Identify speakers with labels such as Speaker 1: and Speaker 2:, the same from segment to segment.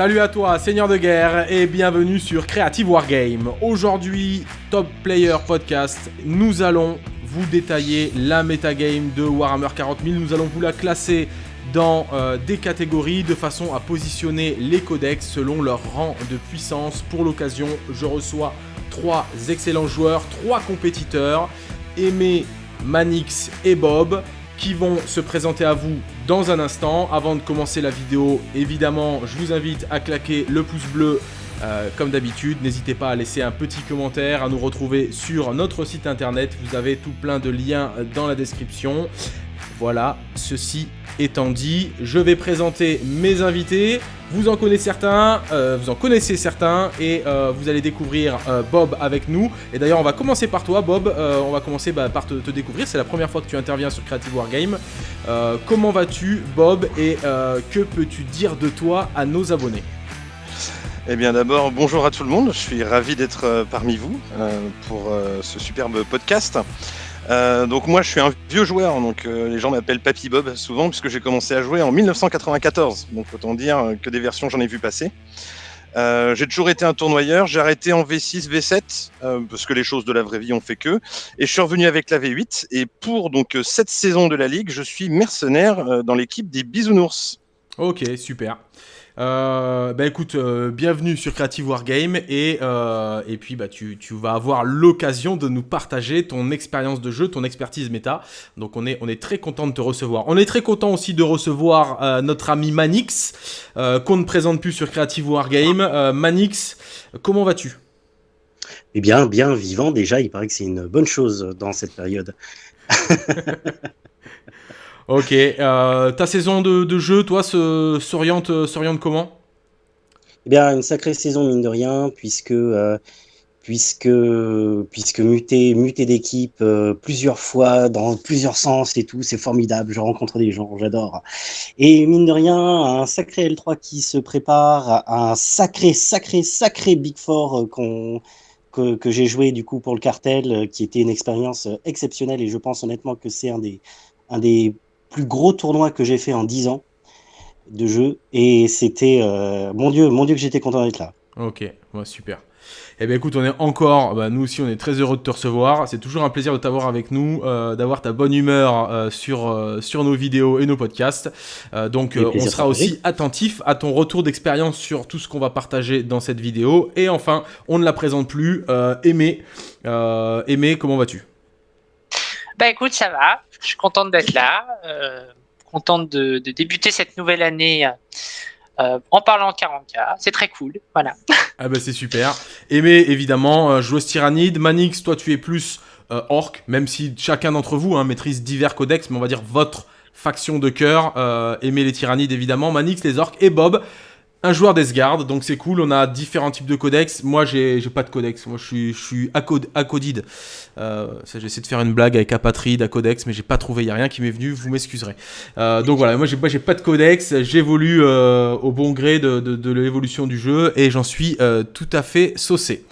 Speaker 1: Salut à toi, Seigneur de guerre, et bienvenue sur Creative Wargame. Aujourd'hui, Top Player Podcast, nous allons vous détailler la metagame de Warhammer 40 000. Nous allons vous la classer dans euh, des catégories de façon à positionner les codex selon leur rang de puissance. Pour l'occasion, je reçois trois excellents joueurs, trois compétiteurs, Aimé, Manix et Bob, qui vont se présenter à vous dans un instant. Avant de commencer la vidéo, évidemment, je vous invite à claquer le pouce bleu euh, comme d'habitude, n'hésitez pas à laisser un petit commentaire, à nous retrouver sur notre site internet. Vous avez tout plein de liens dans la description. Voilà, ceci étant dit, je vais présenter mes invités. Vous en connaissez certains, euh, vous en connaissez certains, et euh, vous allez découvrir Bob avec nous. Et d'ailleurs, on va commencer par toi, Bob. on va commencer bah, par te, te découvrir. C'est la première fois que tu interviens sur Creative Wargame. comment vas-tu, Bob, et que peux-tu dire de toi à nos abonnés?
Speaker 2: Eh bien d'abord, bonjour à tout le monde, je suis ravi d'être euh, parmi vous euh, pour euh, ce superbe podcast. Donc moi je suis un vieux joueur, donc les gens m'appellent Papy Bob souvent puisque j'ai commencé à jouer en 1994, donc autant dire que des versions j'en ai vu passer. j'ai toujours été un tournoyeur, j'ai arrêté en V6, V7 parce que les choses de la vraie vie ont fait que, et je suis revenu avec la V8 et pour donc cette saison de la ligue, je suis mercenaire dans l'équipe des Bisounours.
Speaker 1: Ok, super. Euh, bah écoute, euh, bienvenue sur Creative Wargame et, euh, et puis bah, tu, tu vas avoir l'occasion de nous partager ton expérience de jeu, ton expertise méta. Donc on est, on est très content de te recevoir. On est très content aussi de recevoir euh, notre ami Manix, qu'on ne présente plus sur Creative Wargame. Manix, comment vas-tu?
Speaker 3: Eh bien, bien vivant déjà, il paraît que c'est une bonne chose dans cette période.
Speaker 1: Ok, euh, ta saison de, jeu, toi, s'oriente s'oriente comment?
Speaker 3: Eh bien, une sacrée saison, mine de rien, puisque, euh, puisque, puisque muter, muter d'équipe euh, plusieurs fois, dans plusieurs sens et tout, c'est formidable. Je rencontre des gens, j'adore. Et mine de rien, un sacré L3 qui se prépare, un sacré, sacré, sacré Big Four qu'on que, que j'ai joué du coup pour le cartel, qui était une expérience exceptionnelle et je pense honnêtement que c'est un des, un des plus gros tournoi que j'ai fait en 10 ans de jeu. Et c'était, euh, mon Dieu, mon Dieu que j'étais content d'être là.
Speaker 1: Ok, super. Eh bien écoute, on est encore, bah, nous aussi on est très heureux de te recevoir. C'est toujours un plaisir de t'avoir avec nous, euh, d'avoir ta bonne humeur euh, sur, sur nos vidéos et nos podcasts. donc on sera aussi attentif à ton retour d'expérience sur tout ce qu'on va partager dans cette vidéo. Et enfin, on ne la présente plus, Aimé. Aimé, comment vas-tu?
Speaker 4: Bah écoute, ça va. Je suis contente d'être là. Euh, contente de, débuter cette nouvelle année euh, en parlant 40K. C'est très cool. Voilà.
Speaker 1: Ah bah c'est super. Aimé, évidemment, euh, joueuse tyrannide. Manix, toi tu es plus orc, même si chacun d'entre vous hein, maîtrise divers codex, mais on va dire votre faction de cœur. Aimé les tyrannides, évidemment. Manix, les orcs. Et Bob, un joueur d'Esgard, donc c'est cool, on a différents types de codex. Moi, j'ai pas de codex, moi je suis, je suis acodide. Euh, J'essaie de faire une blague avec apatride, acodex, mais j'ai pas trouvé, il n'y a rien qui m'est venu, vous m'excuserez. Euh, donc voilà, moi j'ai pas de codex, j'évolue euh, au bon gré de, de, de l'évolution du jeu et j'en suis euh, tout à fait saucé.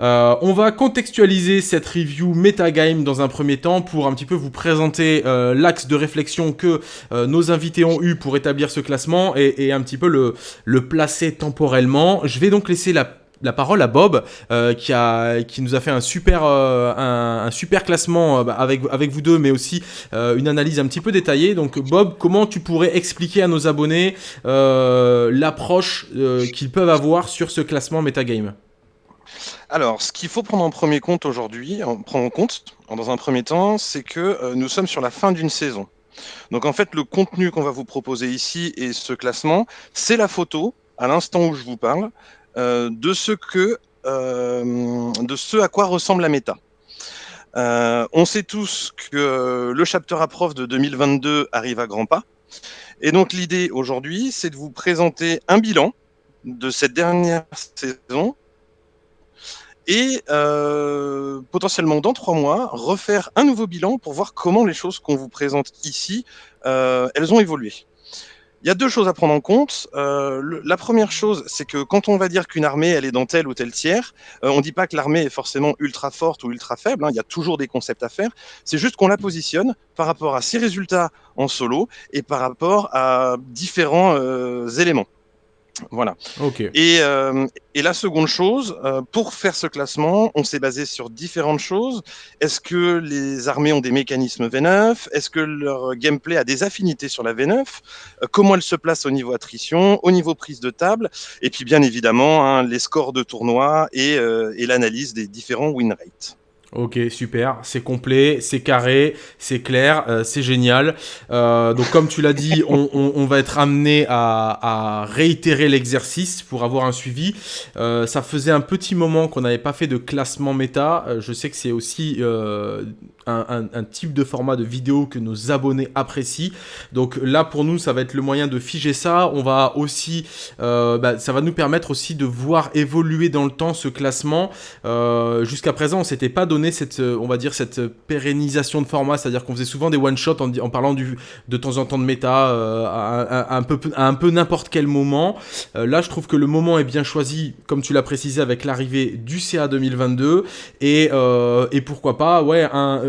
Speaker 1: Euh, on va contextualiser cette review metagame dans un premier temps pour un petit peu vous présenter euh, l'axe de réflexion que euh, nos invités ont eu pour établir ce classement et, un petit peu le, placer temporellement. Je vais donc laisser la parole à Bob qui, a, qui nous a fait un super, un, super classement bah, avec, avec vous deux, mais aussi une analyse un petit peu détaillée. Donc Bob, comment tu pourrais expliquer à nos abonnés l'approche qu'ils peuvent avoir sur ce classement metagame?
Speaker 2: Alors, ce qu'il faut prendre en premier compte aujourd'hui, prendre en compte dans un premier temps, c'est que euh, nous sommes sur la fin d'une saison. Donc en fait, le contenu qu'on va vous proposer ici et ce classement, c'est la photo, à l'instant où je vous parle, euh, de ce que, euh, de ce à quoi ressemble la méta. on sait tous que le chapter à prof de 2022 arrive à grands pas. Et donc l'idée aujourd'hui, c'est de vous présenter un bilan de cette dernière saison et euh, potentiellement dans trois mois, refaire un nouveau bilan pour voir comment les choses qu'on vous présente ici, euh, elles ont évolué. Il y a deux choses à prendre en compte. Euh, la première chose, c'est que quand on va dire qu'une armée, elle est dans tel ou tel tiers, on ne dit pas que l'armée est forcément ultra forte ou ultra faible. Hein, il y a toujours des concepts à faire. C'est juste qu'on la positionne par rapport à ses résultats en solo et par rapport à différents éléments. Voilà. Et, euh, et la seconde chose, euh, pour faire ce classement, on s'est basé sur différentes choses. Est-ce que les armées ont des mécanismes V9 Est-ce que leur gameplay a des affinités sur la V9 Euh, Comment elles se placent au niveau attrition, au niveau prise de table? Et puis bien évidemment, hein, les scores de tournoi et, et l'analyse des différents win rates.
Speaker 1: Ok, super, c'est complet, c'est carré, c'est clair, euh, c'est génial. Euh, donc comme tu l'as dit, on, on- on va être amené à, à réitérer l'exercice pour avoir un suivi. Euh, ça faisait un petit moment qu'on n'avait pas fait de classement méta. Euh, je sais que c'est aussi euh, un, un- un type de format de vidéo que nos abonnés apprécient. Donc là pour nous, ça va être le moyen de figer ça. On va aussi, euh, bah, ça va nous permettre aussi de voir évoluer dans le temps ce classement. Euh, Jusqu'à présent, on s'était pas donné cette, euh, on va dire, cette pérennisation de format, c'est-à-dire qu'on faisait souvent des one shot en, parlant du, de temps en temps de méta euh, à un peu, à un peu n'importe quel moment. Euh, là, je trouve que le moment est bien choisi, comme tu l'as précisé, avec l'arrivée du CA 2022 et, euh, et pourquoi pas, ouais, un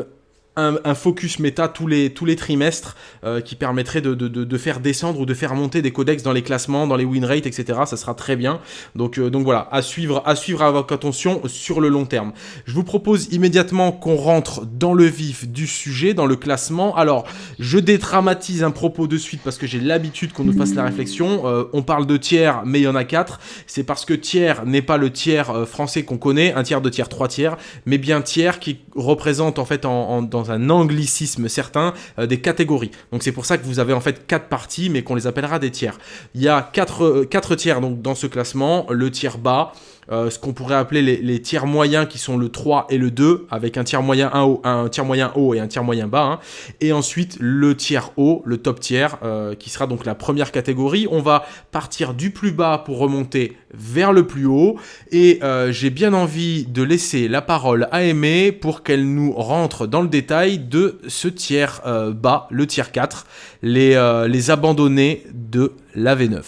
Speaker 1: un, focus méta tous les, tous les trimestres euh, qui permettrait de, de, de, faire descendre ou de faire monter des codex dans les classements, dans les win rates, etc. Ça sera très bien. Donc, euh, donc voilà, à suivre, à suivre avec attention sur le long terme. Je vous propose immédiatement qu'on rentre dans le vif du sujet, dans le classement. Alors, je dédramatise un propos de suite parce que j'ai l'habitude qu'on nous fasse la réflexion. Euh, on parle de tiers, mais il y en a quatre. C'est parce que tiers n'est pas le tiers français qu'on connaît, un tiers, deux tiers, trois tiers, mais bien tiers qui représente en fait en- dans un anglicisme certain euh, des catégories. Donc c'est pour ça que vous avez en fait quatre parties, mais qu'on les appellera des tiers. Il y a quatre, euh, quatre tiers donc dans ce classement. Le tiers bas, euh, ce qu'on pourrait appeler les, tiers moyens qui sont le 3 et le 2, avec un tiers moyen un haut, un tiers moyen haut et un tiers moyen bas. hein. Et ensuite le tiers haut, le top tiers, euh, qui sera donc la première catégorie. On va partir du plus bas pour remonter vers le plus haut. Et euh, j'ai bien envie de laisser la parole à Aimée pour qu'elle nous rentre dans le détail de ce tiers bas, le tiers 4, les, les abandonnés de la V9.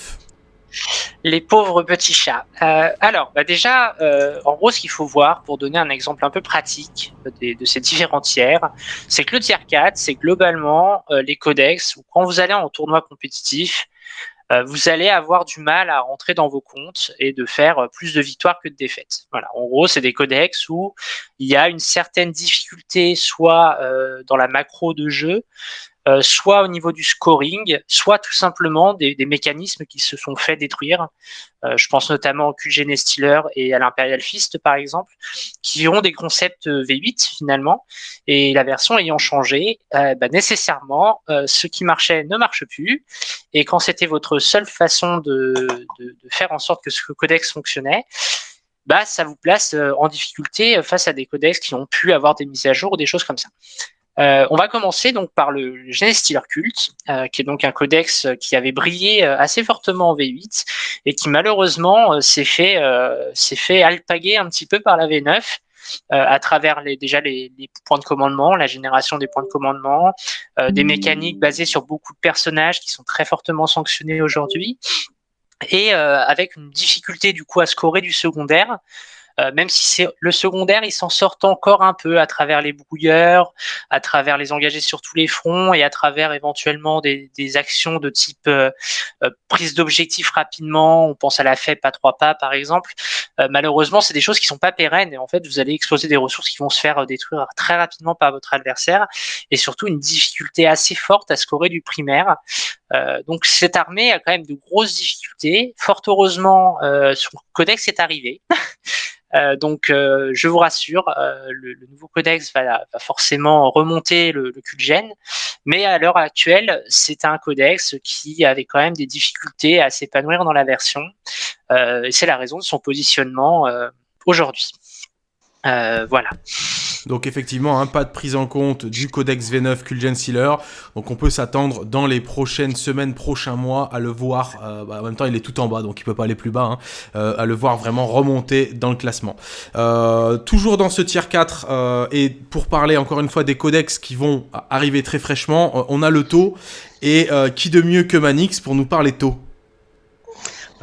Speaker 4: Les pauvres petits chats. Euh, alors, bah déjà, euh, en gros, ce qu'il faut voir, pour donner un exemple un peu pratique de ces différents tiers, c'est que le tiers 4, c'est globalement euh, les codex où quand vous allez en tournoi compétitif, vous allez avoir du mal à rentrer dans vos comptes et de faire plus de victoires que de défaites. En gros, c'est des codex où il y a une certaine difficulté, soit dans la macro de jeu, euh, soit au niveau du scoring, soit tout simplement des, mécanismes qui se sont fait détruire. Euh, je pense notamment au QG Stealer et à l'Imperial Fist, par exemple, qui ont des concepts euh, V8 finalement. Et la version ayant changé, bah, nécessairement, ce qui marchait ne marche plus. Et quand c'était votre seule façon de, faire en sorte que ce codex fonctionnait, bah, ça vous place en difficulté face à des codex qui ont pu avoir des mises à jour ou des choses comme ça. Euh, on va commencer donc par le Genestealer Cult, euh, qui est donc un codex euh, qui avait brillé assez fortement en V8 et qui malheureusement s'est fait euh, s'est fait alpaguer un petit peu par la V9 euh, à travers les, déjà les, les points de commandement, la génération des points de commandement, euh, des mécaniques basées sur beaucoup de personnages qui sont très fortement sanctionnés aujourd'hui et euh, avec une difficulté du coup à scorer du secondaire. Euh, même si c'est le secondaire, ils s'en sortent encore un peu à travers les brouilleurs, à travers les engagés sur tous les fronts et à travers éventuellement des, des actions de type euh, euh, prise d'objectif rapidement. On pense à la FEP à trois pas par exemple. Euh, malheureusement, c'est des choses qui sont pas pérennes et en fait, vous allez exploser des ressources qui vont se faire euh, détruire très rapidement par votre adversaire et surtout une difficulté assez forte à scorer du primaire. Euh, donc cette armée a quand même de grosses difficultés. Fort heureusement, son codex est arrivé. Euh, donc, euh, je vous rassure, euh, le, le, nouveau codex va, va forcément remonter le, le culgène, mais à l'heure actuelle, c'est un codex qui avait quand même des difficultés à s'épanouir dans la version, et c'est la raison de son positionnement aujourd'hui. Voilà.
Speaker 1: Donc effectivement, hein, pas de prise en compte du codex V9 Kulgen Sealer. Donc on peut s'attendre dans les prochaines semaines, prochains mois à le voir. Euh, bah, en même temps, il est tout en bas, donc il peut pas aller plus bas. Hein, euh, à le voir vraiment remonter dans le classement. Euh, toujours dans ce tier 4, euh, et pour parler encore une fois des codex qui vont arriver très fraîchement, on a le taux. Et qui de mieux que Manix pour nous parler taux?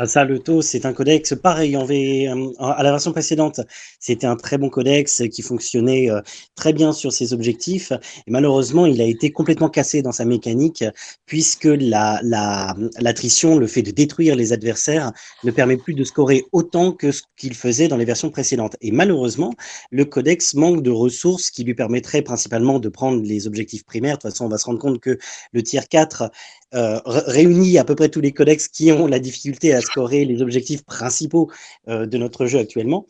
Speaker 3: Ça, le taux, c'est un codex pareil en v... à la version précédente. C'était un très bon codex qui fonctionnait euh, très bien sur ses objectifs. Et malheureusement, il a été complètement cassé dans sa mécanique puisque la, la, l'attrition, le fait de détruire les adversaires, ne permet plus de scorer autant que ce qu'il faisait dans les versions précédentes. Et malheureusement, le codex manque de ressources qui lui permettraient principalement de prendre les objectifs primaires. De toute façon, on va se rendre compte que le tier 4 euh, réunit à peu près tous les codex qui ont la difficulté à scorer les objectifs principaux euh, de notre jeu actuellement.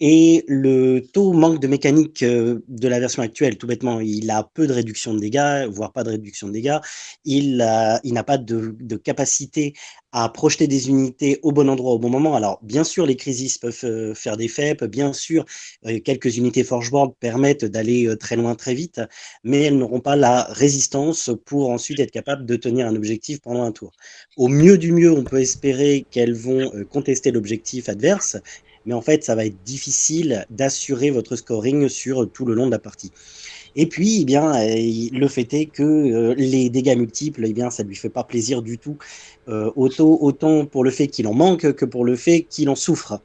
Speaker 3: Et le taux manque de mécanique euh, de la version actuelle, tout bêtement, il a peu de réduction de dégâts, voire pas de réduction de dégâts. Il n'a pas de, de, capacité à projeter des unités au bon endroit au bon moment. Alors, bien sûr, les crises peuvent faire des FEP, bien sûr, quelques unités Forgeboard permettent d'aller très loin très vite, mais elles n'auront pas la résistance pour ensuite être capables de tenir un objectif pendant un tour. Au mieux du mieux, on peut espérer qu'elles vont contester l'objectif adverse, mais en fait, ça va être difficile d'assurer votre scoring sur tout le long de la partie. Et puis, eh bien, le fait est que les dégâts multiples, eh bien, ça ne lui fait pas plaisir du tout euh, autant, pour le fait qu'il en manque que pour le fait qu'il en souffre.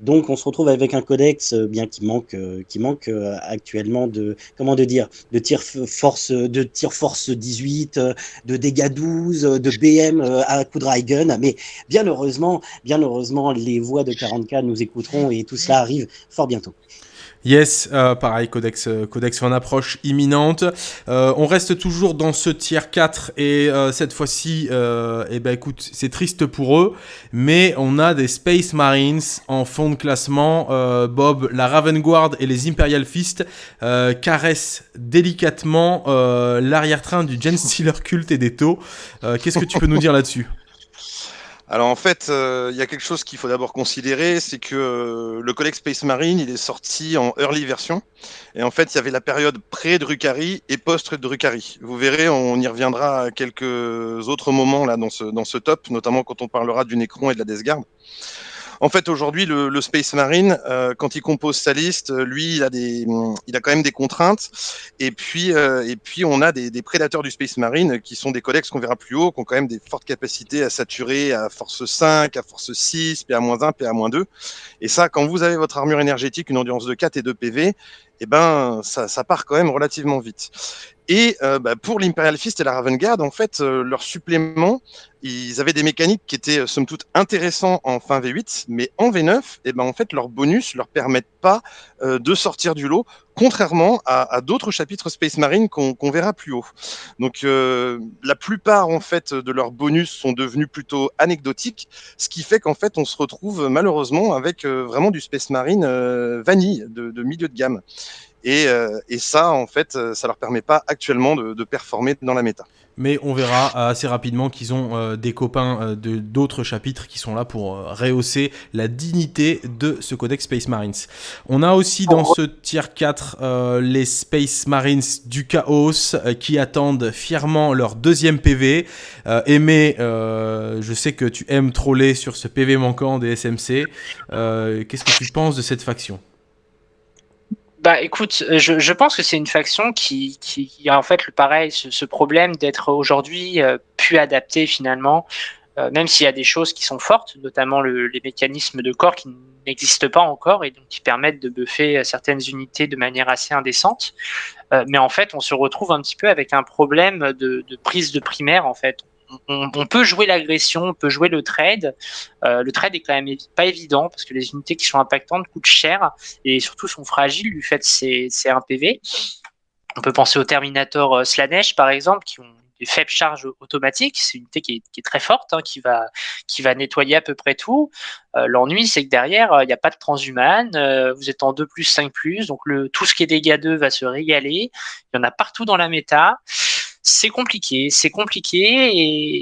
Speaker 3: Donc on se retrouve avec un codex euh, bien qui manque, euh, qui manque actuellement de comment de dire de tir force de tir force 18, de dégâts 12, de BM à coup de gun. Mais bien heureusement, bien heureusement, les voix de 40K nous écouteront et tout cela arrive fort bientôt.
Speaker 1: Yes, euh, pareil, codex, euh, codex en approche imminente. Euh, on reste toujours dans ce tier 4 et cette fois-ci, eh ben écoute, c'est triste pour eux, mais on a des Space Marines en fond de classement. Bob, la Raven Guard et les Imperial Fist caressent délicatement l'arrière-train du Gen Stealer Cult et des taux. Qu'est-ce que tu peux nous dire là-dessus?
Speaker 2: Alors en fait, euh, il y a quelque chose qu'il faut d'abord considérer, c'est que euh, le Codex Space Marine, il est sorti en early version. Et en fait, il y avait la période pré-Drukhari et post-Drukhari. Vous verrez, on y reviendra à quelques autres moments là dans ce, dans ce top, notamment quand on parlera du Necron et de la Death Guard. En fait, aujourd'hui, le, Space Marine, euh, quand il compose sa liste, euh, lui, il a des, il a quand même des contraintes. Et puis, euh, on a des, prédateurs du Space Marine qui sont des codex qu'on verra plus haut, qui ont quand même des fortes capacités à saturer à force 5, à force 6, PA-1, PA-2. Et ça, quand vous avez votre armure énergétique, une endurance de 4 et 2 PV, eh ben, ça part quand même relativement vite. Et euh, bah, pour l'Imperial Fist et la Raven Guard, en fait, euh, leur supplément, ils avaient des mécaniques qui étaient euh, somme toute intéressants en fin V8, mais en V9, eh ben, en fait, leurs bonus leur permettent pas de sortir du lot, contrairement à, à d'autres chapitres Space Marine qu'on verra plus haut. Donc, la plupart en fait de leurs bonus sont devenus plutôt anecdotiques, ce qui fait qu'en fait, on se retrouve malheureusement avec vraiment du Space Marine vanille de, de milieu de gamme. Euh, et, ça, en fait, euh, ça leur permet pas actuellement de, performer dans la méta.
Speaker 1: Mais on verra assez rapidement qu'ils ont euh, des copains de d'autres chapitres qui sont là pour rehausser la dignité de ce codex Space Marines. On a aussi dans ce tier 4 les Space Marines du Chaos qui attendent fièrement leur deuxième PV. Aimé, je sais que tu aimes troller sur ce PV manquant des SMC. Qu'est-ce que tu penses de cette faction?
Speaker 4: Bah écoute, euh, je, pense que c'est une faction qui, a en fait le pareil, ce, problème d'être aujourd'hui euh, plus adapté finalement, euh, même s'il y a des choses qui sont fortes, notamment le, les mécanismes de corps qui n'existent pas encore et donc qui permettent de buffer certaines unités de manière assez indécente. mais en fait, on se retrouve un petit peu avec un problème de, de prise de primaire en fait on, peut jouer l'agression, on peut jouer le trade. Euh, le trade est quand même pas évident parce que les unités qui sont impactantes coûtent cher et surtout sont fragiles du fait c'est un PV. On peut penser au Terminator euh, Slanesh par exemple qui ont des faibles charges automatiques. C'est une unité qui est, très forte, hein, qui, va, qui va nettoyer à peu près tout. Euh, l'ennui, c'est que derrière, il n'y a pas de transhumane. vous êtes en 2 plus, 5 plus. Donc le, tout ce qui est dégâts 2 va se régaler. Il y en a partout dans la méta c'est compliqué, c'est compliqué,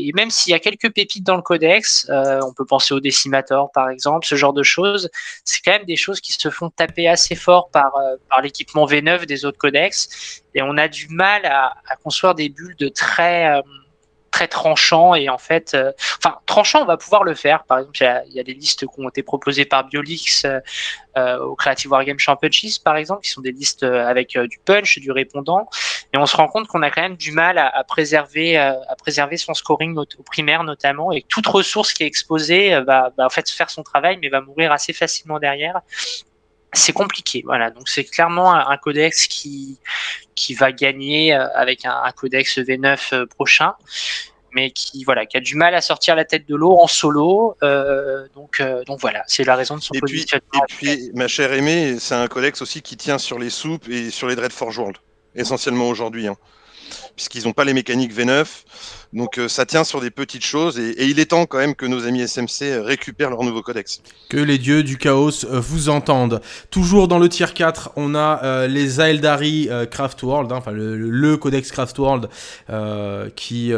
Speaker 4: et, même s'il y a quelques pépites dans le codex, euh, on peut penser au Decimator par exemple, ce genre de choses, c'est quand même des choses qui se font taper assez fort par, euh, par l'équipement V9 des autres codex, et on a du mal à, à construire des bulles de très, euh, très tranchant et en fait, euh, enfin tranchant, on va pouvoir le faire. Par exemple, il y, a des listes qui ont été proposées par Biolix euh, au Creative Wargame Championships, par exemple, qui sont des listes avec du punch, du répondant, et on se rend compte qu'on a quand même du mal à, préserver, à préserver son scoring au primaire notamment, et toute ressource qui est exposée va, va en fait faire son travail, mais va mourir assez facilement derrière c'est compliqué. Voilà, donc c'est clairement un, codex qui qui va gagner euh, avec un, codex V9 euh, prochain, mais qui voilà, qui a du mal à sortir la tête de l'eau en solo. Euh, donc donc voilà, c'est la raison de son
Speaker 2: et positionnement. Puis, et puis, ma chère Aimée, c'est un codex aussi qui tient sur les soupes et sur les Dread Forge World, essentiellement aujourd'hui, hein, puisqu'ils n'ont pas les mécaniques V9. Donc euh, ça tient sur des petites choses et, il est temps quand même que nos amis SMC euh, récupèrent leur nouveau codex.
Speaker 1: Que les dieux du chaos euh, vous entendent. Toujours dans le tier 4, on a les Aeldari Craft World, hein, enfin le, codex Craft World qui,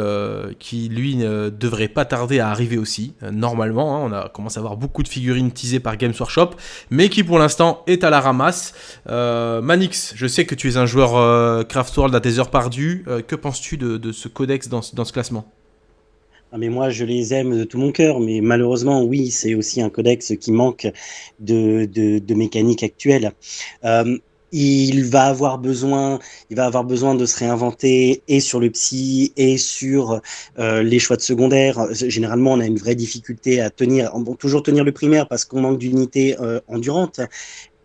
Speaker 1: qui lui ne devrait pas tarder à arriver aussi, normalement. Hein. on a commencé à avoir beaucoup de figurines teasées par Games Workshop, mais qui pour l'instant est à la ramasse. Manix, je sais que tu es un joueur Craft World à tes heures perdues. Que penses-tu de, ce codex dans, ce classement?
Speaker 3: Ah, mais moi, je les aime de tout mon cœur, mais malheureusement, oui, c'est aussi un codex qui manque de, mécanique actuelle. Euh, il va avoir besoin, il va avoir besoin de se réinventer et sur le psy et sur euh, les choix de secondaire. Généralement, on a une vraie difficulté à tenir, bon, toujours tenir le primaire parce qu'on manque d'unités euh, endurantes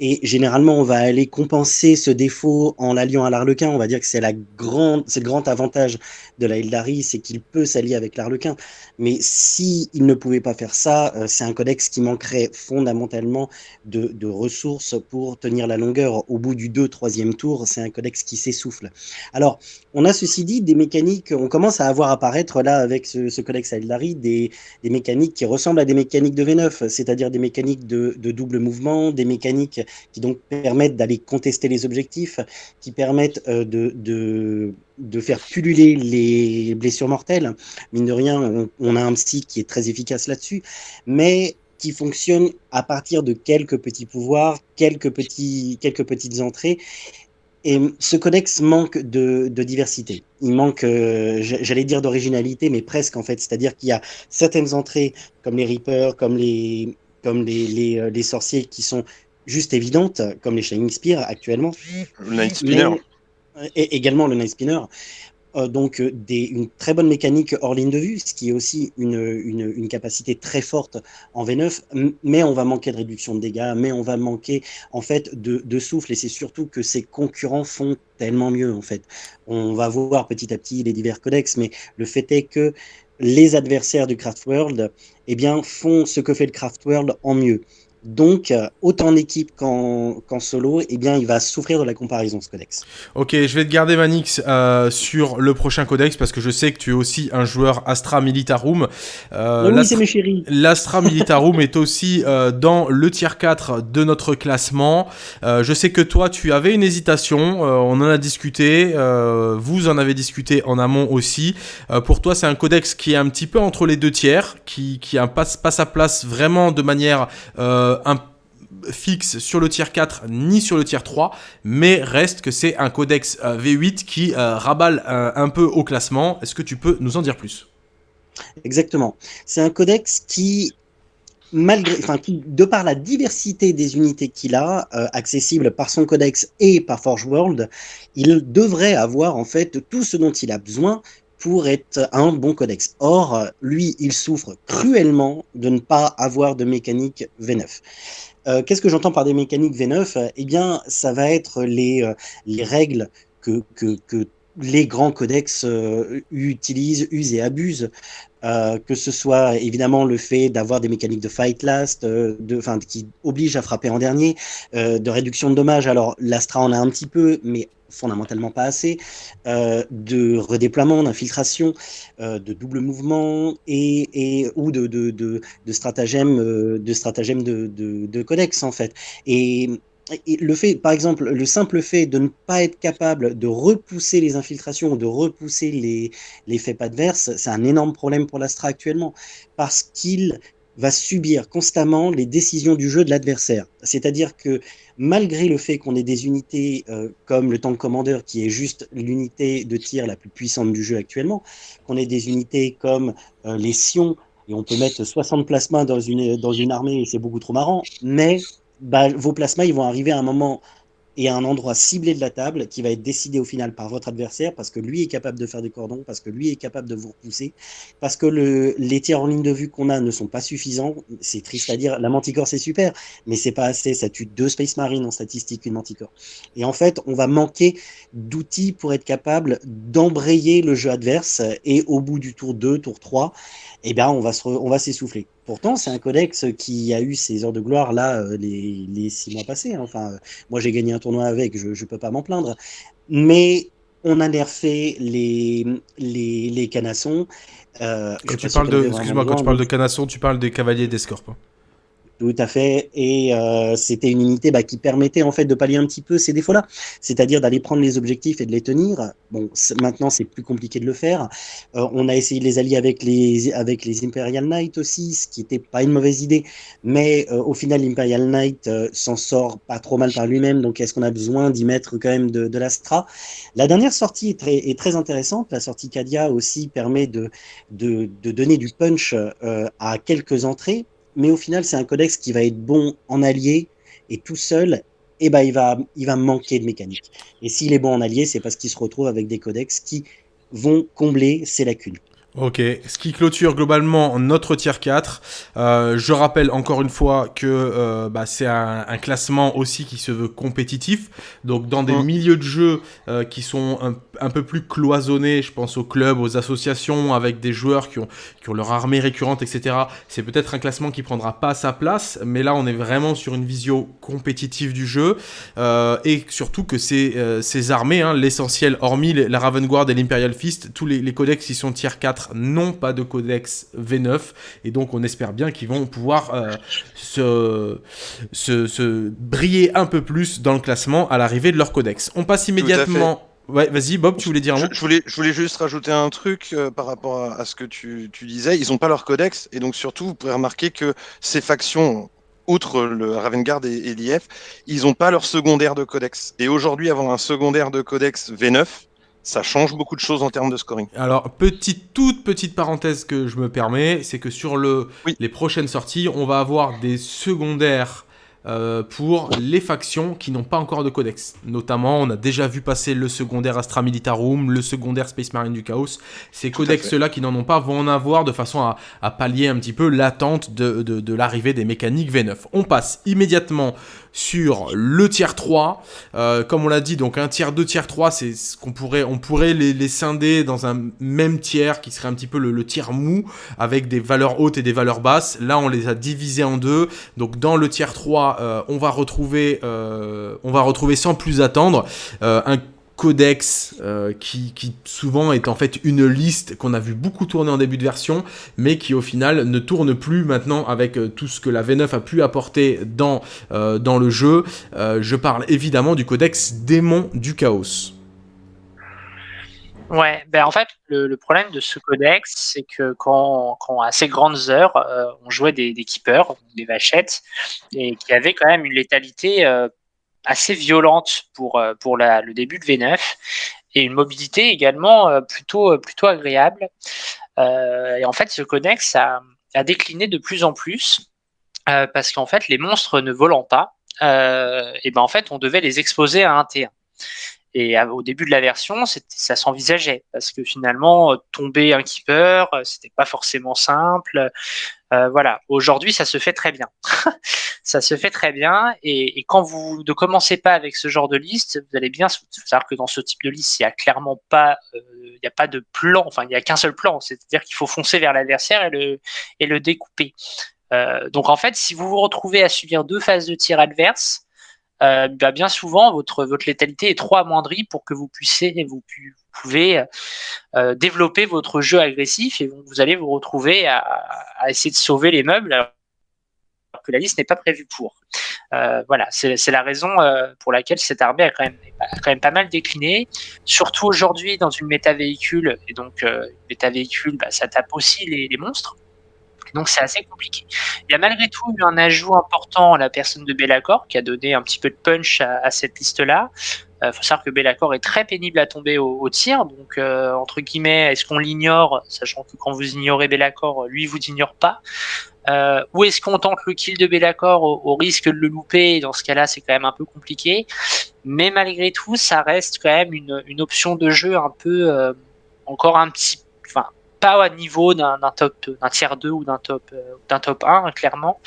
Speaker 3: et généralement, on va aller compenser ce défaut en l'alliant à l'arlequin. On va dire que c'est la grande, c'est le grand avantage de la Eldari, c'est qu'il peut s'allier avec l'arlequin. Mais si ne pouvait pas faire ça, euh, c'est un codex qui manquerait fondamentalement de, ressources pour tenir la longueur. Au bout du 2-3e tour, c'est un codex qui s'essouffle. Alors, on a ceci dit des mécaniques, on commence à avoir apparaître là avec ce, codex Eldari des, mécaniques qui ressemblent à des mécaniques de V9, c'est-à-dire des mécaniques de double mouvement, des mécaniques qui donc permettent d'aller contester les objectifs, qui permettent euh, de, de, de, faire pulluler les blessures mortelles. Mine de rien, on, a un psy qui est très efficace là-dessus, mais qui fonctionne à partir de quelques petits pouvoirs, quelques, petits, quelques petites entrées. Et ce codex manque de, de diversité. Il manque, euh, j'allais dire d'originalité, mais presque en fait. C'est-à-dire qu'il y a certaines entrées, comme les Reapers, comme les, comme les, les, euh, les sorciers, qui sont juste évidente, comme les Shining Spear actuellement.
Speaker 2: Le Night Spinner.
Speaker 3: et également le Night Spinner. Euh, donc euh, des, une très bonne mécanique hors ligne de vue, ce qui est aussi une, une, une, capacité très forte en V9, mais on va manquer de réduction de dégâts, mais on va manquer en fait de, de souffle, et c'est surtout que ses concurrents font tellement mieux en fait. On va voir petit à petit les divers codex, mais le fait est que les adversaires du Craft World eh bien, font ce que fait le Craft World en mieux. Donc, euh, autant en équipe qu'en solo, eh bien, il va souffrir de la comparaison, ce codex.
Speaker 1: Ok, je vais te garder Manix euh, sur le prochain codex parce que je sais que tu es aussi un joueur Astra Militarum.
Speaker 3: Euh, oui, c'est mes chéris.
Speaker 1: L'Astra Militarum est aussi euh, dans le tier 4 de notre classement. je sais que toi, tu avais une hésitation. on en a discuté. vous en avez discuté en amont aussi. pour toi, c'est un codex qui est un petit peu entre les deux tiers, qui, qui a pas, pas sa place vraiment de manière euh, un fixe sur le tier 4 ni sur le tier 3, mais reste que c'est un codex euh, V8 qui euh, raballe un peu au classement. Est-ce que tu peux nous en dire plus?
Speaker 3: Exactement. C'est un codex qui, malgré, enfin, qui, de par la diversité des unités qu'il a, accessible par son codex et par Forge World, il devrait avoir en fait tout ce dont il a besoin pour être un bon codex. Or, lui, il souffre cruellement de ne pas avoir de mécanique V9. Euh, Qu'est-ce que j'entends par des mécaniques V9 Eh bien, ça va être les, euh, les règles que, que, les grands codex euh, utilisent, usent et abusent. Que ce soit évidemment le fait d'avoir des mécaniques de fight last, de, qui obligent à frapper en dernier, de réduction de dommages. Alors l'Astra en a un petit peu, mais fondamentalement pas assez, euh, de redéploiement, d'infiltration, euh, de double mouvement et, et ou de, de, de, euh, de, stratagème de, de, de, codex en fait. Et, et, le fait, par exemple, le simple fait de ne pas être capable de repousser les infiltrations ou de repousser les, les faits adverses, c'est un énorme problème pour l'Astra actuellement parce qu'il va subir constamment les décisions du jeu de l'adversaire. C'est-à-dire que malgré le fait qu'on ait des unités euh, comme le tank commander, qui est juste l'unité de tir la plus puissante du jeu actuellement, qu'on ait des unités comme euh, les Sions, et on peut mettre 60 plasmas dans une, dans une armée, et c'est beaucoup trop marrant, mais bah, vos plasmas, ils vont arriver à un moment et à un endroit ciblé de la table qui va être décidé au final par votre adversaire parce que lui est capable de faire des cordons, parce que lui est capable de vous repousser, parce que le, les tirs en ligne de vue qu'on a ne sont pas suffisants. C'est triste à dire, la Manticore c'est super, mais c'est pas assez. Ça tue deux Space Marines en statistique, une Manticore. Et en fait, on va manquer d'outils pour être capable d'embrayer le jeu adverse et au bout du tour 2, tour 3, eh bien, on va on va s'essouffler. Pourtant, c'est un codex qui a eu ses heures de gloire là euh, les, six mois passés. Hein. Enfin, moi j'ai gagné un tournoi avec, je ne peux pas m'en plaindre. Mais on a nerfé les, les, les canassons.
Speaker 1: Euh, quand tu parles de, excuse-moi, quand tu parles de canassons, tu parles des cavaliers. Hein.
Speaker 3: Tout à fait. Et euh, c'était une unité bah, qui permettait en fait de pallier un petit peu ces défauts-là, c'est-à-dire d'aller prendre les objectifs et de les tenir. Bon, maintenant c'est plus compliqué de le faire. Euh, on a essayé de les allier avec les avec les Imperial Knight aussi, ce qui n'était pas une mauvaise idée. Mais euh, au final, l'Imperial Knight s'en sort pas trop mal par lui-même. Donc est-ce qu'on a besoin d'y mettre quand même de, de l'Astra La dernière sortie est très, est intéressante. La sortie Cadia aussi permet de, de donner du punch à quelques entrées mais au final, c'est un codex qui va être bon en allié et tout seul, eh ben, il, va, il va manquer de mécanique. Et s'il est bon en allié, c'est parce qu'il se retrouve avec des codex qui vont combler ses lacunes.
Speaker 1: Ok, ce qui clôture globalement notre tier 4. Euh, je rappelle encore une fois que euh, bah, c'est un, classement aussi qui se veut compétitif. Donc dans des milieux de jeu euh, qui sont un, peu plus cloisonnés, je pense aux clubs, aux associations, avec des joueurs qui ont, qui ont leur armée récurrente, etc. C'est peut-être un classement qui prendra pas sa place, mais là on est vraiment sur une vision compétitive du jeu. et surtout que ces, ces armées, hein, l'essentiel, hormis la Raven Guard et l'Imperial Fist, tous les, les codex qui sont tier 4 n'ont pas de codex V9 et donc on espère bien qu'ils vont pouvoir euh, se, se, briller un peu plus dans le classement à l'arrivée de leur codex. On passe immédiatement. Ouais, vas-y, Bob, tu voulais dire un mot
Speaker 2: je, voulais, je voulais juste rajouter un truc euh, par rapport à, ce que tu, tu disais. Ils n'ont pas leur codex, et donc surtout, vous pouvez remarquer que ces factions, outre le Ravengard et, et l'IF, ils n'ont pas leur secondaire de codex. Et aujourd'hui, avoir un secondaire de codex V9, ça change beaucoup de choses en termes de scoring.
Speaker 1: Alors, petite, toute petite parenthèse que je me permets, c'est que sur le, les prochaines sorties, on va avoir des secondaires euh, pour les factions qui n'ont pas encore de codex. Notamment, on a déjà vu passer le secondaire Astra Militarum, le secondaire Space Marine du Chaos. Ces codex-là qui n'en ont pas vont en avoir de façon à, pallier un petit peu l'attente de, de l'arrivée des mécaniques V9. On passe immédiatement sur le tiers 3. Euh, comme on l'a dit, donc un tiers 2, tiers 3, c'est ce qu'on pourrait, on pourrait les, scinder dans un même tiers qui serait un petit peu le, tiers mou avec des valeurs hautes et des valeurs basses. Là, on les a divisés en deux. Donc dans le tiers 3, euh, on va retrouver, euh, on va retrouver sans plus attendre un codex euh, qui, souvent est en fait une liste qu'on a vu beaucoup tourner en début de version, mais qui au final ne tourne plus maintenant avec euh, tout ce que la V9 a pu apporter dans, euh, le jeu. je parle évidemment du codex démon du chaos.
Speaker 4: Ouais, ben en fait, le, problème de ce codex, c'est que quand, quand, à ces grandes heures, on jouait des, des keepers, des vachettes, et qui avaient quand même une létalité assez violente pour, euh, le début de V9 et une mobilité également euh, plutôt, euh, plutôt agréable. et en fait, ce codex a, décliné de plus en plus parce qu'en fait, les monstres ne volant pas, et ben en fait, on devait les exposer à un T1. Et au début de la version, ça s'envisageait parce que finalement, tomber un keeper, c'était pas forcément simple. Euh, voilà. Aujourd'hui, ça se fait très bien. ça se fait très bien. Et, quand vous ne commencez pas avec ce genre de liste, vous allez bien savoir que dans ce type de liste, il n'y a clairement pas, euh, il n'y a pas de plan. Enfin, il n'y a qu'un seul plan. C'est-à-dire qu'il faut foncer vers l'adversaire et le, et le découper. Euh, donc en fait, si vous vous retrouvez à subir deux phases de tir adverses, euh, bah, bien souvent votre votre létalité est trop amoindrie pour que vous puissiez vous, pouvez euh, développer votre jeu agressif et vous allez vous retrouver à, essayer de sauver les meubles alors que la liste n'est pas prévue pour. Euh, voilà, c'est la raison pour laquelle cette armée a quand, même, quand même pas mal décliné, surtout aujourd'hui dans une méta véhicule, et donc méta véhicule, bah, ça tape aussi les, les monstres. Donc c'est assez compliqué. Il y a malgré tout eu un ajout important à la personne de Bellacor qui a donné un petit peu de punch à, cette liste-là. Il euh, faut savoir que Bellacor est très pénible à tomber au, tir. Donc, euh, entre guillemets, est-ce qu'on l'ignore, sachant que quand vous ignorez Bellacor, lui vous ignore pas? Euh, Ou est-ce qu'on tente le kill de Bellacor au, risque de le louper? Dans ce cas-là, c'est quand même un peu compliqué. Mais malgré tout, ça reste quand même une, une option de jeu un peu, encore un petit pas à niveau d'un top d'un tiers 2 ou d'un top euh, d'un top 1 clairement.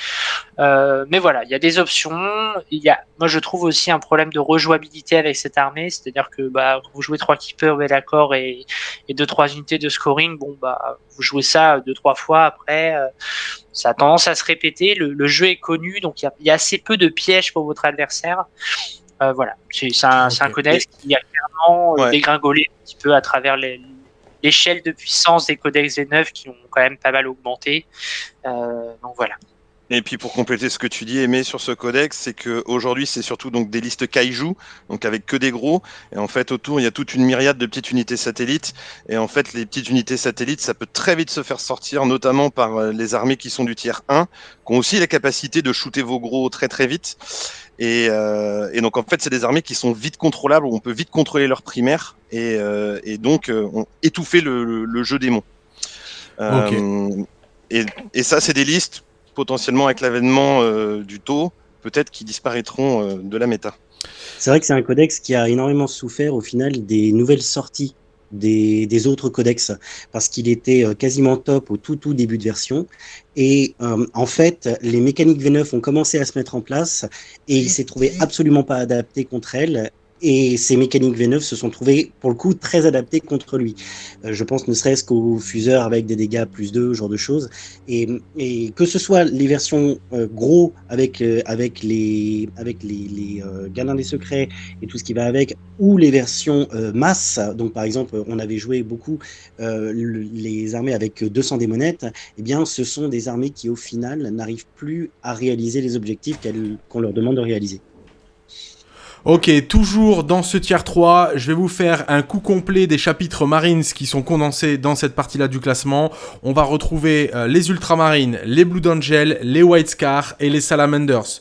Speaker 4: Euh, mais voilà il y a des options. Il y a moi je trouve aussi un problème de rejouabilité avec cette armée. C'est à dire que bah vous jouez trois keepers bel accord et et deux trois unités de scoring bon bah vous jouez ça deux trois fois. Après euh, ça a tendance à se répéter. Le, jeu est connu donc il y, a, assez peu de pièges pour votre adversaire. Voilà. C'est un, un codex qui a clairement dégringolé un petit peu à travers les, l'échelle de puissance des codex V9 qui ont quand même pas mal augmenté. Euh, donc voilà.
Speaker 2: Et puis pour compléter ce que tu dis, Aimé, sur ce codex, c'est qu'aujourd'hui, c'est surtout donc des listes kaiju, donc avec que des gros. Et en fait, autour, il y a toute une myriade de petites unités satellites. Et en fait, les petites unités satellites, ça peut très vite se faire sortir, notamment par euh, les armées qui sont du tiers 1, qui ont aussi la capacité de shooter vos gros très très vite. Et, euh, et donc en fait, c'est des armées qui sont vite contrôlables, où on peut vite contrôler leur primaire et, euh, et donc on étouffer le, le, jeu démon. et, et ça, c'est des listes potentiellement avec l'avènement euh, du taux, peut-être qui disparaîtront euh, de la méta.
Speaker 3: C'est vrai que c'est un codex qui a énormément souffert au final des nouvelles sorties des, autres codex parce qu'il était euh, quasiment top au tout tout début de version. Et en fait les mécaniques V9 ont commencé à se mettre en place et il s'est trouvé absolument pas adapté contre elles et ces mécaniques V9 se sont trouvées, pour le coup, très adaptées contre lui. Euh, je pense ne serait-ce qu'au fuseur avec des dégâts plus 2, ce genre de choses. Et, que ce soit les versions euh, gros avec, euh, avec les, avec des Secrets et tout ce qui va avec, ou les versions masse, donc par exemple, on avait joué beaucoup les armées avec 200 démonettes, eh bien, ce sont des armées qui, au final, n'arrivent plus à réaliser les objectifs qu'on leur demande de réaliser.
Speaker 1: Ok, toujours dans ce tiers 3, je vais vous faire un coup complet des chapitres Marines qui sont condensés dans cette partie-là du classement. On va retrouver euh, les Ultramarines, les Blue Angel, les White Scar et les Salamanders.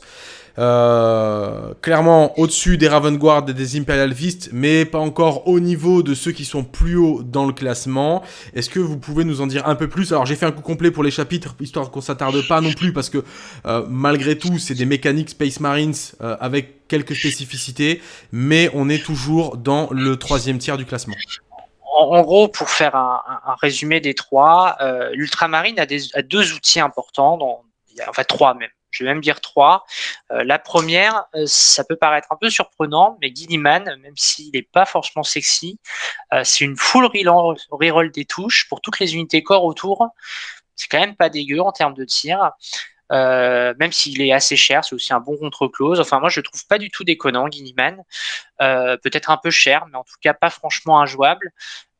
Speaker 1: Euh, clairement au-dessus des Raven Guard et des Imperial Fist, mais pas encore au niveau de ceux qui sont plus hauts dans le classement. Est-ce que vous pouvez nous en dire un peu plus? Alors j'ai fait un coup complet pour les chapitres, histoire qu'on s'attarde pas non plus, parce que euh, malgré tout, c'est des mécaniques Space Marines euh, avec quelques spécificités, mais on est toujours dans le troisième tiers du classement.
Speaker 4: En, gros, pour faire un, résumé des trois, l'ultramarine a, a, deux outils importants, enfin trois même je vais même dire trois. Euh, la première, euh, ça peut paraître un peu surprenant, mais Gilliman, même s'il n'est pas forcément sexy, euh, c'est une full reroll des touches pour toutes les unités corps autour. C'est quand même pas dégueu en termes de tir. même s'il est assez cher, c'est aussi un bon contre-close. Enfin, moi, je le trouve pas du tout déconnant, Guiniman. Peut-être un peu cher, mais en tout cas pas franchement injouable.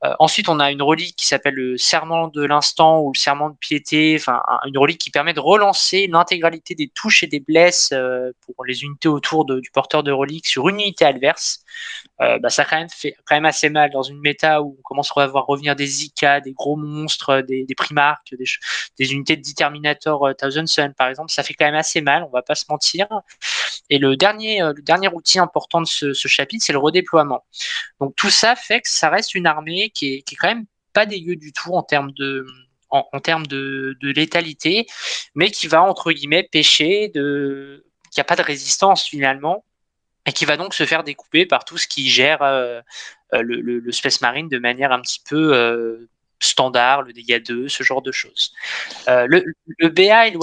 Speaker 4: Euh, ensuite, on a une relique qui s'appelle le serment de l'instant ou le serment de piété, enfin une relique qui permet de relancer l'intégralité des touches et des blesses euh, pour les unités autour du porteur de relique sur une unité adverse. Euh, bah, ça quand même fait quand même assez mal dans une méta où on commence à voir revenir des Zika, des gros monstres, des, des Primarques, des, unités de Determinator Thousand Sun par exemple. Ça fait quand même assez mal, on va pas se mentir. Et le dernier, le dernier outil important de ce, ce chapitre, c'est le redéploiement. Donc tout ça fait que ça reste une armée qui est, qui est quand même pas dégueu du tout en termes de, en, termes de, de, létalité, mais qui va entre guillemets pêcher de, qui a pas de résistance finalement, et qui va donc se faire découper par tout ce qui gère euh, euh, le, le, Space Marine de manière un petit peu euh, standard, le dégât 2, ce genre de choses. le, le BA et le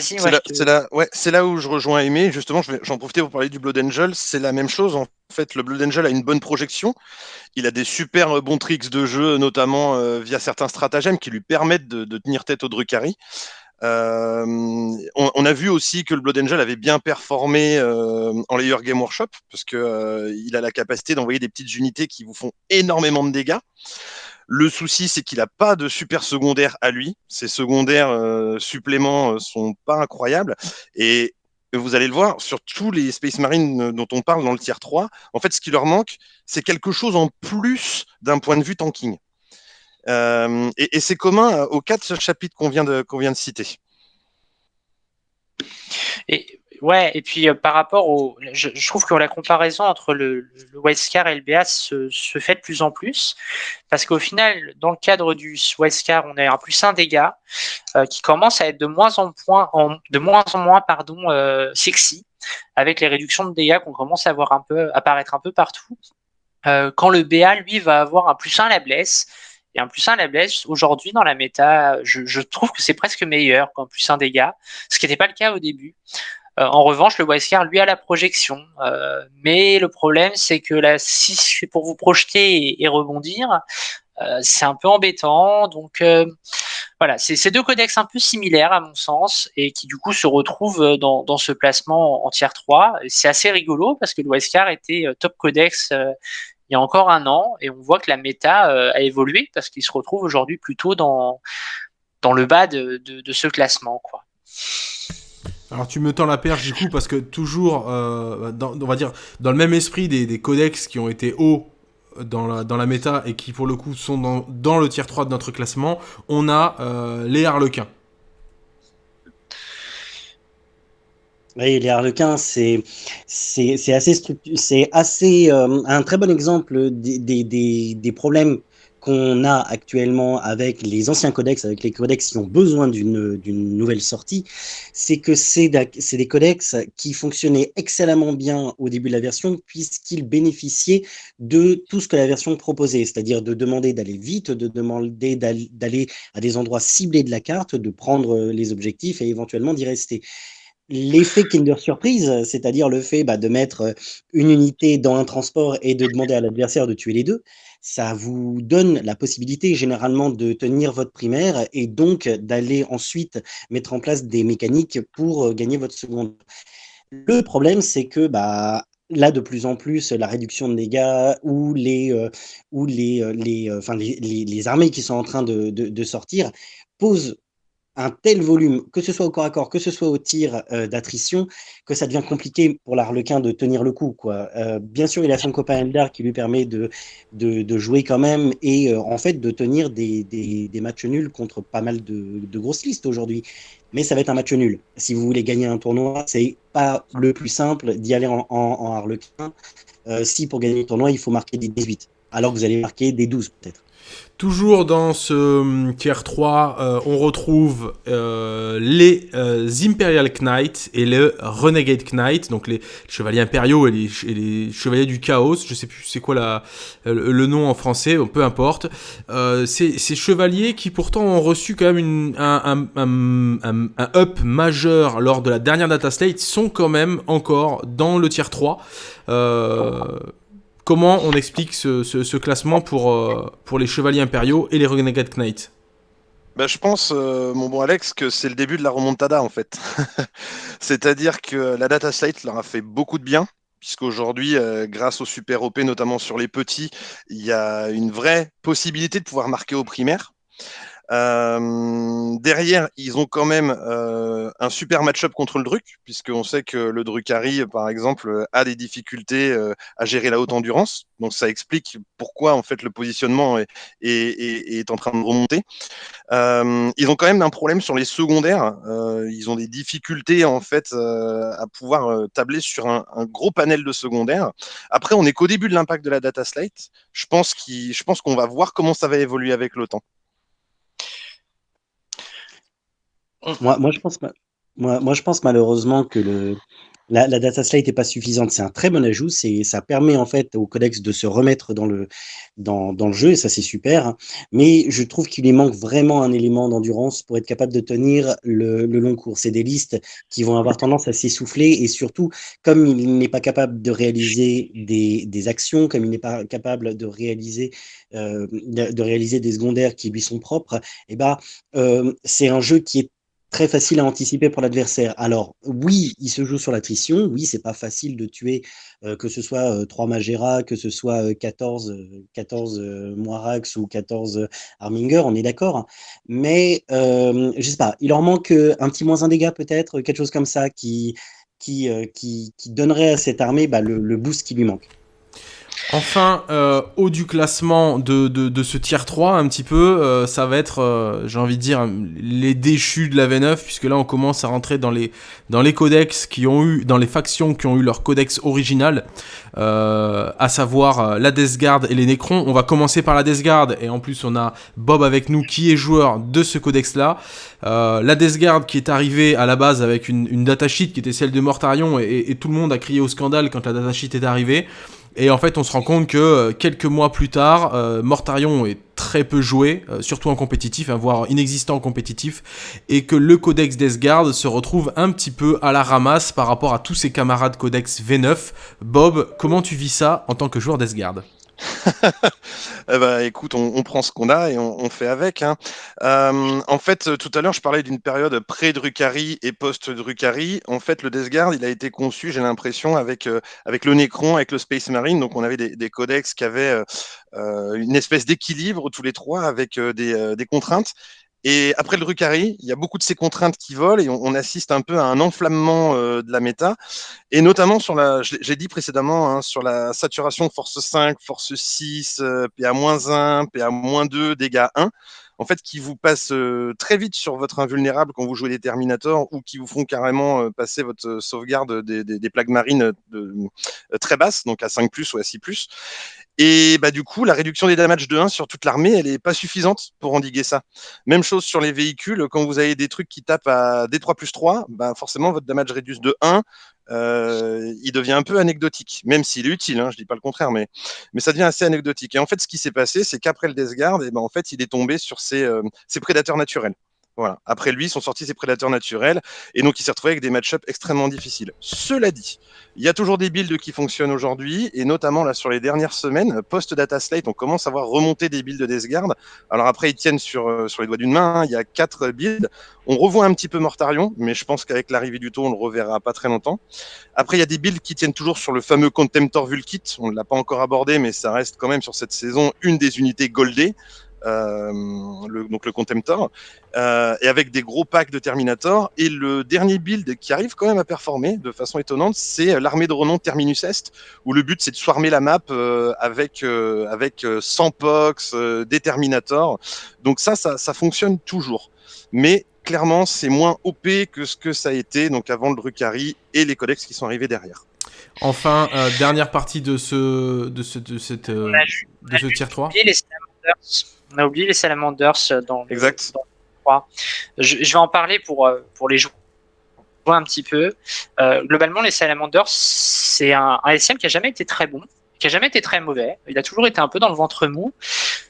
Speaker 2: C'est là, ouais, là, où je rejoins Aimé. Justement, j'en profiter pour parler du Blood Angel. C'est la même chose. En fait, le Blood Angel a une bonne projection. Il a des super bons tricks de jeu, notamment euh, via certains stratagèmes qui lui permettent de, tenir tête au Drukhari. Euh, on, a vu aussi que le Blood Angel avait bien performé euh, en Layer Game Workshop parce qu'il a la capacité d'envoyer des petites unités qui vous font énormément de dégâts. Le souci, c'est qu'il n'a pas de super secondaire à lui. Ses secondaires euh, suppléments euh, sont pas incroyables. Et vous allez le voir, sur tous les Space Marines euh, dont on parle dans le tier 3, en fait, ce qui leur manque, c'est quelque chose en plus d'un point de vue tanking. et, c'est commun aux quatre chapitres qu'on vient, de, vient de citer.
Speaker 4: Et Ouais, et puis euh, par rapport au. Je, trouve que la comparaison entre le, le Wildcar et le BA se, fait de plus en plus. Parce qu'au final, dans le cadre du Wildcar, on a un plus un dégât euh, qui commence à être de moins en, moins, en, de moins, en moins pardon, euh, sexy, avec les réductions de dégâts qu'on commence à voir un peu apparaître un peu partout. quand le BA, lui, va avoir un plus 1 à la blesse. Et un plus 1 à la blesse, aujourd'hui, dans la méta, je, je trouve que c'est presque meilleur qu'un plus 1 dégât, ce qui n'était pas le cas au début. Euh, en revanche, le Wildcard, lui, a la projection. Euh, mais le problème, c'est que là, si c'est pour vous projeter et, rebondir, euh, c'est un peu embêtant. Donc voilà, c'est deux codex un peu similaires à mon sens et qui du coup se retrouvent dans, ce placement en tier 3. C'est assez rigolo parce que le Wildcard était top codex il y a encore un an et on voit que la méta a évolué parce qu'il se retrouve aujourd'hui plutôt dans, dans le bas de, de ce classement. Quoi.
Speaker 1: Alors tu me tends la perche du coup parce que toujours, euh, dans, on va dire, dans le même esprit des, codex qui ont été hauts dans la, dans la méta et qui pour le coup sont dans, dans le tier 3 de notre classement, on a euh, les harlequins.
Speaker 3: Oui, les harlequins, c'est assez, c'est assez euh, un très bon exemple des, des, des, des problèmes qu'on a actuellement avec les anciens codex, avec les codex qui ont besoin d'une nouvelle sortie, c'est que c'est des codex qui fonctionnaient excellemment bien au début de la version, puisqu'ils bénéficiaient de tout ce que la version proposait, c'est-à-dire de demander d'aller vite, de demander d'aller à des endroits ciblés de la carte, de prendre les objectifs et éventuellement d'y rester. L'effet Kinder Surprise, c'est-à-dire le fait bah, de mettre une unité dans un transport et de demander à l'adversaire de tuer les deux, ça vous donne la possibilité généralement de tenir votre primaire et donc d'aller ensuite mettre en place des mécaniques pour euh, gagner votre seconde. Le problème, c'est que bah, là, de plus en plus, la réduction de dégâts ou les, euh, ou euh, les, les, les, armées qui sont en train de, de, de sortir posent un tel volume, que ce soit au corps à corps, que ce soit au tir euh, d'attrition, que ça devient compliqué pour l'Arlequin de tenir le coup. Euh, bien sûr, il a son copain Eldar qui lui permet de, de, jouer quand même et euh, en fait de tenir des, des, matchs nuls contre pas mal de, de grosses listes aujourd'hui. Mais ça va être un match nul. Si vous voulez gagner un tournoi, c'est pas le plus simple d'y aller en, Harlequin. si pour gagner le tournoi, il faut marquer des 18, alors que vous allez marquer des 12 peut-être.
Speaker 1: Toujours dans ce hum, tier 3, euh, on retrouve euh, les euh, Imperial Knights et le Renegade Knight, donc les chevaliers impériaux et les, chevaliers du chaos. Je sais plus c'est quoi la, le, nom en français, peu importe. ces, chevaliers qui pourtant ont reçu quand même un, un, up majeur lors de la dernière data slate sont quand même encore dans le tier 3. Comment on explique ce, classement pour, euh, pour les chevaliers impériaux et les Renegade Knights
Speaker 2: bah, je pense, euh, mon bon Alex, que c'est le début de la remontada en fait. C'est-à-dire que la data slate leur a fait beaucoup de bien, puisqu'aujourd'hui, euh, grâce au super OP, notamment sur les petits, il y a une vraie possibilité de pouvoir marquer au primaire. Derrière, ils ont quand même un super match-up contre le Druc, puisqu'on sait que le Drucari, par exemple, a des difficultés à gérer la haute endurance. Donc ça explique pourquoi en fait le positionnement est, en train de remonter. ils ont quand même un problème sur les secondaires. ils ont des difficultés en fait à pouvoir tabler sur un, un, gros panel de secondaires. Après, on n'est qu'au début de l'impact de la data slate. Je pense qu'on va voir comment ça va évoluer avec le temps.
Speaker 3: Moi, moi, je pense, moi, moi, je pense malheureusement que le, la, data slate n'est pas suffisante. C'est un très bon ajout. Ça permet en fait au codex de se remettre dans le, dans, dans le jeu et ça c'est super. Mais je trouve qu'il lui manque vraiment un élément d'endurance pour être capable de tenir le, le long cours. C'est des listes qui vont avoir tendance à s'essouffler et surtout comme il n'est pas capable de réaliser des, des actions, comme il n'est pas capable de réaliser euh, de, réaliser des secondaires qui lui sont propres, eh ben euh, c'est un jeu qui est très facile à anticiper pour l'adversaire. Alors oui, il se joue sur l'attrition, oui, c'est pas facile de tuer euh, que ce soit 3 euh, Magera, que ce soit 14, 14 Moirax ou 14 Arminger, on est d'accord. Hein. Mais euh, je sais pas, il leur manque un petit moins un dégât peut-être, quelque chose comme ça qui, qui, qui, qui, donnerait à cette armée bah, le, le boost qui lui manque.
Speaker 1: Enfin, euh, haut du classement de, de, ce tier 3, un petit peu, euh, ça va être, euh, j'ai envie de dire, les déchus de la V9, puisque là on commence à rentrer dans les, dans les codex qui ont eu, dans les factions qui ont eu leur codex original, à savoir la Death Guard et les Necrons. On va commencer par la Death Guard, et en plus on a Bob avec nous qui est joueur de ce codex-là. la Death Guard qui est arrivée à la base avec une, une datasheet qui était celle de Mortarion, et, et, tout le monde a crié au scandale quand la datasheet est arrivée. Et en fait, on se rend compte que euh, quelques mois plus tard, euh, Mortarion est très peu joué, euh, surtout en compétitif, hein, voire inexistant en compétitif, et que le codex Deathguard se retrouve un petit peu à la ramasse par rapport à tous ses camarades codex V9. Bob, comment tu vis ça en tant que joueur Deathguard
Speaker 2: eh ben, écoute, on, prend ce qu'on a et on, fait avec. Hein. Euh, en fait, tout à l'heure, je parlais d'une période pré-Drucari et post-Drucari. En fait, le Death Guard, il a été conçu, j'ai l'impression, avec, euh, avec le Necron, avec le Space Marine. Donc, on avait des, codex qui avaient euh, une espèce d'équilibre tous les trois avec des contraintes. Et après le Drucari, il y a beaucoup de ces contraintes qui volent et on, assiste un peu à un enflammement euh, de la méta. Et notamment sur la, j'ai dit précédemment, hein, sur la saturation force 5, force 6, PA-1, PA-2, dégâts 1 en fait, qui vous passent euh, très vite sur votre invulnérable quand vous jouez des Terminators ou qui vous font carrément euh, passer votre sauvegarde des, des, plaques marines de, très basses, donc à 5 ou à 6 et bah, du coup, la réduction des damages de 1 sur toute l'armée, elle n'est pas suffisante pour endiguer ça. Même chose sur les véhicules, quand vous avez des trucs qui tapent à D3 plus 3, bah, forcément, votre damage réduce de 1, euh, il devient un peu anecdotique, même s'il est utile, hein, je dis pas le contraire, mais, mais ça devient assez anecdotique. Et en fait, ce qui s'est passé, c'est qu'après le Death Guard, eh ben, en fait, il est tombé sur ses, euh, ses prédateurs naturels. Voilà. Après lui, sont sortis ses prédateurs naturels, et donc il s'est retrouvé avec des match-ups extrêmement difficiles. Cela dit, il y a toujours des builds qui fonctionnent aujourd'hui, et notamment là sur les dernières semaines, post-data slate, on commence à voir remonter des builds de Death Guard. Alors après, ils tiennent sur, euh, sur les doigts d'une main, hein. il y a quatre builds. On revoit un petit peu Mortarion, mais je pense qu'avec l'arrivée du taux, on le reverra pas très longtemps. Après, il y a des builds qui tiennent toujours sur le fameux Contemptor Vulkit. On ne l'a pas encore abordé, mais ça reste quand même sur cette saison une des unités goldées. Euh, le, donc le Contemptor, euh, et avec des gros packs de Terminator. Et le dernier build qui arrive quand même à performer de façon étonnante, c'est l'armée de renom Terminus Est, où le but c'est de swarmer la map euh, avec, avec 100 pox, des Terminators. Donc ça, ça, ça fonctionne toujours. Mais clairement, c'est moins OP que ce que ça a été donc avant le Drucari et les codex qui sont arrivés derrière.
Speaker 1: Enfin, dernière partie de ce de ce de cette de ce tier 3
Speaker 4: on a oublié les Salamanders euh, dans
Speaker 2: exact.
Speaker 4: je, vais en parler pour, euh, pour les jouer un petit peu. Euh, globalement, les Salamanders, c'est un, un, SM qui a jamais été très bon, qui a jamais été très mauvais. Il a toujours été un peu dans le ventre mou.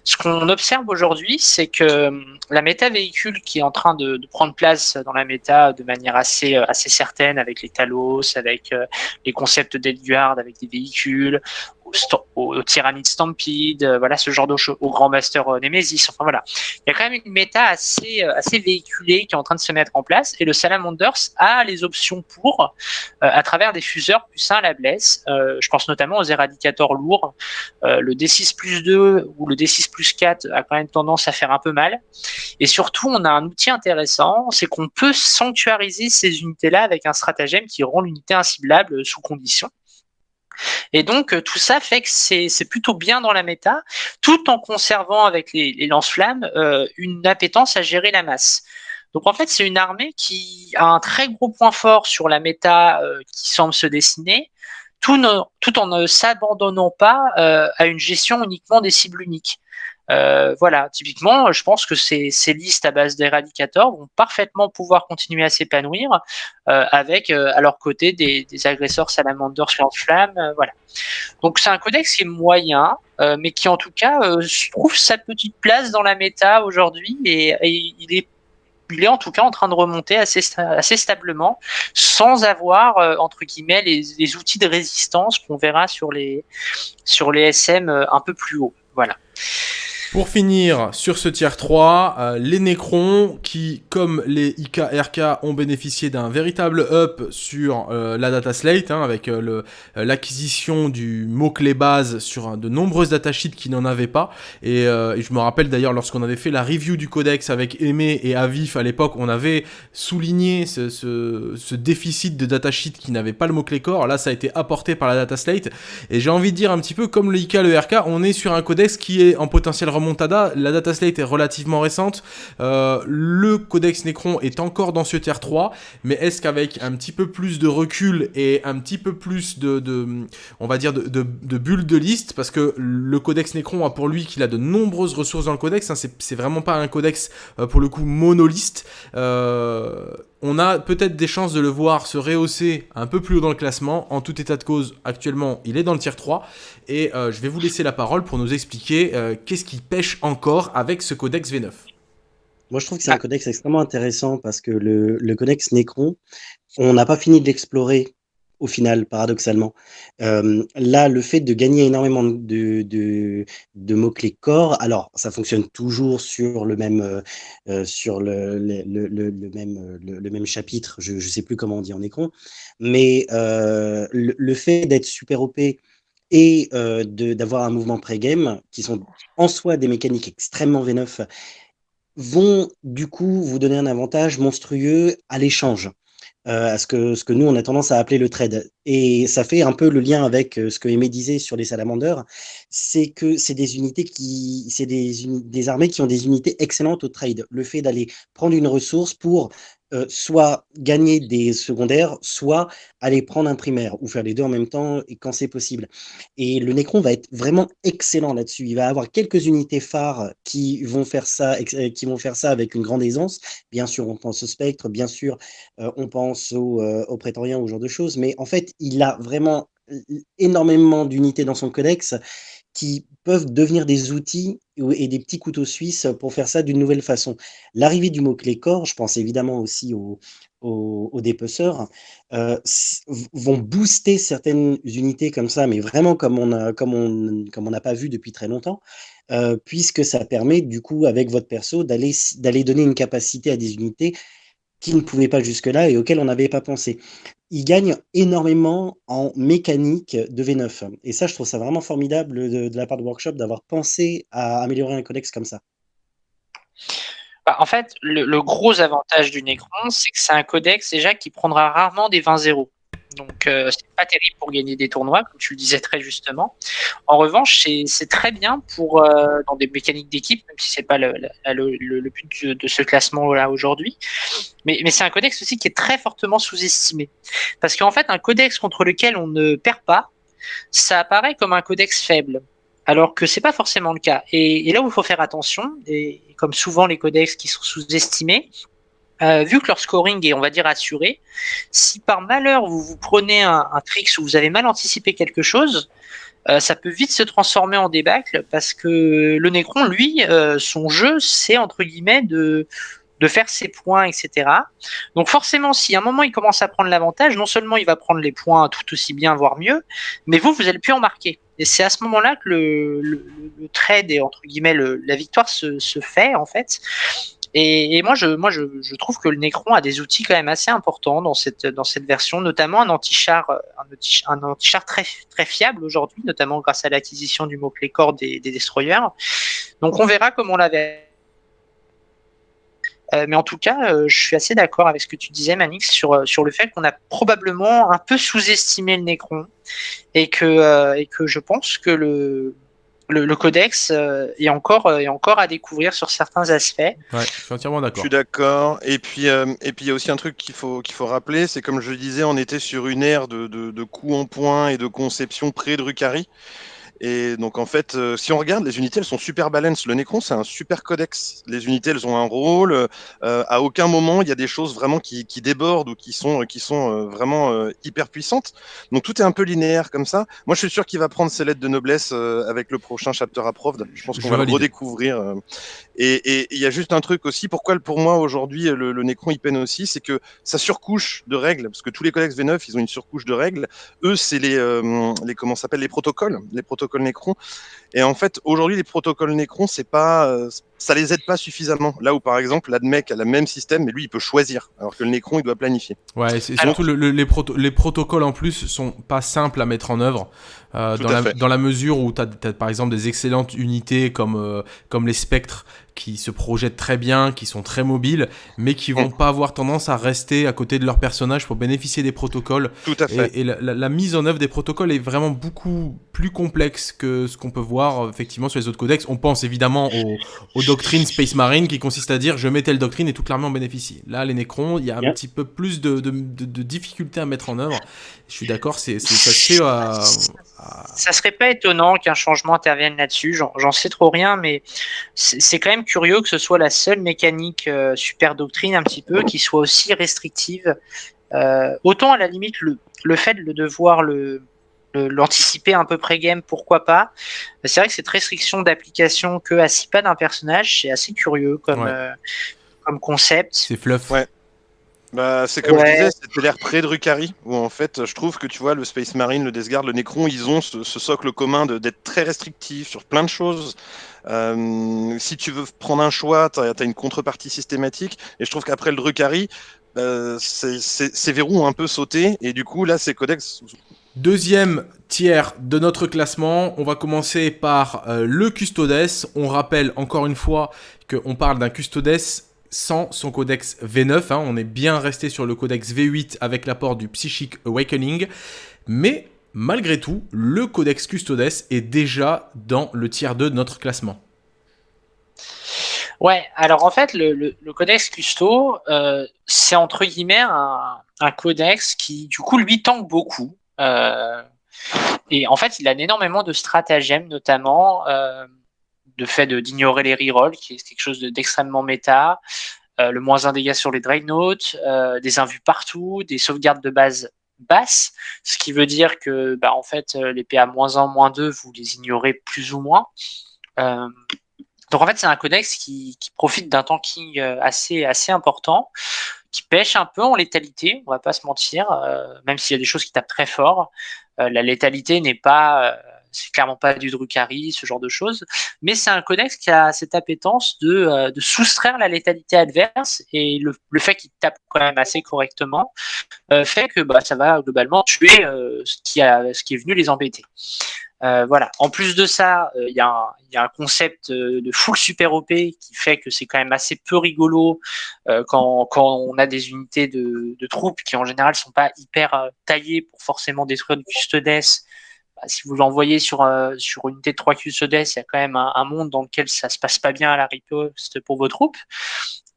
Speaker 4: Ce qu'on observe aujourd'hui, c'est que hum, la méta véhicule qui est en train de, de, prendre place dans la méta de manière assez, assez certaine avec les Talos, avec les concepts d'Edguard, avec des véhicules, au, au Stampede, euh, voilà ce genre de choses, au Grand Master euh, Nemesis. Enfin voilà, il y a quand même une méta assez euh, assez véhiculée qui est en train de se mettre en place et le Salamanders a les options pour à travers des fuseurs plus 1 à la blesse. je pense notamment aux éradicateurs lourds. le D6 plus 2 ou le D6 plus 4 a quand même tendance à faire un peu mal. Et surtout, on a un outil intéressant, c'est qu'on peut sanctuariser ces unités-là avec un stratagème qui rend l'unité inciblable sous condition. Et donc, euh, tout ça fait que c'est plutôt bien dans la méta, tout en conservant avec les, lance-flammes euh, une appétence à gérer la masse. Donc, en fait, c'est une armée qui a un très gros point fort sur la méta euh, qui semble se dessiner, tout, tout en ne s'abandonnant pas à une gestion uniquement des cibles uniques. Euh, voilà, typiquement, je pense que ces, listes à base d'éradicateurs vont parfaitement pouvoir continuer à s'épanouir euh, avec euh, à leur côté des, des agresseurs salamanders lance-flamme. Euh, voilà. Donc c'est un codex qui est moyen, euh, mais qui en tout cas trouve sa petite place dans la méta aujourd'hui et, il est il est en tout cas en train de remonter assez, assez stablement, sans avoir, entre guillemets, les, les, outils de résistance qu'on verra sur les, sur les SM un peu plus haut. Voilà.
Speaker 1: Pour finir sur ce tiers 3, euh, les Necrons qui, comme les IKRK, ont bénéficié d'un véritable up sur euh, la data slate, hein, avec euh, l'acquisition du mot-clé base sur de nombreuses datasheets qui n'en avaient pas. Et, je me rappelle d'ailleurs lorsqu'on avait fait la review du codex avec Aimé et Avif à l'époque, on avait souligné ce, déficit de datasheet qui n'avait pas le mot-clé core. Là, ça a été apporté par la data slate. Et j'ai envie de dire un petit peu comme le IK, le RK, on est sur un codex qui est en potentiel La data slate est relativement récente. Euh, le codex Necron est encore dans ce tier 3. Mais est-ce qu'avec un petit peu plus de recul et un petit peu plus de, on va dire, de, de, bulles de liste, parce que le codex Necron a pour lui qu'il a de nombreuses ressources dans le codex. Hein, c'est vraiment pas un codex euh, pour le coup monoliste. Euh, on a peut-être des chances de le voir se rehausser un peu plus haut dans le classement. En tout état de cause, actuellement, il est dans le tier 3. Et euh, je vais vous laisser la parole pour nous expliquer euh, qu'est-ce qui pêche encore avec ce codex V9.
Speaker 3: Moi, je trouve que c'est un codex extrêmement intéressant parce que le, le codex Necron, on n'a pas fini de l'explorer au final, paradoxalement. là, le fait de gagner énormément de, mots-clés corps, alors ça fonctionne toujours sur le même, sur le, le, même, le, même chapitre, je ne sais plus comment on dit en écran, mais le, fait d'être super OP et d'avoir un mouvement pré-game, qui sont en soi des mécaniques extrêmement V9, vont du coup vous donner un avantage monstrueux à l'échange. Euh, à ce que, ce que nous, on a tendance à appeler le trade. Et ça fait un peu le lien avec euh, ce que Aimé disait sur les salamanders, c'est que c'est des unités qui, c'est des, des armées qui ont des unités excellentes au trade. Le fait d'aller prendre une ressource pour euh, soit gagner des secondaires, soit aller prendre un primaire, ou faire les deux en même temps quand c'est possible. Et le Necron va être vraiment excellent là-dessus. Il va avoir quelques unités phares qui vont faire ça, euh, qui vont faire ça avec une grande aisance. Bien sûr, on pense au spectre, bien sûr, euh, on pense au, au ou ce genre de choses, mais en fait, il a vraiment énormément d'unités dans son codex qui peuvent devenir des outils et des petits couteaux suisses pour faire ça d'une nouvelle façon. L'arrivée du mot-clé corps, je pense évidemment aussi aux, aux, dépeceurs, euh, vont booster certaines unités comme ça, mais vraiment comme on n'a comme on, comme on pas vu depuis très longtemps, euh, puisque ça permet du coup avec votre perso d'aller donner une capacité à des unités qui ne pouvaient pas jusque-là et auxquelles on n'avait pas pensé il gagne énormément en mécanique de V9. Et ça, je trouve ça vraiment formidable de, la part de Workshop d'avoir pensé à améliorer un codex comme ça.
Speaker 4: Bah, en fait, le, gros avantage du Necron, c'est que c'est un codex déjà qui prendra rarement des 20-0. Donc, euh, c'est pas terrible pour gagner des tournois, comme tu le disais très justement. En revanche, c'est très bien pour euh, dans des mécaniques d'équipe, même si c'est pas le, but de, ce classement-là aujourd'hui. Mais, mais c'est un codex aussi qui est très fortement sous-estimé. Parce qu'en fait, un codex contre lequel on ne perd pas, ça apparaît comme un codex faible. Alors que c'est pas forcément le cas. Et, et là où il faut faire attention, et comme souvent les codex qui sont sous-estimés, euh, vu que leur scoring est, on va dire, assuré, si par malheur vous vous prenez un, un trick où vous avez mal anticipé quelque chose, euh, ça peut vite se transformer en débâcle parce que le Necron, lui, euh, son jeu, c'est entre guillemets de, de faire ses points, etc. Donc forcément, si à un moment il commence à prendre l'avantage, non seulement il va prendre les points tout aussi bien, voire mieux, mais vous, vous allez plus en marquer. Et c'est à ce moment-là que le, trade et entre guillemets la victoire se fait en fait. Et, moi, je, trouve que le Necron a des outils quand même assez importants dans cette, version, notamment un anti-char un anti très, très fiable aujourd'hui, notamment grâce à l'acquisition du mot-clé corps des, des destroyers. Donc on verra comment on l'avait. Euh, mais en tout cas, euh, je suis assez d'accord avec ce que tu disais, Manix, sur, euh, sur le fait qu'on a probablement un peu sous-estimé le Necron et que je pense que le, le, codex euh, est encore euh, est encore à découvrir sur certains aspects.
Speaker 1: Ouais, je suis entièrement d'accord.
Speaker 2: Je suis d'accord. Et puis euh, et puis il y a aussi un truc qu'il faut qu'il faut rappeler, c'est comme je le disais, on était sur une ère de, de, de coups en point et de conception pré-Drucari. Et donc en fait, euh, si on regarde, les unités elles sont super balance. Le Necron c'est un super codex. Les unités elles ont un rôle. Euh, à aucun moment il y a des choses vraiment qui, qui débordent ou qui sont qui sont euh, vraiment hyper puissantes. Donc tout est un peu linéaire comme ça. Moi je suis sûr qu'il va prendre ses lettres de noblesse avec le prochain chapter approved. Je pense qu'on va le redécouvrir. Et il y a juste un truc aussi. Pourquoi pour moi aujourd'hui le, le Necron il peine aussi, c'est que sa surcouche de règles, parce que tous les codex V9 ils ont une surcouche de règles. Eux c'est les les comment s'appelle les protocoles. Les protocoles protocoles Necron. Et en fait, aujourd'hui, les protocoles Necron, c'est pas, euh, ça les aide pas suffisamment. Là où, par exemple, l'ADMEC a le même système, mais lui, il peut choisir, alors que le Necron, il doit planifier.
Speaker 1: Ouais, c'est surtout le, le, les, proto les, protocoles en plus sont pas simples à mettre en œuvre. Euh, dans, la, dans, la, mesure où tu as, as, par exemple des excellentes unités comme, euh, comme les spectres qui se projettent très bien, qui sont très mobiles, mais qui vont mm. pas avoir tendance à rester à côté de leur personnage pour bénéficier des protocoles.
Speaker 2: Tout à fait.
Speaker 1: Et, et la, la, la, mise en œuvre des protocoles est vraiment beaucoup plus complexe que ce qu'on peut voir effectivement sur les autres codex. On pense évidemment aux, aux, doctrines Space Marine qui consistent à dire je mets telle doctrine et toute l'armée en bénéficie. Là, les Necrons, il y a un petit peu plus de, de, de, de difficultés à mettre en œuvre. Je suis d'accord, c'est ça se fait à,
Speaker 4: à... Ça serait pas étonnant qu'un changement intervienne là-dessus, j'en sais trop rien, mais c'est quand même curieux que ce soit la seule mécanique euh, super doctrine un petit peu qui soit aussi restrictive. Euh, autant à la limite le, le fait de devoir le l'anticiper un peu pré-game, pourquoi pas. C'est vrai que cette restriction d'application que à 6 pas d'un personnage, c'est assez curieux comme, ouais. euh, comme concept.
Speaker 1: C'est fluff.
Speaker 2: Ouais. Bah, c'est comme ouais. je disais, c'était l'air près de Rukari, où en fait, je trouve que tu vois, le Space Marine, le Death Guard, le Necron, ils ont ce, ce socle commun d'être très restrictifs sur plein de choses. Euh, si tu veux prendre un choix, tu as, as, une contrepartie systématique. Et je trouve qu'après le Drukari, euh, ces verrous ont un peu sauté. Et du coup, là, ces codex
Speaker 1: Deuxième tiers de notre classement, on va commencer par euh, le Custodes. On rappelle encore une fois qu'on parle d'un Custodes sans son codex V9. Hein. On est bien resté sur le codex V8 avec l'apport du Psychic Awakening. Mais malgré tout, le codex Custodes est déjà dans le tiers 2 de notre classement.
Speaker 4: Ouais, alors en fait, le, codex Custo, euh, c'est entre guillemets un, codex qui, du coup, lui tanque beaucoup. Euh, et en fait, il a énormément de stratagèmes, notamment euh, le fait d'ignorer les rerolls, qui est quelque chose d'extrêmement de, méta, euh, le moins un dégâts sur les Dreadnoughts, euh, des invus partout, des sauvegardes de base basses, ce qui veut dire que bah, en fait, les PA moins 1, moins 2, vous les ignorez plus ou moins. Euh, donc en fait, c'est un codex qui, qui profite d'un tanking assez, assez important qui pêche un peu en létalité, on va pas se mentir, euh, même s'il y a des choses qui tapent très fort. Euh, la létalité n'est pas, euh, c'est clairement pas du Drukhari, ce genre de choses, mais c'est un codex qui a cette appétence de, euh, soustraire la létalité adverse et le, fait qu'il tape quand même assez correctement euh, fait que bah, ça va globalement tuer ce, qui a, ce qui est venu les embêter. Euh, voilà. En plus de ça, il euh, y, a un concept euh, de full super OP qui fait que c'est quand même assez peu rigolo euh, quand, on a des unités de, troupes qui en général sont pas hyper euh, taillées pour forcément détruire du custodes. Si vous l'envoyez sur, sur une unité de 3 custodes, il y a quand même un, monde dans lequel ça se passe pas bien à la riposte pour vos troupes.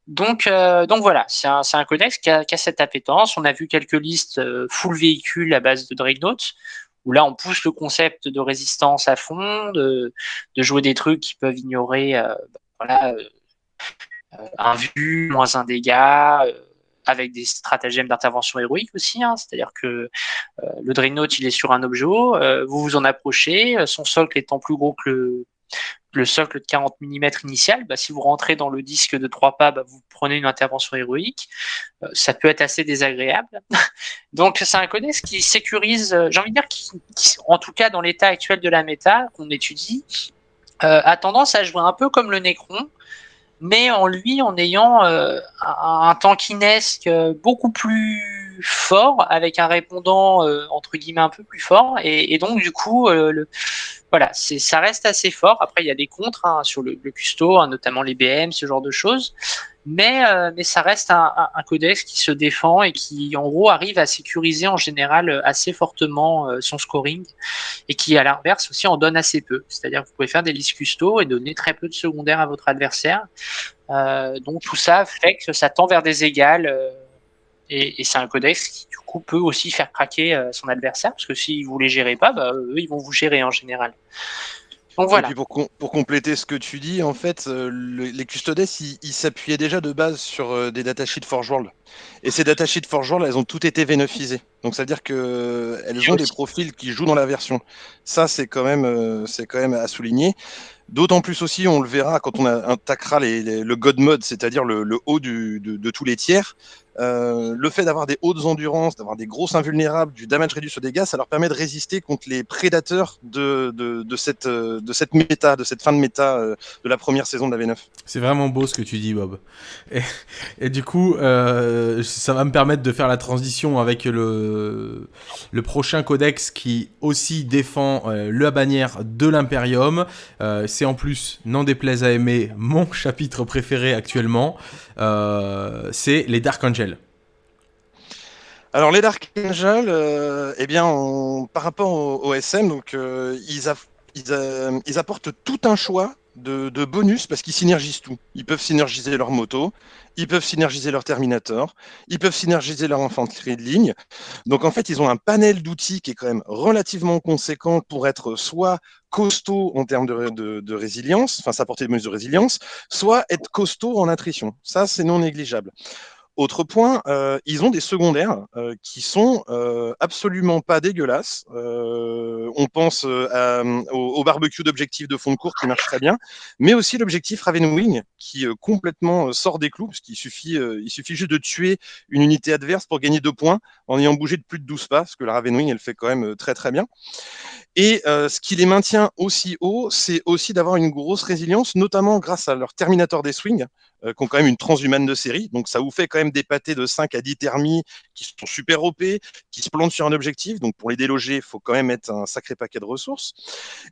Speaker 4: Donc, euh, donc voilà, c'est un, un, codex qui a, cette appétence. On a vu quelques listes euh, full véhicule à base de Dreadnought, où là on pousse le concept de résistance à fond, de, jouer des trucs qui peuvent ignorer euh, euh, un vu, moins un dégât, euh, avec des stratagèmes d'intervention héroïque aussi, hein, c'est-à-dire que le Dreadnought il est sur un objet, vous vous en approchez, son socle étant plus gros que le, le socle de 40 mm initial, bah, si vous rentrez dans le disque de 3 pas, bah, vous prenez une intervention héroïque. Euh, ça peut être assez désagréable. Donc c'est un codex qui sécurise, euh, j'ai envie de dire, qui, en tout cas dans l'état actuel de la méta qu'on étudie, euh, a tendance à jouer un peu comme le Necron, mais en lui en ayant euh, un, un tankinesque beaucoup plus fort, avec un répondant euh, entre guillemets un peu plus fort, et, et donc du coup le voilà, ça reste assez fort. Après, il y a des contres hein, sur le, le custo, hein, notamment les BM, ce genre de choses. Mais, euh, mais ça reste un, codex qui se défend et qui, en gros, arrive à sécuriser en général assez fortement euh, son scoring et qui, à l'inverse, aussi en donne assez peu. C'est-à-dire que vous pouvez faire des listes custo et donner très peu de secondaires à votre adversaire. Euh, donc tout ça fait que ça tend vers des égales euh, et, c'est un codex qui, du coup, peut aussi faire craquer euh, son adversaire, parce que si vous les gérez pas, bah, eux, ils vont vous gérer en général.
Speaker 2: Donc voilà. Et puis pour, com pour, compléter ce que tu dis, en fait, euh, le, les custodes, ils, s'appuyaient déjà de base sur euh, des datasheets Forge World. Et ces datasheets Forge World, elles ont toutes été V9isées. Donc ça veut dire qu'elles ont des profils qui jouent dans la version. Ça, c'est quand, même, c'est quand même à souligner. D'autant plus aussi, on le verra quand on attaquera les, les, le God Mode, c'est-à-dire le, le, haut du, de, de, tous les tiers. Euh, le fait d'avoir des hautes endurances, d'avoir des grosses invulnérables, du damage réduit sur dégâts, ça leur permet de résister contre les prédateurs de, cette, euh, de cette méta, de cette fin de méta euh, de la première saison de la V9.
Speaker 1: C'est vraiment beau ce que tu dis, Bob. Et, du coup, ça va me permettre de faire la transition avec le, le prochain codex qui aussi défend la bannière de l'Imperium. C'est en plus, n'en déplaise à aimer, mon chapitre préféré actuellement. C'est les Dark Angels.
Speaker 2: Alors les Dark Angels, euh, eh bien, par rapport au, SM, donc euh, euh, ils, apportent tout un choix de, bonus parce qu'ils synergisent tout. Ils peuvent synergiser leur moto, ils peuvent synergiser leur Terminator, ils peuvent synergiser leur infanterie de ligne. Donc en fait, ils ont un panel d'outils qui est quand même relativement conséquent pour être soit costaud en termes de, résilience, enfin s'apporter des bonus de résilience, soit être costaud en attrition. Ça, c'est non négligeable. Autre point, euh, ils ont des secondaires euh, qui sont euh, absolument pas dégueulasses. on pense au, barbecue d'objectifs de fond de cours qui marche très bien, mais aussi l'objectif Ravenwing qui complètement sort des clous, parce qu'il suffit, il suffit juste de tuer une unité adverse pour gagner deux points en ayant bougé de plus de 12 pas, parce que la Ravenwing elle fait quand même très très bien. Et ce qui les maintient aussi haut, c'est aussi d'avoir une grosse résilience, notamment grâce à leur Terminator des Swings, qui ont quand même une transhumane de série. Donc ça vous fait quand même des pâtés de 5 à 10 thermies qui sont super OP, qui se plantent sur un objectif. Donc pour les déloger, il faut quand même mettre un sacré paquet de ressources.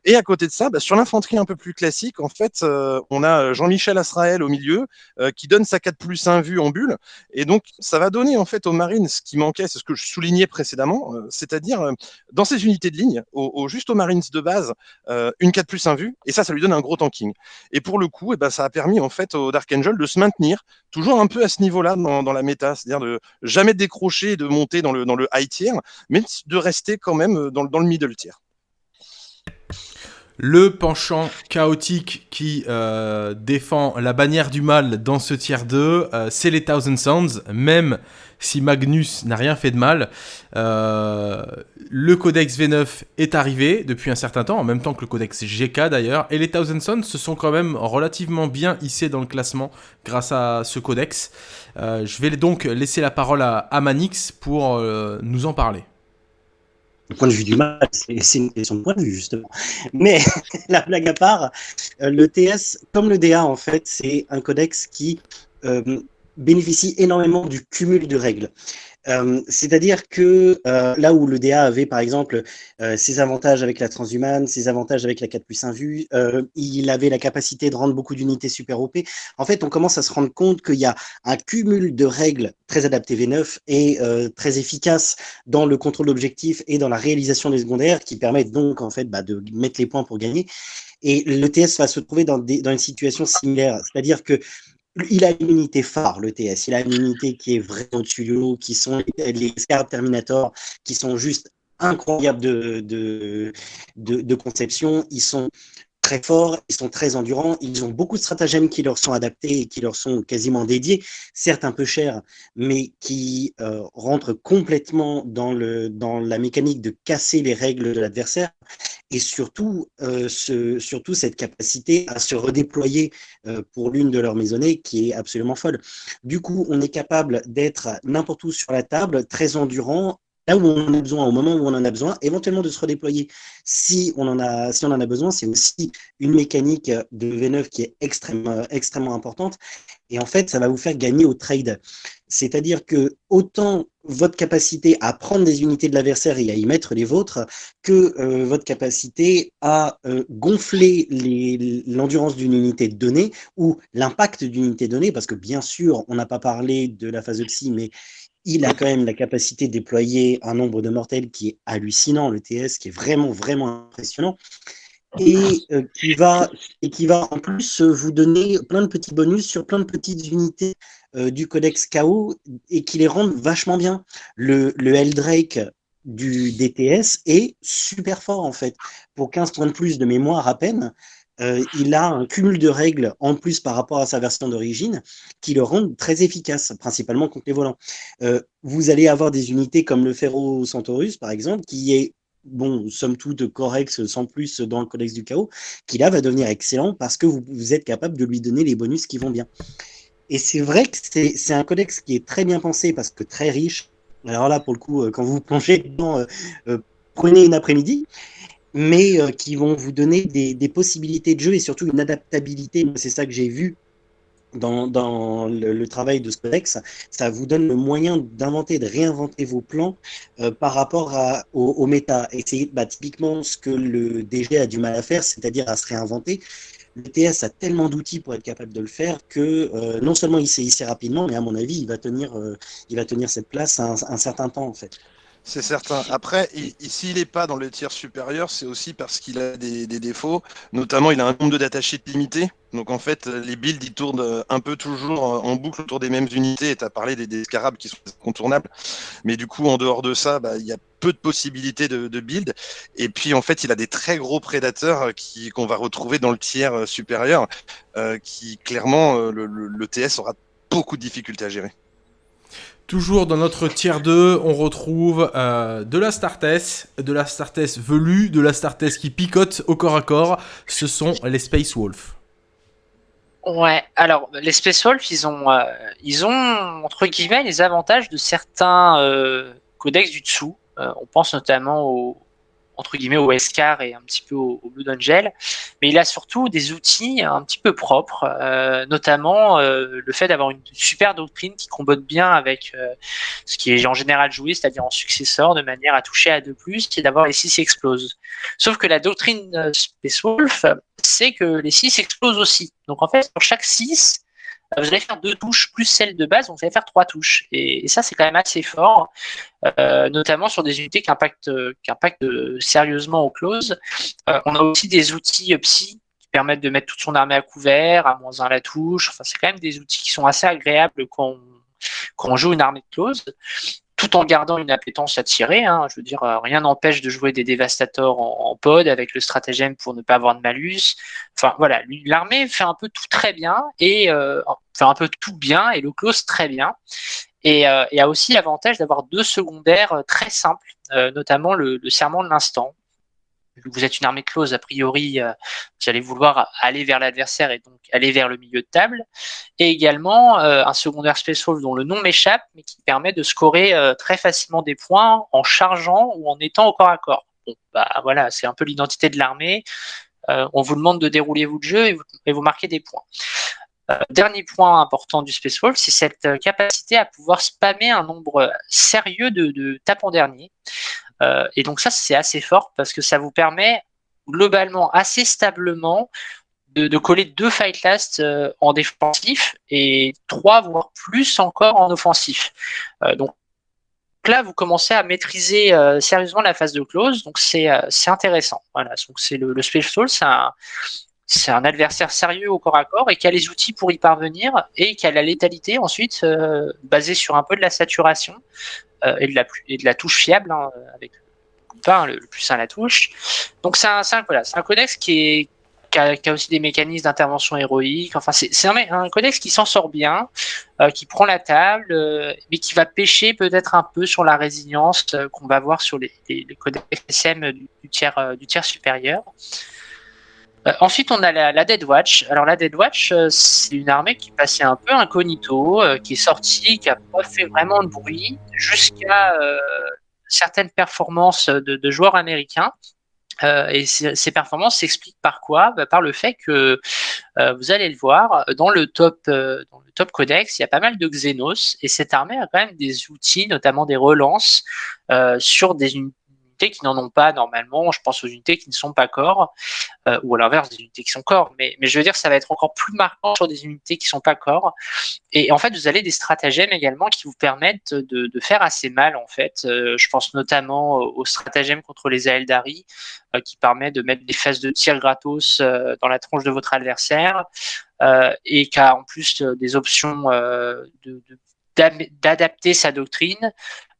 Speaker 2: Et à côté de ça, bah, sur l'infanterie un peu plus classique, en fait, euh, on a Jean-Michel Asraël au milieu euh, qui donne sa 4 plus 1 vue en bulle. Et donc ça va donner en fait aux marines ce qui manquait, c'est ce que je soulignais précédemment, euh, c'est-à-dire dans ces unités de ligne, au, juste aux marines de base, une 4 plus 1 vue. Et ça, ça lui donne un gros tanking. Et pour le coup, eh ben, ça a permis en fait au Dark Angel de se maintenir toujours un peu à ce niveau-là dans, la méta, c'est-à-dire de jamais décrocher et de monter dans le, dans le high tier, mais de rester quand même euh, dans, dans le middle tier.
Speaker 1: Le penchant chaotique qui euh, défend la bannière du mal dans ce tiers 2, euh, c'est les Thousand Sounds, même si Magnus n'a rien fait de mal. Euh, le codex V9 est arrivé depuis un certain temps, en même temps que le codex GK d'ailleurs, et les Thousand Sons se sont quand même relativement bien hissés dans le classement grâce à ce codex. Euh, je vais donc laisser la parole à, Manix pour euh, nous en parler.
Speaker 3: Du point de vue du mal, c'est de point de vue, justement. Mais la blague à part, le TS, comme le DA, en fait, c'est un codex qui bénéficie énormément du cumul de règles. Euh, c'est-à-dire que euh, là où le DA avait par exemple euh, ses avantages avec la transhumane, ses avantages avec la 4 plus 1 vue, il avait la capacité de rendre beaucoup d'unités super OP. En fait, on commence à se rendre compte qu'il y a un cumul de règles très adaptées V9 et très efficaces dans le contrôle d'objectifs et dans la réalisation des secondaires qui permettent donc en fait bah, de mettre les points pour gagner. Et le TS va se trouver dans une situation similaire, c'est-à-dire que il a une unité phare, le TS. Il a une unité qui est vraiment tuyau, qui sont les Scar Terminator, qui sont juste incroyables de, de, de, conception. Ils sont très forts, ils sont très endurants, ils ont beaucoup de stratagèmes qui leur sont adaptés et qui leur sont quasiment dédiés, certes un peu chers, mais qui euh, rentrent complètement dans, le, dans la mécanique de casser les règles de l'adversaire et surtout, euh, ce, surtout cette capacité à se redéployer euh, pour l'une de leurs maisonnées qui est absolument folle. Du coup, on est capable d'être n'importe où sur la table, très endurant, là où on en a besoin, au moment où on en a besoin, éventuellement de se redéployer si on en a, besoin. C'est aussi une mécanique de V9 qui est extrêmement, extrêmement importante. Et en fait, ça va vous faire gagner au trade. C'est-à-dire que autant votre capacité à prendre des unités de l'adversaire et à y mettre les vôtres, que euh, votre capacité à euh, gonfler l'endurance d'une unité donnée ou l'impact d'une unité donnée, parce que bien sûr, on n'a pas parlé de la phase de psy, mais il a quand même la capacité de déployer un nombre de mortels qui est hallucinant, le TS, qui est vraiment, vraiment impressionnant. Et, euh, qui va, et qui va en plus vous donner plein de petits bonus sur plein de petites unités euh, du codex KO et qui les rendent vachement bien. Le, le Eldrake du DTS est super fort en fait. Pour 15 points de plus de mémoire à peine, euh, il a un cumul de règles en plus par rapport à sa version d'origine qui le rendent très efficace, principalement contre les volants. Euh, vous allez avoir des unités comme le Ferro Centaurus, par exemple, qui est, bon, somme toute correct, sans plus dans le codex du chaos, qui là va devenir excellent parce que vous, êtes capable de lui donner les bonus qui vont bien. Et c'est vrai que c'est un codex qui est très bien pensé parce que très riche. Alors là, pour le coup, quand vous plongez dedans, prenez une après-midi mais qui vont vous donner des, possibilités de jeu et surtout une adaptabilité. C'est ça que j'ai vu dans, le, travail de codex, ça vous donne le moyen d'inventer, de réinventer vos plans euh, par rapport à, au, méta. C'est bah, typiquement ce que le DG a du mal à faire, c'est-à-dire à se réinventer. Le TS a tellement d'outils pour être capable de le faire que euh, non seulement il sait ici rapidement, mais à mon avis, il va tenir, euh, il va tenir cette place un, un certain temps en fait.
Speaker 2: C'est certain. Après, s'il n'est pas dans le tiers supérieur, c'est aussi parce qu'il a des, défauts. Notamment, il a un nombre de limité. Donc en fait, les builds, ils tournent euh, un peu toujours en boucle autour des mêmes unités. Et tu as parlé des, scarabs qui sont contournables. Mais du coup, en dehors de ça, bah, il y a peu de possibilités de, build. Et puis en fait, il a des très gros prédateurs qu'on va retrouver dans le tiers euh, supérieur, euh, qui clairement, le, le TS aura beaucoup de difficultés à gérer.
Speaker 1: Toujours dans notre tier 2, on retrouve euh, de la Startess, de la Startess velue, de la Startess qui picote au corps à corps. Ce sont les Space Wolf.
Speaker 4: Ouais, alors les Space Wolf, ils ont, euh, entre guillemets les avantages de certains euh, codex du dessous. on pense notamment au, entre guillemets au Escar et un petit peu au, Blue Angel, mais il a surtout des outils un petit peu propres, euh, notamment euh, le fait d'avoir une super doctrine qui combote bien avec euh, ce qui est en général joué, c'est-à-dire en successeur, de manière à toucher à 2+, et d'avoir les 6 exploses. Sauf que la doctrine Space Wolf, c'est que les 6 explosent aussi. Donc en fait, sur chaque 6, vous allez faire deux touches plus celle de base, donc vous allez faire trois touches. Et, ça, c'est quand même assez fort, euh, notamment sur des unités qui impactent, qui impactent sérieusement au close. Euh, on a aussi des outils psy qui permettent de mettre toute son armée à couvert, à moins 1 la touche. Enfin, c'est quand même des outils qui sont assez agréables quand quand on joue une armée de close tout en gardant une appétence à tirer. Hein. Je veux dire, euh, rien n'empêche de jouer des dévastateurs en, pod avec le stratagème pour ne pas avoir de malus. Enfin voilà, l'armée fait un peu tout très bien et euh, un peu tout bien et le close très bien. Et, euh, a aussi l'avantage d'avoir deux secondaires euh, très simples, notamment le, le serment de l'instant, vous êtes une armée close, a priori, euh, vous allez vouloir aller vers l'adversaire et donc aller vers le milieu de table. Et également euh, un secondaire special dont le nom m'échappe, mais qui permet de scorer euh, très facilement des points en chargeant ou en étant au corps à corps. Bon, bah voilà, c'est un peu l'identité de l'armée. on vous demande de dérouler votre jeu et vous, marquez des points. dernier point important du Space Wolf, c'est cette capacité à pouvoir spammer un nombre sérieux de, de tapes en dernier. Euh, et donc ça, c'est assez fort parce que ça vous permet globalement assez stablement de, coller deux fight last euh, en défensif et trois voire plus encore en offensif. Euh, donc là, vous commencez à maîtriser sérieusement la phase de close, donc c'est intéressant. Voilà, donc c'est le, le Special c'est un, c'est un adversaire sérieux au corps à corps et qui a les outils pour y parvenir et qui a la létalité ensuite basée sur un peu de la saturation euh, et, de la, et de la touche fiable, hein, avec le, le, plus 1 à la touche. Donc c'est un, un, voilà, un codex qui, est, qui, a, qui, a, aussi des mécanismes d'intervention héroïque. Enfin, c'est un, un, codex qui s'en sort bien, euh, qui prend la table, euh, mais qui va pêcher peut-être un peu sur la résilience euh, qu'on va voir sur les, les, les codex SM du, du, tiers, euh, du tiers supérieur. Euh, ensuite, on a la, Dead Watch. Alors, la Dead Watch, euh, c'est une armée qui passait un peu incognito, euh, qui est sortie, qui n'a pas fait vraiment de bruit, jusqu'à certaines performances de, joueurs américains. et ces, performances s'expliquent par quoi? Bah, Par le fait que, vous allez le voir, dans le, top, dans le top codex, il y a pas mal de Xenos, et cette armée a quand même des outils, notamment des relances, sur des, qui n'en ont pas normalement. Je pense aux unités qui ne sont pas corps, euh, ou à l'inverse des unités qui sont corps. Mais, je veux dire, ça va être encore plus marquant sur des unités qui sont pas corps. Et en fait, vous avez des stratagèmes également qui vous permettent de, faire assez mal. En fait, euh, je pense notamment au stratagème contre les Aeldari, euh, qui permet de mettre des phases de tir gratos dans la tronche de votre adversaire. et qui a en plus des options d'adapter sa doctrine,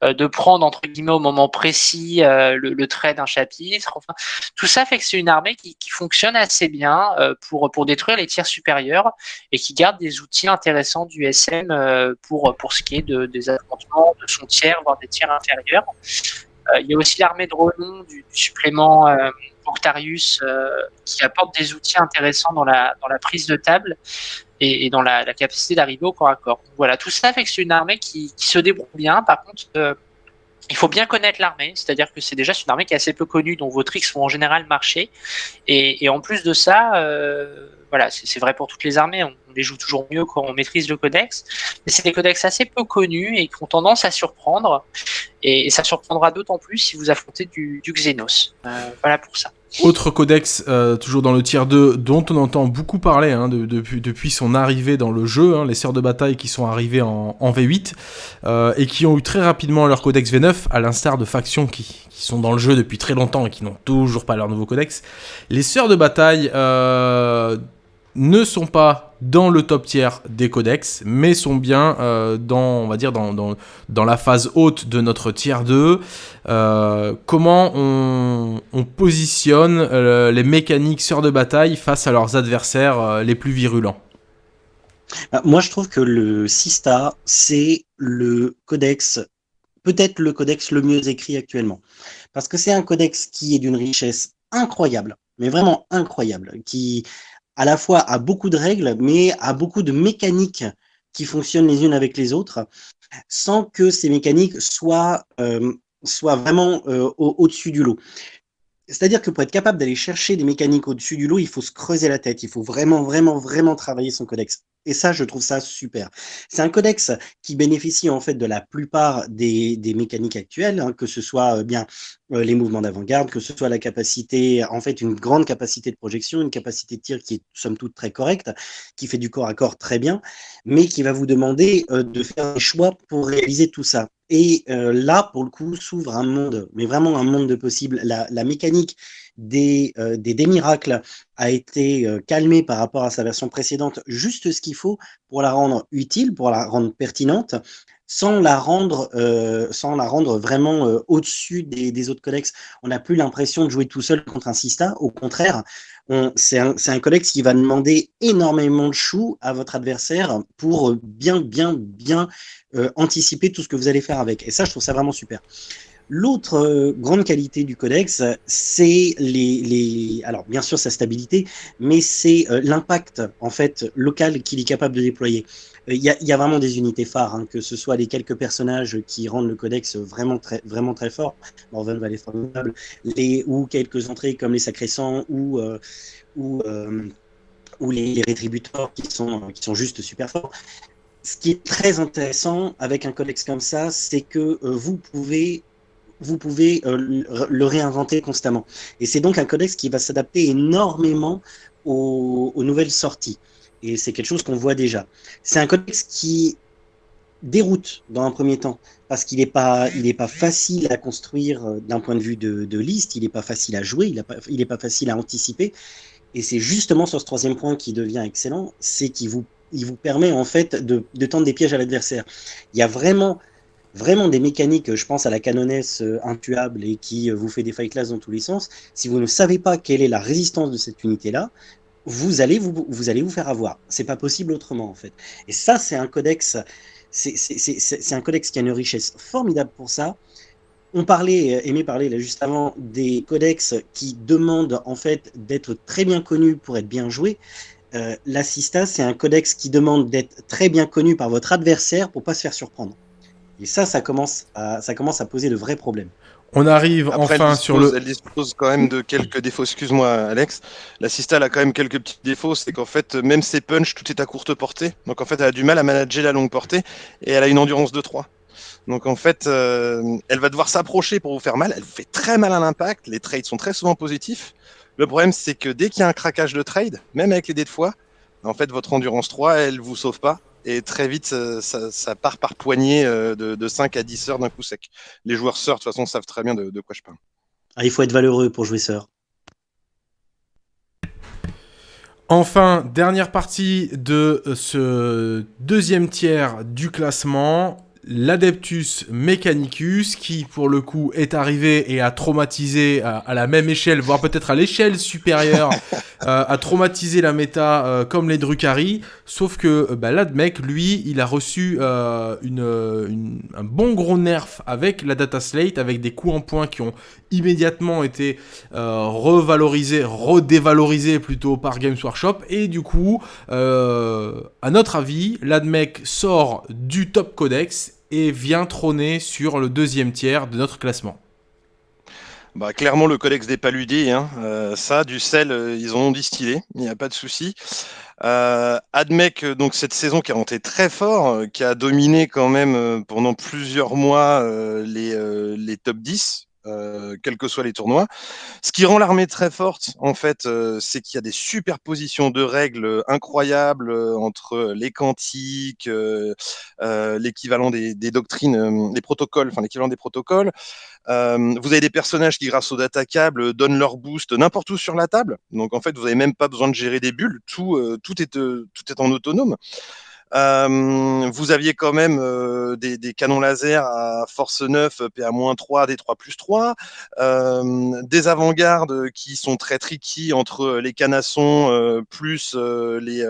Speaker 4: de prendre entre guillemets au moment précis euh, le, trait d'un chapitre. Enfin, tout ça fait que c'est une armée qui, fonctionne assez bien euh, pour pour détruire les tirs supérieurs et qui garde des outils intéressants du SM pour pour ce qui est de, des affrontements de son tiers voire des tirs inférieurs. il y a aussi l'armée de renom du, du supplément Octarius qui apporte des outils intéressants dans la dans la prise de table. Et, dans la, capacité d'arriver au corps à corps. Voilà, tout ça fait que c'est une armée qui, se débrouille bien. Par contre, euh, il faut bien connaître l'armée, c'est-à-dire que c'est déjà une armée qui est assez peu connue, dont vos tricks vont en général marcher. Et, en plus de ça, euh, voilà, c'est vrai pour toutes les armées, les joue toujours mieux quand on maîtrise le codex, mais c'est des codex assez peu connus et qui ont tendance à surprendre, et, ça surprendra d'autant plus si vous affrontez du, Xenos. Euh, voilà pour ça.
Speaker 1: Autre codex, euh, toujours dans le tier 2, dont on entend beaucoup parler hein, depuis, son arrivée dans le jeu, hein, les sœurs de bataille qui sont arrivées en, V8, euh, et qui ont eu très rapidement leur codex V9, à l'instar de factions qui, sont dans le jeu depuis très longtemps et qui n'ont toujours pas leur nouveau codex. Les sœurs de bataille ne sont pas dans le top tiers des codex, mais sont bien euh, dans, on va dire, dans, dans, la phase haute de notre tier 2. Euh, comment on, positionne euh, les mécaniques sœurs de bataille face à leurs adversaires les plus virulents?
Speaker 3: Bah, Moi, je trouve que le Sista, c'est le codex, peut-être le codex le mieux écrit actuellement. Parce que c'est un codex qui est d'une richesse incroyable, mais vraiment incroyable, qui à la fois à beaucoup de règles, mais à beaucoup de mécaniques qui fonctionnent les unes avec les autres, sans que ces mécaniques soient, euh, vraiment euh, au-dessus du lot. C'est-à-dire que pour être capable d'aller chercher des mécaniques au-dessus du lot, il faut se creuser la tête, il faut vraiment, vraiment, vraiment travailler son codex. Et ça, je trouve ça super. C'est un codex qui bénéficie en fait de la plupart des, mécaniques actuelles, hein, que ce soit euh, bien euh, les mouvements d'avant-garde, que ce soit la capacité, en fait, une grande capacité de projection, une capacité de tir qui est somme toute très correcte, qui fait du corps à corps très bien, mais qui va vous demander euh, de faire des choix pour réaliser tout ça. Et là, pour le coup, s'ouvre un monde, mais vraiment un monde de possibles. La mécanique des, euh, des, miracles a été euh, calmé par rapport à sa version précédente, juste ce qu'il faut pour la rendre utile, pour la rendre pertinente, sans la rendre, euh, sans la rendre vraiment au-dessus des, des, autres codex. On n'a plus l'impression de jouer tout seul contre un Sista, au contraire, c'est un, un, codex qui va demander énormément de choux à votre adversaire pour bien, bien, bien anticiper tout ce que vous allez faire avec. Et ça, je trouve ça vraiment super. L'autre euh, grande qualité du codex, c'est les, les, alors bien sûr sa stabilité, mais c'est euh, l'impact en fait local qu'il est capable de déployer. Euh, il y, a, y, a, vraiment des unités phares, hein, que ce soit les quelques personnages qui rendent le codex vraiment très, vraiment très fort, Morven va formidable, les, ou quelques entrées comme les Sacrés Sangs ou, ou, ou les, les rétributeurs qui sont, qui sont juste super forts ce qui est très intéressant avec un codex comme ça, c'est que vous pouvez vous pouvez euh, le réinventer constamment. Et c'est donc un codex qui va s'adapter énormément aux, nouvelles sorties. Et c'est quelque chose qu'on voit déjà. C'est un codex qui déroute dans un premier temps, parce qu'il n'est pas, pas facile à construire euh, d'un point de vue de, liste, il n'est pas facile à jouer, il n'est pas, facile à anticiper. Et c'est justement sur ce troisième point qui devient excellent, c'est qu'il vous, il vous permet en fait de tendre des pièges à l'adversaire. Il y a vraiment vraiment des mécaniques, je pense à la canonesse euh, intuable et qui euh, vous fait des fight class dans tous les sens, si vous ne savez pas quelle est la résistance de cette unité-là, vous allez vous, vous allez vous faire avoir. C'est pas possible autrement, en fait. Et ça, c'est un codex, c'est un codex qui a une richesse formidable pour ça. On parlait, euh, Aimé parlait là juste avant, des codex qui demandent en fait d'être très bien connus pour être bien joués. Euh, c'est un codex qui demande d'être très bien connu par votre adversaire pour pas se faire surprendre. Et ça, ça commence à, ça commence à poser de vrais problèmes.
Speaker 1: On arrive enfin sur le.
Speaker 2: Elle dispose quand même de quelques défauts. Excuse-moi, Alex. La Sista, a quand même quelques petits défauts. C'est qu'en fait, même ses punch, tout est à courte portée. Donc en fait, elle a du mal à manager la longue portée et elle a une endurance de 3. Donc en fait, euh, elle va devoir s'approcher pour vous faire mal. Elle vous fait très mal à l'impact. Les trades sont très souvent positifs. Le problème, c'est que dès qu'il y a un craquage de trade, même avec les dés de foi, en fait, votre endurance 3, elle vous sauve pas et très vite, ça, part par poignée euh, de, 5 à 10 heures d'un coup sec. Les joueurs sœurs, de toute façon, savent très bien de, quoi je parle.
Speaker 3: Ah, il faut être valeureux pour jouer sœur.
Speaker 1: Enfin, dernière partie de ce deuxième tiers du classement l'Adeptus Mechanicus, qui pour le coup est arrivé et a traumatisé à, la même échelle, voire peut-être à l'échelle supérieure, euh, a traumatisé la méta euh, comme les Drukhari. Sauf que bah, l'Admec, lui, il a reçu une, un bon gros nerf avec la data slate, avec des coups en point qui ont immédiatement été revalorisés, redévalorisés plutôt par Games Workshop. Et du coup, à notre avis, l'Admec sort du top codex et vient trôner sur le deuxième tiers de notre classement.
Speaker 2: Bah, clairement, le codex des paludés, hein. Euh, ça, du sel, euh, ils ont distillé, il n'y a pas de souci. Euh, Admec, donc cette saison qui a monté très fort, qui a dominé quand même pendant plusieurs mois les, les top 10, euh, quels que soient les tournois. Ce qui rend l'armée très forte, en fait, euh, c'est qu'il y a des superpositions de règles incroyables euh, entre les quantiques, l'équivalent des, doctrines, des protocoles, enfin l'équivalent des protocoles. vous avez des personnages qui, grâce aux datacables, donnent leur boost n'importe où sur la table. Donc, en fait, vous n'avez même pas besoin de gérer des bulles. Tout, tout, est, tout est en autonome. Euh, vous aviez quand même euh, des, canons laser à force 9, PA-3, des 3 plus 3, euh, des avant-gardes qui sont très tricky entre les canassons plus les,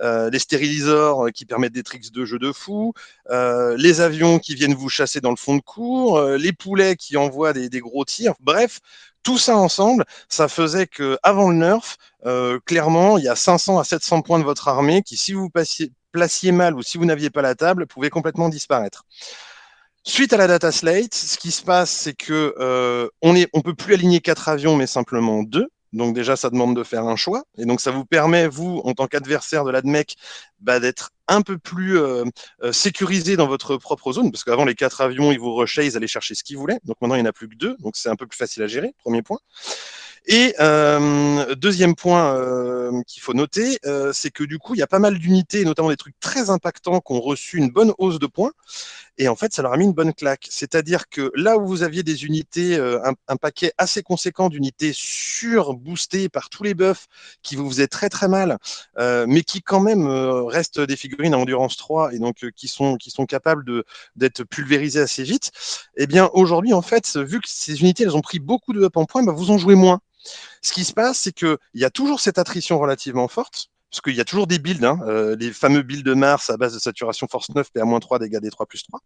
Speaker 2: les qui permettent des tricks de jeu de fou, les avions qui viennent vous chasser dans le fond de cours, les poulets qui envoient des gros tirs. Bref, tout ça ensemble, ça faisait que avant le nerf, euh, clairement, il y a 500 à 700 points de votre armée qui, si vous passiez, placiez mal ou si vous n'aviez pas la table, pouvaient complètement disparaître. Suite à la data slate, ce qui se passe, c'est que euh, on ne on peut plus aligner quatre avions, mais simplement deux. Donc déjà, ça demande de faire un choix. Et donc, ça vous permet, vous, en tant qu'adversaire de l'ADMEC, bah, d'être un peu plus euh, euh, sécurisé dans votre propre zone, parce qu'avant, les quatre avions, ils vous rushaient, ils allaient chercher ce qu'ils voulaient. Donc maintenant, il n'y en a plus que deux, donc c'est un peu plus facile à gérer, premier point. Et euh, deuxième point qu'il faut noter, c'est que du coup, il y a pas mal d'unités, notamment des trucs très impactants, qui ont reçu une bonne hausse de points. Et en fait, ça leur a mis une bonne claque. C'est-à-dire que là où vous aviez des unités, un, paquet assez conséquent d'unités sur-boostées par tous les buffs qui vous faisaient très très mal, mais qui quand même restent des figurines à endurance 3 et donc qui, sont, qui sont capables d'être pulvérisées assez vite, eh bien aujourd'hui, en fait, vu que ces unités, elles ont pris beaucoup de up en points, bah, vous en jouez moins. Ce qui se passe, c'est qu'il y a toujours cette attrition relativement forte, parce qu'il y a toujours des builds, hein, euh, les fameux builds de Mars à base de saturation force 9, PA-3, dégâts des 3 plus 3.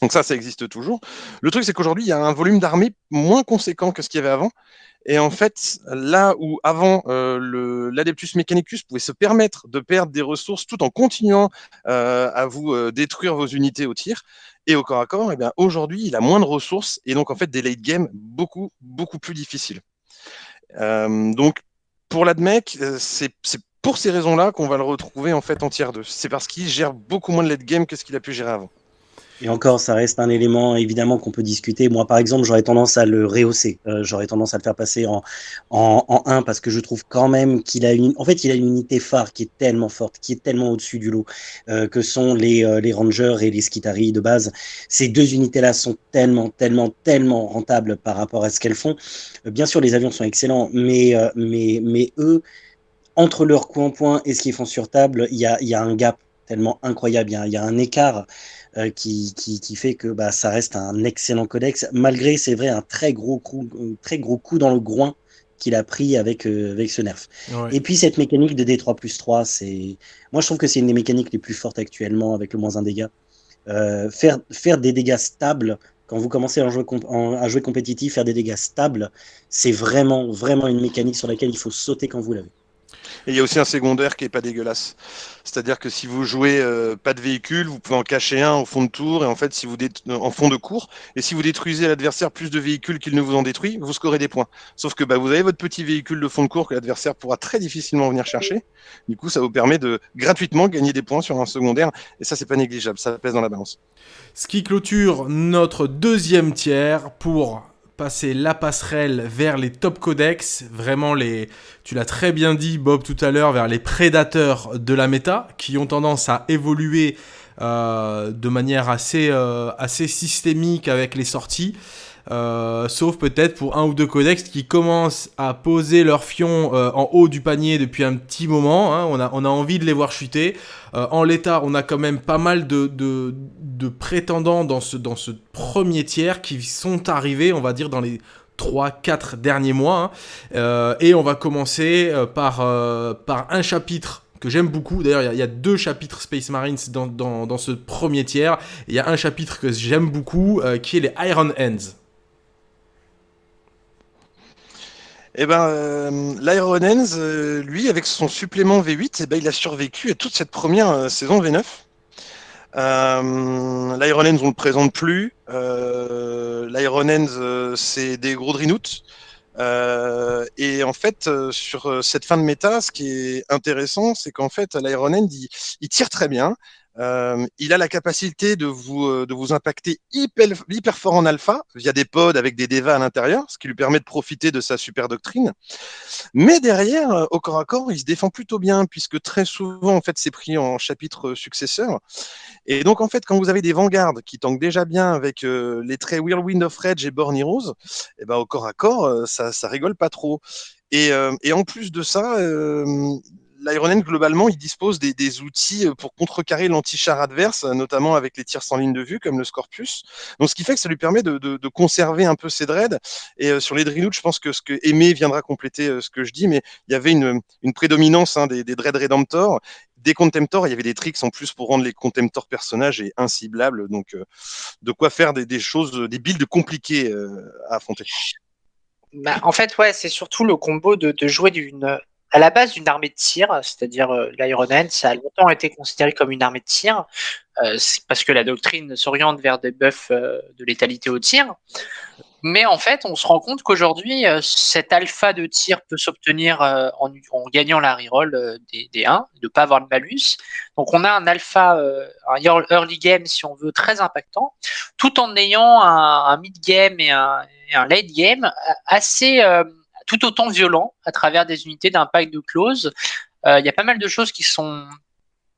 Speaker 2: Donc ça, ça existe toujours. Le truc, c'est qu'aujourd'hui, il y a un volume d'armée moins conséquent que ce qu'il y avait avant. Et en fait, là où avant, euh, l'Adeptus Mechanicus pouvait se permettre de perdre des ressources tout en continuant euh, à vous détruire vos unités au tir et au corps à corps, eh aujourd'hui, il a moins de ressources et donc en fait des late game beaucoup, beaucoup plus difficiles. Donc, pour l'ADMEC, c'est pour ces raisons-là qu'on va le retrouver en fait en tiers 2. C'est parce qu'il gère beaucoup moins de late game que ce qu'il a pu gérer avant.
Speaker 3: Et encore, ça reste un élément évidemment qu'on peut discuter. Moi, par exemple, j'aurais tendance à le rehausser. Euh, j'aurais tendance à le faire passer en, en, 1 parce que je trouve quand même qu'il a une. En fait, il a une unité phare qui est tellement forte, qui est tellement au-dessus du lot, euh, que sont les, euh, les Rangers et les Skitari de base. Ces deux unités-là sont tellement, tellement, tellement rentables par rapport à ce qu'elles font. bien sûr, les avions sont excellents, mais, mais eux, entre leurs coups en point et ce qu'ils font sur table, il y a, y a un gap tellement incroyable. Il y a, un écart euh, qui, qui, fait que bah, ça reste un excellent codex, malgré, c'est vrai, un très gros coup, très gros coup dans le groin qu'il a pris avec, euh, avec ce nerf. Et puis cette mécanique de D3 plus 3, c'est... moi je trouve que c'est une des mécaniques les plus fortes actuellement avec le moins 1 dégât. Euh, faire, faire des dégâts stables, quand vous commencez à jouer, à jouer compétitif, faire des dégâts stables, c'est vraiment, vraiment une mécanique sur laquelle il faut sauter quand vous l'avez.
Speaker 2: Et il y a aussi un secondaire qui est pas dégueulasse. C'est-à-dire que si vous jouez euh, pas de véhicule, vous pouvez en cacher un au fond de tour et en fait, si vous en fond de cours, et si vous détruisez l'adversaire plus de véhicules qu'il ne vous en détruit, vous scorez des points. Sauf que bah, vous avez votre petit véhicule de fond de cours que l'adversaire pourra très difficilement venir chercher. Du coup, ça vous permet de gratuitement gagner des points sur un secondaire, et ça, c'est pas négligeable, ça pèse dans la balance.
Speaker 1: Ce qui clôture notre deuxième tiers pour passer la passerelle vers les top codex, vraiment les, tu l'as très bien dit Bob tout à l'heure, vers les prédateurs de la méta, qui ont tendance à évoluer euh, de manière assez, euh, assez systémique avec les sorties. Euh, sauf peut-être pour un ou deux codex qui commencent à poser leur fion euh, en haut du panier depuis un petit moment. Hein. On, a, on, a, envie de les voir chuter. Euh, en l'état, on a quand même pas mal de, de, prétendants dans ce, dans ce premier tiers qui sont arrivés, on va dire, dans les 3-4 derniers mois. Hein. et on va commencer par, par un chapitre que j'aime beaucoup. D'ailleurs, il y, a deux chapitres Space Marines dans, dans, ce premier tiers. Il y a un chapitre que j'aime beaucoup, qui est les Iron Hands.
Speaker 2: Eh ben, euh, euh, lui, avec son supplément V8, eh ben, il a survécu à toute cette première euh, saison V9. Euh, L'Iron Hands, on le présente plus. L'Iron Hands, c'est des gros Drinouts. et en fait, sur cette fin de méta, ce qui est intéressant, c'est qu'en fait, l'Iron Hand, il, tire très bien. Euh, il a la capacité de vous, euh, de vous impacter hyper, hyper fort en alpha via des pods avec des devas à l'intérieur, ce qui lui permet de profiter de sa super doctrine. Mais derrière, euh, au corps à corps, il se défend plutôt bien puisque très souvent, en fait, c'est pris en chapitre successeur. Et donc, en fait, quand vous avez des vanguards qui tankent déjà bien avec les traits Whirlwind of Rage et Born Heroes, eh ben, au corps à corps, ça, ça rigole pas trop. Et en plus de ça, l'Iron globalement, il dispose des, outils euh, pour contrecarrer l'anti-char adverse, euh, notamment avec les tirs sans ligne de vue, comme le Scorpius. Donc, ce qui fait que ça lui permet de, conserver un peu ses dreads. Et euh, sur les Drinouts, je pense que ce que Aimé viendra compléter ce que je dis, mais il y avait une, prédominance hein, des, des dreads Redemptor des Contemptors, il y avait des tricks en plus pour rendre les Contemptors personnages et inciblables. Donc, de quoi faire des, choses, des builds compliquées à affronter.
Speaker 4: Bah, en fait, ouais, c'est surtout le combo de jouer d'une à la base d'une armée de tir, c'est-à-dire euh, l'Iron Hand, ça a longtemps été considéré comme une armée de tir, euh, parce que la doctrine s'oriente vers des buffs euh, de létalité au tir. Mais en fait, on se rend compte qu'aujourd'hui, cet alpha de tir peut s'obtenir en, gagnant la reroll des, des 1, de ne pas avoir le malus. Donc on a un alpha, un early game, si on veut, très impactant, tout en ayant un, mid game et un, late game assez tout autant violent à travers des unités d'impact de close. Euh, il y a pas mal de choses qui sont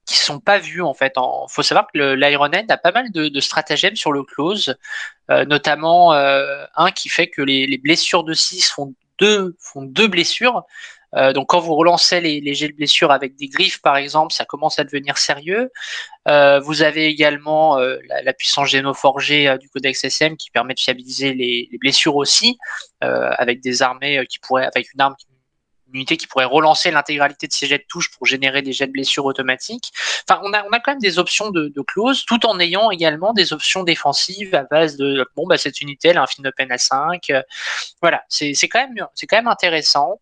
Speaker 4: qui sont pas vues en fait. Il faut savoir que l'Iron Hand a pas mal de, stratagèmes sur le close, euh, notamment euh, un qui fait que les, blessures de 6 font deux, font deux blessures. Euh, donc quand vous relancez les, les, jets de blessures avec des griffes par exemple, ça commence à devenir sérieux. Euh, vous avez également euh, la, puissance génoforgée du codex SM qui permet de fiabiliser les, blessures aussi, avec des armées qui pourraient, avec une arme unité qui pourrait relancer l'intégralité de ces jets de touche pour générer des jets de blessures automatiques. Enfin, on a, on a quand même des options de, de close, tout en ayant également des options défensives à base de bon, bah, cette unité, elle a un fin open à 5. voilà, c'est quand, même, quand même intéressant.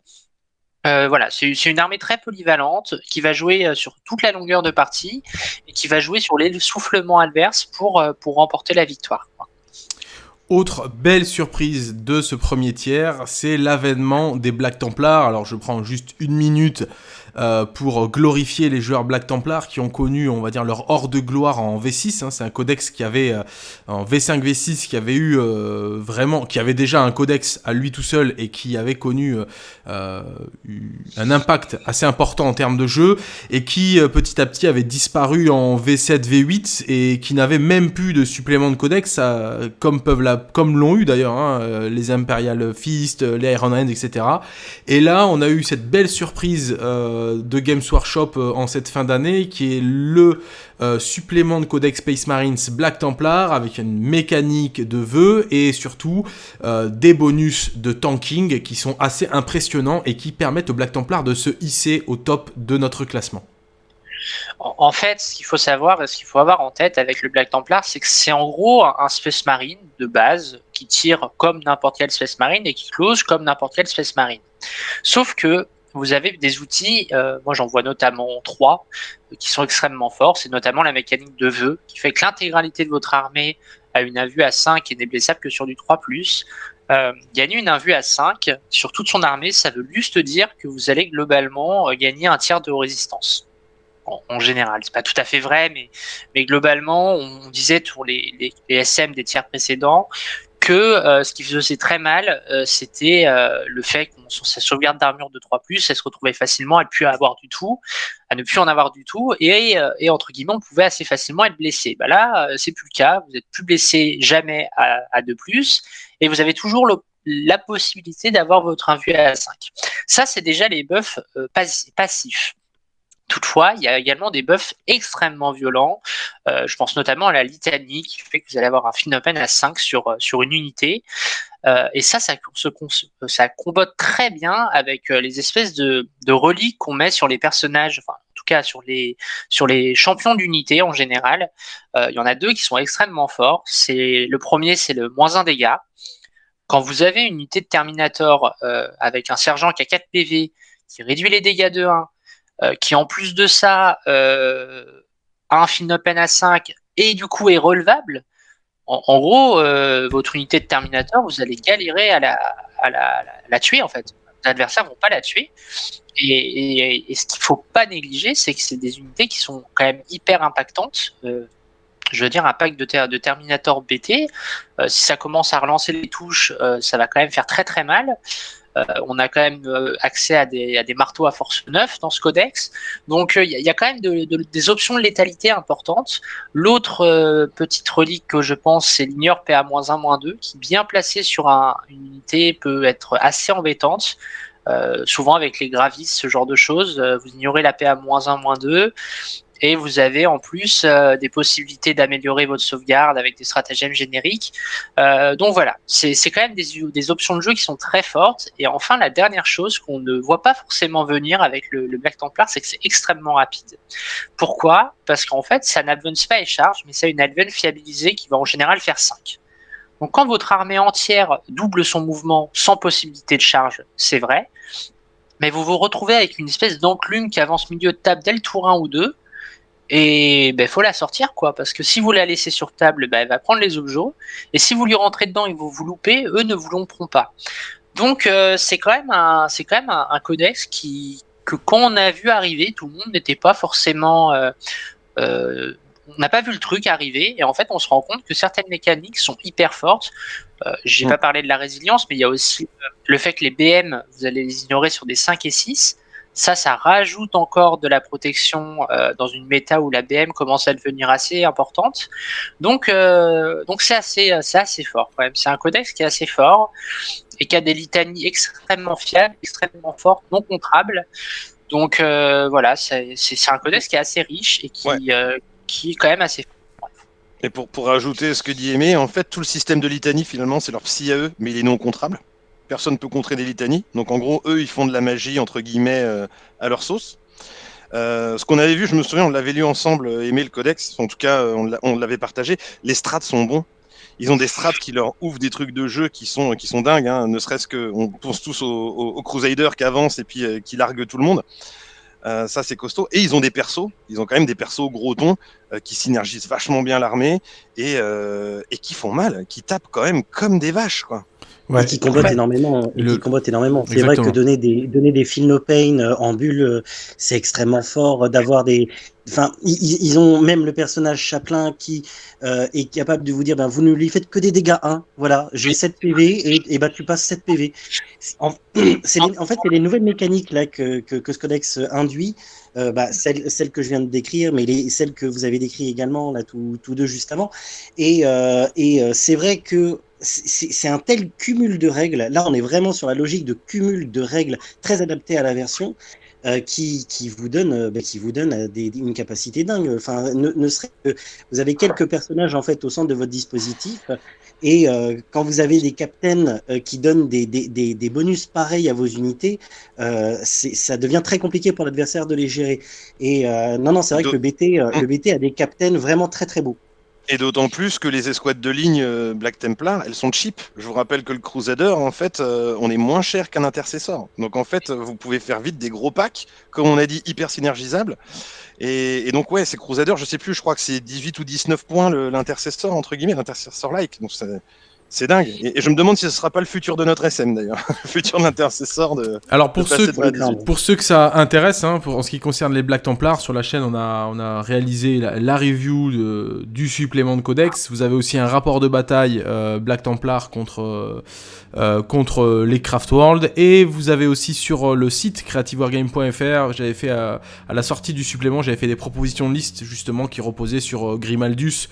Speaker 4: Euh, voilà, c'est une armée très polyvalente qui va jouer euh, sur toute la longueur de partie et qui va jouer sur les soufflements adverses pour, euh, pour remporter la victoire.
Speaker 1: Autre belle surprise de ce premier tiers, c'est l'avènement des Black Templars. Alors je prends juste une minute euh, pour glorifier les joueurs Black Templar qui ont connu, on va dire, leur hors de gloire en V6. Hein. C'est un codex qui avait, euh, en V5, V6, qui avait eu euh, vraiment, qui avait déjà un codex à lui tout seul et qui avait connu un impact assez important en termes de jeu et qui petit à petit avait disparu en V7, V8 et qui n'avait même plus de supplément de codex, comme peuvent comme l'ont eu d'ailleurs hein, les Imperial Fist, les Iron Hand, etc. Et là, on a eu cette belle surprise. De Games Workshop euh, en cette fin d'année, qui est le euh, supplément de Codex Space Marines Black Templar avec une mécanique de vœux et surtout des bonus de tanking qui sont assez impressionnants et qui permettent au Black Templar de se hisser au top de notre classement.
Speaker 4: En fait, ce qu'il faut savoir, ce qu'il faut avoir en tête avec le Black Templar, c'est que c'est en gros un Space Marine de base qui tire comme n'importe quel Space Marine et qui close comme n'importe quel Space Marine. Sauf que vous avez des outils, euh, moi j'en vois notamment trois, euh, qui sont extrêmement forts. C'est notamment la mécanique de vœux, qui fait que l'intégralité de votre armée a une invue à 5 et n'est blessable que sur du 3+. Euh, gagner une invue à 5 sur toute son armée, ça veut juste dire que vous allez globalement gagner un tiers de résistance. En, en général, c'est pas tout à fait vrai, mais, mais globalement, on disait pour les, les SM des tiers précédents que euh, ce qui faisait très mal, euh, c'était euh, le fait sur sa sauvegarde d'armure de 3+, elle se retrouvait facilement à ne plus avoir du tout, à ne plus en avoir du tout, et, entre guillemets, on pouvait assez facilement être blessé. Bah là, c'est plus le cas, vous êtes plus blessé jamais à, à 2+, et vous avez toujours la possibilité d'avoir votre invue à 5. Ça, c'est déjà les buffs passifs. Toutefois, il y a également des buffs extrêmement violents. Euh, je pense notamment à la litanie qui fait que vous allez avoir un open à 5 sur, euh, sur une unité. Euh, et ça, ça, ça combote très bien avec les espèces de, de reliques qu'on met sur les personnages, enfin, tout cas sur les, sur les champions d'unité en général, il y en a deux qui sont extrêmement forts. C'est le premier, c'est le moins 1 dégâts. Quand vous avez une unité de Terminator avec un sergent qui a 4 PV, qui réduit les dégâts de 1, qui en plus de ça a un fin open à 5 et du coup est relevable, en, gros, euh, votre unité de Terminator, vous allez galérer à la, la, la, tuer en fait. Les adversaires vont pas la tuer. Et, ce qu'il faut pas négliger, c'est que c'est des unités qui sont quand même hyper impactantes. Euh, je veux dire, un pack de, de Terminator BT, euh, si ça commence à relancer les touches, ça va quand même faire très très mal. Euh, on a quand même euh, accès à des, marteaux à force 9 dans ce codex. Donc il euh, y, a quand même des options de létalité importantes. L'autre petite relique que je pense, c'est l'ignore PA-1-2, qui bien placé sur une unité peut être assez embêtante. souvent avec les gravis, ce genre de choses, vous ignorez la PA-1-2, et vous avez en plus euh, des possibilités d'améliorer votre sauvegarde avec des stratagèmes génériques. Euh, donc voilà, c'est quand même des, des, options de jeu qui sont très fortes. Et enfin, la dernière chose qu'on ne voit pas forcément venir avec le, Black Templar, c'est que c'est extrêmement rapide. Pourquoi? Parce qu'en fait, ça n'advance pas et charge, mais c'est une advance fiabilisée qui va en général faire 5. Donc quand votre armée entière double son mouvement sans possibilité de charge, c'est vrai, mais vous vous retrouvez avec une espèce d'enclume qui avance milieu de table dès le tour 1 ou 2, et il ben, faut la sortir, quoi, parce que si vous la laissez sur table, ben, elle va prendre les objets, et si vous lui rentrez dedans et vous vous loupez, eux ne vous l'ompront pas. Donc euh, c'est quand même un, c'est quand même un, codex qui, que quand on a vu arriver, tout le monde n'était pas forcément, euh, euh, on n'a pas vu le truc arriver, et en fait on se rend compte que certaines mécaniques sont hyper fortes. J'ai mm. pas parlé de la résilience, mais il y a aussi le fait que les BM, vous allez les ignorer sur des 5 et 6. Ça, ça rajoute encore de la protection euh, dans une méta où la BM commence à devenir assez importante. Donc, euh, donc c'est assez, assez fort quand même. C'est un codex qui est assez fort et qui a des litanies extrêmement fiables, extrêmement fortes, non contrables. Donc euh, voilà, c'est un codex qui est assez riche et qui, qui est quand même assez fort.
Speaker 2: Et pour, pour rajouter ce que dit Aimé, en fait, tout le système de litanie, finalement, c'est leur psy à eux, mais il est non contrable personne ne peut contrer des litanies. Donc en gros, eux, ils font de la magie, entre guillemets, euh, à leur sauce. Euh, ce qu'on avait vu, je me souviens, on l'avait lu ensemble, euh, Aimé le codex, en tout cas, on l'avait partagé. Les strats sont bons. Ils ont des strats qui leur ouvrent des trucs de jeu qui sont, qui dingues, hein. ne serait-ce que on pense tous aux, Crusaders qui avancent et puis qui larguent tout le monde. ça, c'est costaud. Et ils ont des persos. Ils ont quand même des persos gros tons qui synergisent vachement bien l'armée et, qui font mal, qui tapent quand même comme des vaches.
Speaker 3: Ouais. Et qui combattent énormément. qui combattent énormément. C'est vrai que donner des donner des feel no pain euh, en bulle, euh, c'est extrêmement fort. D'avoir des, enfin, ils, ont même le personnage Chaplin qui euh, est capable de vous dire, ben vous ne lui faites que des dégâts 1. Voilà, j'ai 7 PV et, et ben tu passes 7 PV. En, en fait, c'est les nouvelles mécaniques là que que, que ce codex induit. Euh, bah, celle, celle, que je viens de décrire, mais les, celle que vous avez décrit également là tous deux juste avant. Et, euh, et c'est vrai que c'est un tel cumul de règles. Là, on est vraiment sur la logique de cumul de règles très adaptées à la version. Euh, qui, qui, vous donne, euh, bah, qui vous donne euh, des, une capacité dingue. Enfin, ne, ne serait que vous avez quelques personnages en fait au centre de votre dispositif, et euh, quand vous avez des captains qui donnent des, des, des, bonus pareils à vos unités, ça devient très compliqué pour l'adversaire de les gérer. Et non, non, c'est vrai que le BT, le BT a des captains vraiment très très beaux.
Speaker 2: Et d'autant plus que les escouades de ligne euh, Black Templar, elles sont cheap. Je vous rappelle que le Crusader, en fait, euh, on est moins cher qu'un intercessor. Donc en fait, vous pouvez faire vite des gros packs, comme on a dit, hyper synergisables. Et, donc ouais, c'est Crusader, je sais plus, je crois que c'est 18 ou 19 points l'intercessor, entre guillemets, l'intercessor like. Donc c'est dingue. Et, je me demande si ce sera pas le futur de notre SM d'ailleurs, le futur de l'intercesseur de.
Speaker 1: Alors pour ceux, pour ceux que ça intéresse, hein, pour, en ce qui concerne les Black Templars, sur la chaîne, on a, on a réalisé la, review de, du supplément de codex. Vous avez aussi un rapport de bataille euh, Black Templar contre euh, euh, contre les Craft World. Et vous avez aussi sur euh, le site creativewargame.fr, j'avais fait à, la sortie du supplément, j'avais fait des propositions de liste justement qui reposaient sur euh, Grimaldus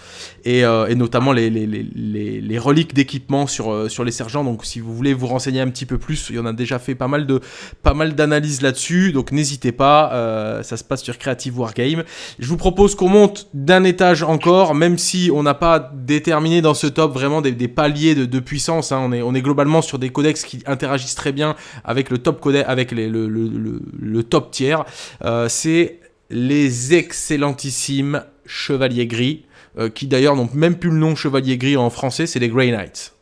Speaker 1: et, et notamment les, les, les, les reliques d'équipement sur, les sergents. Donc si vous voulez vous renseigner un petit peu plus, il y en a déjà fait pas mal de pas mal d'analyses là-dessus. Donc n'hésitez pas, ça se passe sur Creative Wargame. Je vous propose qu'on monte d'un étage encore, même si on n'a pas déterminé dans ce top vraiment des, paliers de, de puissance. Hein. On, est, on est globalement sur des codex qui interagissent très bien avec le top codex, avec le, top tiers. Euh, c'est les excellentissimes Chevaliers Gris, euh, qui d'ailleurs n'ont même plus le nom Chevalier Gris en français, c'est les Grey Knights.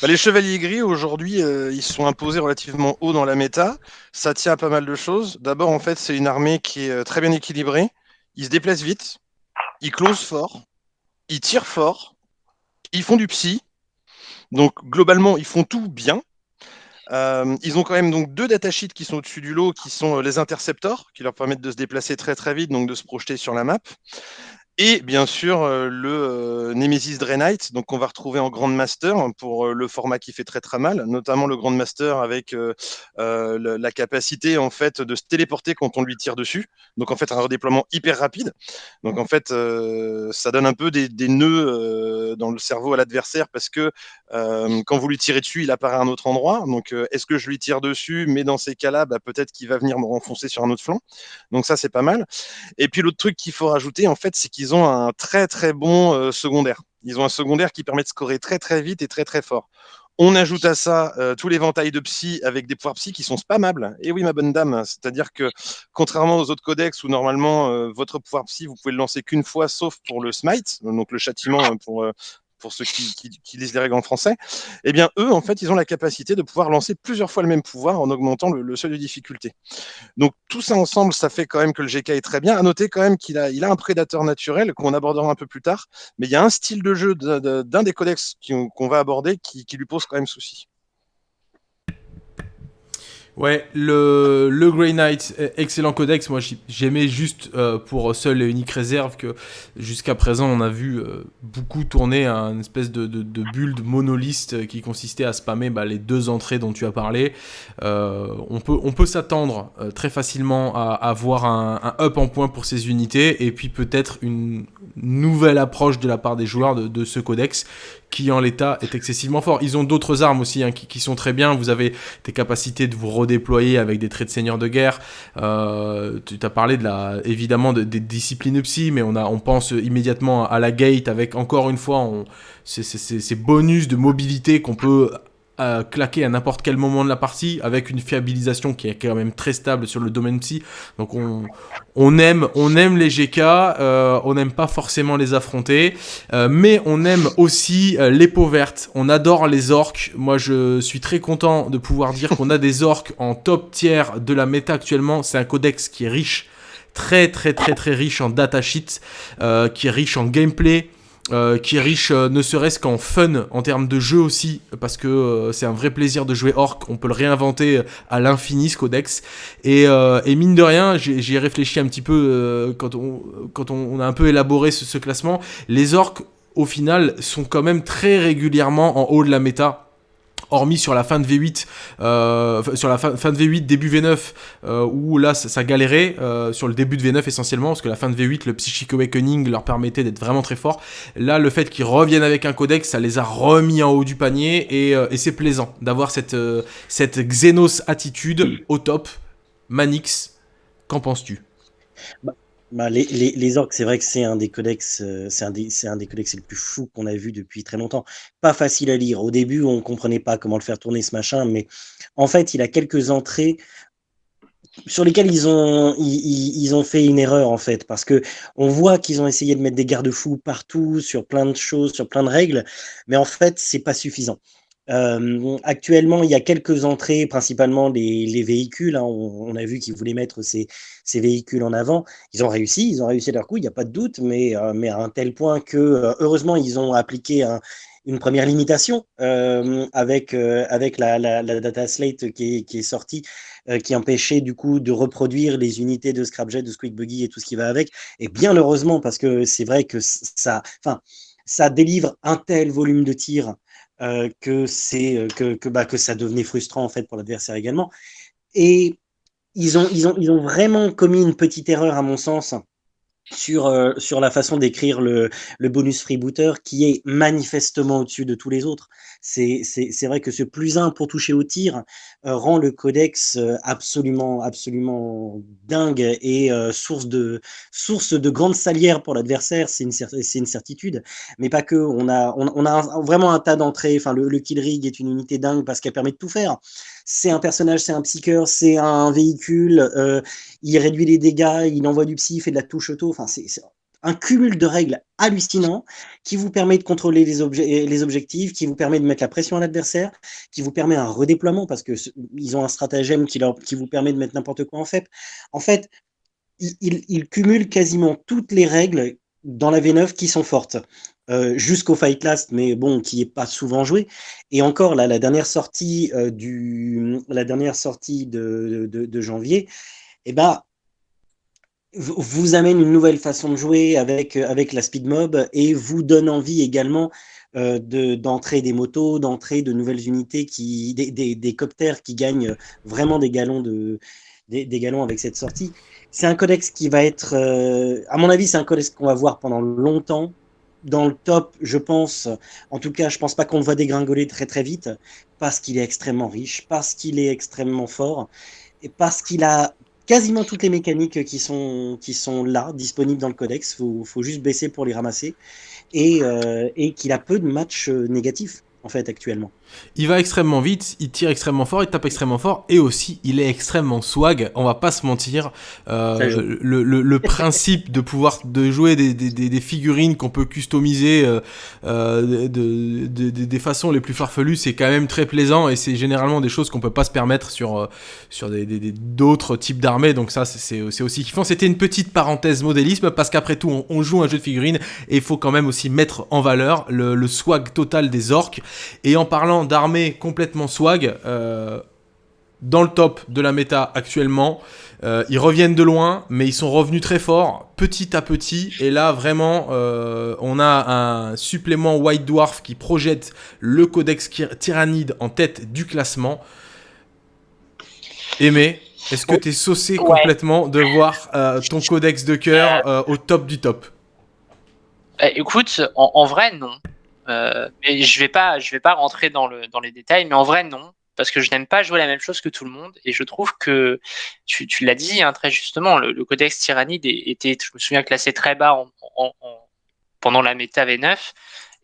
Speaker 2: Bah, les chevaliers gris, aujourd'hui, euh, ils sont imposés relativement haut dans la méta. Ça tient à pas mal de choses. D'abord, en fait, c'est une armée qui est euh, très bien équilibrée. Ils se déplacent vite. Ils closent fort. Ils tirent fort. Ils font du psy. Donc, globalement, ils font tout bien. Euh, ils ont quand même donc deux datasheets qui sont au-dessus du lot, qui sont les interceptors, qui leur permettent de se déplacer très très vite, donc de se projeter sur la map. Et bien sûr, euh, le euh, Nemesis Draenite, donc on va retrouver en Grandmaster pour euh, le format qui fait très très mal, notamment le Grandmaster avec la capacité en fait de se téléporter quand on lui tire dessus. Donc en fait un redéploiement hyper rapide. Donc en fait ça donne un peu des, des nœuds dans le cerveau à l'adversaire parce que quand vous lui tirez dessus, il apparaît à un autre endroit. Donc est-ce que je lui tire dessus? Mais dans ces cas-là, bah, peut-être qu'il va venir me renfoncer sur un autre flanc. Donc ça c'est pas mal. Et puis l'autre truc qu'il faut rajouter en fait, c'est qu'ils ils ont un très très bon euh, secondaire. Ils ont un secondaire qui permet de scorer très très vite et très très fort. On ajoute à ça euh, tout l'éventail de psy avec des pouvoirs psy qui sont spammables. Et oui, ma bonne dame, c'est-à-dire que contrairement aux autres codex où normalement euh, votre pouvoir psy, vous pouvez le lancer qu'une fois, sauf pour le smite, donc le châtiment pour pour ceux qui, lisent les règles en français, eh bien, eux, en fait, ils ont la capacité de pouvoir lancer plusieurs fois le même pouvoir en augmentant le, seuil de difficulté. Donc, tout ça ensemble, ça fait quand même que le GK est très bien. À noter quand même qu'il a, un prédateur naturel qu'on abordera un peu plus tard, mais il y a un style de jeu d'un des codex qu'on va aborder qui lui pose quand même souci.
Speaker 1: Ouais, le, le Grey Knight, e, excellent codex. Moi, j'aimais juste euh, pour seule et unique réserve que jusqu'à présent, on a vu euh, beaucoup tourner un espèce de, de, de, build monoliste qui consistait à spammer bah, les deux entrées dont tu as parlé. Euh, on peut, on peut s'attendre très facilement à, avoir un, up en point pour ces unités et puis peut-être une nouvelle approche de la part des joueurs de ce codex qui en l'état est excessivement fort. Ils ont d'autres armes aussi hein, qui, qui, sont très bien. Vous avez des capacités de vous redéployer avec des traits de seigneur de guerre. Euh, tu as parlé de la, évidemment de, des disciplines psy, mais on, a, on pense immédiatement à la gate avec encore une fois ces bonus de mobilité qu'on peut à claquer à n'importe quel moment de la partie avec une fiabilisation qui est quand même très stable sur le domaine psy. Donc on, on aime, on aime les GK, euh, on n'aime pas forcément les affronter, euh, mais on aime aussi euh, les peaux vertes. On adore les orques. Moi, je suis très content de pouvoir dire qu'on a des orques en top tiers de la méta actuellement. C'est un codex qui est riche, très très très très riche en datasheets, qui est riche en gameplay. Euh, qui riche euh, ne serait-ce qu'en fun en termes de jeu aussi, parce que euh, c'est un vrai plaisir de jouer Orc, on peut le réinventer à l'infini ce codex. Et, et mine de rien, j'y ai réfléchi un petit peu quand, on, quand on, a un peu élaboré ce, ce classement, les Orcs au final sont quand même très régulièrement en haut de la méta hormis sur la fin de V8, euh, sur la fin, de V8, début V9, euh, où là ça, galérait, euh, sur le début de V9 essentiellement, parce que la fin de V8, le Psychic Awakening leur permettait d'être vraiment très fort. Là, le fait qu'ils reviennent avec un codex, ça les a remis en haut du panier, et, c'est plaisant d'avoir cette, Xenos attitude au top. Manix, qu'en penses-tu?
Speaker 3: Bah, bah, les, orques, c'est vrai que c'est un des codex, euh, c'est un des, c'est un des codex les plus fous qu'on a vu depuis très longtemps. Pas facile à lire. Au début, on comprenait pas comment le faire tourner ce machin, mais en fait, il a quelques entrées sur lesquelles ils ont, ils, ont fait une erreur en fait, parce que on voit qu'ils ont essayé de mettre des garde-fous partout sur plein de choses, sur plein de règles, mais en fait, c'est pas suffisant. Euh, actuellement, il y a quelques entrées, principalement les, les véhicules. Hein. On, on, a vu qu'ils voulaient mettre ces, ces, véhicules en avant. Ils ont réussi, ils ont réussi leur coup, il n'y a pas de doute, mais, euh, à un tel point que, euh, heureusement, ils ont appliqué un, une première limitation euh, avec, la, data slate qui est, sortie, qui empêchait du coup de reproduire les unités de Scrapjet, de Squeak Buggy et tout ce qui va avec. Et bien heureusement, parce que c'est vrai que ça, ça délivre un tel volume de tir bah, que ça devenait frustrant en fait pour l'adversaire également. Et ils ont, vraiment commis une petite erreur à mon sens sur, euh, la façon d'écrire le, bonus freebooter qui est manifestement au-dessus de tous les autres. C'est vrai que ce plus 1 pour toucher au tir euh, rend le codex euh, absolument, absolument dingue et source, de, source de grandes salières pour l'adversaire, c'est une, une certitude. Mais pas que, on a, on, on a vraiment un tas d'entrées, enfin le, le kill rig est une unité dingue parce qu'elle permet de tout faire c'est un personnage, c'est un psycheur, c'est un véhicule, euh, il réduit les dégâts, il envoie du psy, il fait de la touche auto. Enfin, c'est un cumul de règles hallucinant qui vous permet de contrôler les, les objectifs, qui vous permet de mettre la pression à l'adversaire, qui vous permet un redéploiement parce que ils ont un stratagème qui, leur, qui vous permet de mettre n'importe quoi en fait. En fait, il, il, cumule quasiment toutes les règles dans la V9 qui sont fortes. Euh, jusqu'au Fight Last, mais bon, qui est pas souvent joué. Et encore, la dernière sortie, euh, du, la dernière sortie de, de, janvier, eh ben, vous amène une nouvelle façon de jouer avec, avec la speed mob et vous donne envie également euh, d'entrer des motos, d'entrer de nouvelles unités, qui, des, des, des, coptères qui gagnent vraiment des galons, de, des, des galons avec cette sortie. C'est un codex qui va être, euh, à mon avis, c'est un codex qu'on va voir pendant longtemps. Dans le top, je pense, en tout cas, je pense pas qu'on le va dégringoler très très vite, parce qu'il est extrêmement riche, parce qu'il est extrêmement fort, et parce qu'il a quasiment toutes les mécaniques qui sont, là, disponibles dans le codex. Il faut, juste baisser pour les ramasser. Et, euh, qu'il a peu de matchs euh, négatifs, en fait, actuellement.
Speaker 1: Il va extrêmement vite, il tire extrêmement fort, il tape extrêmement fort, et aussi il est extrêmement swag. On va pas se mentir. Euh, le, le, le, principe de pouvoir de jouer des, des, des figurines qu'on peut customiser euh, euh, de, de, des façons les plus farfelues, c'est quand même très plaisant, et c'est généralement des choses qu'on peut pas se permettre sur sur d'autres types d'armées. Donc ça, c'est aussi kiffant. C'était une petite parenthèse modélisme parce qu'après tout, on, on, joue un jeu de figurines et il faut quand même aussi mettre en valeur le, le swag total des orques. Et en parlant d'armée complètement swag, euh, dans le top de la méta actuellement. Euh, ils reviennent de loin, mais ils sont revenus très fort, petit à petit. Et là, vraiment, euh, on a un supplément White Dwarf qui projette le codex Tyrannide en tête du classement. Aimé, est-ce que tu es saucé complètement de voir ton codex de cœur au top du top?
Speaker 4: Écoute, en vrai, non. Euh, mais je vais pas, je vais pas rentrer dans, le, dans les détails, mais en vrai non, parce que je n'aime pas jouer la même chose que tout le monde, et je trouve que tu, tu l'as dit hein, très justement, le, codex tyrannide était, je me souviens, classé très bas en, en, pendant la méta V9,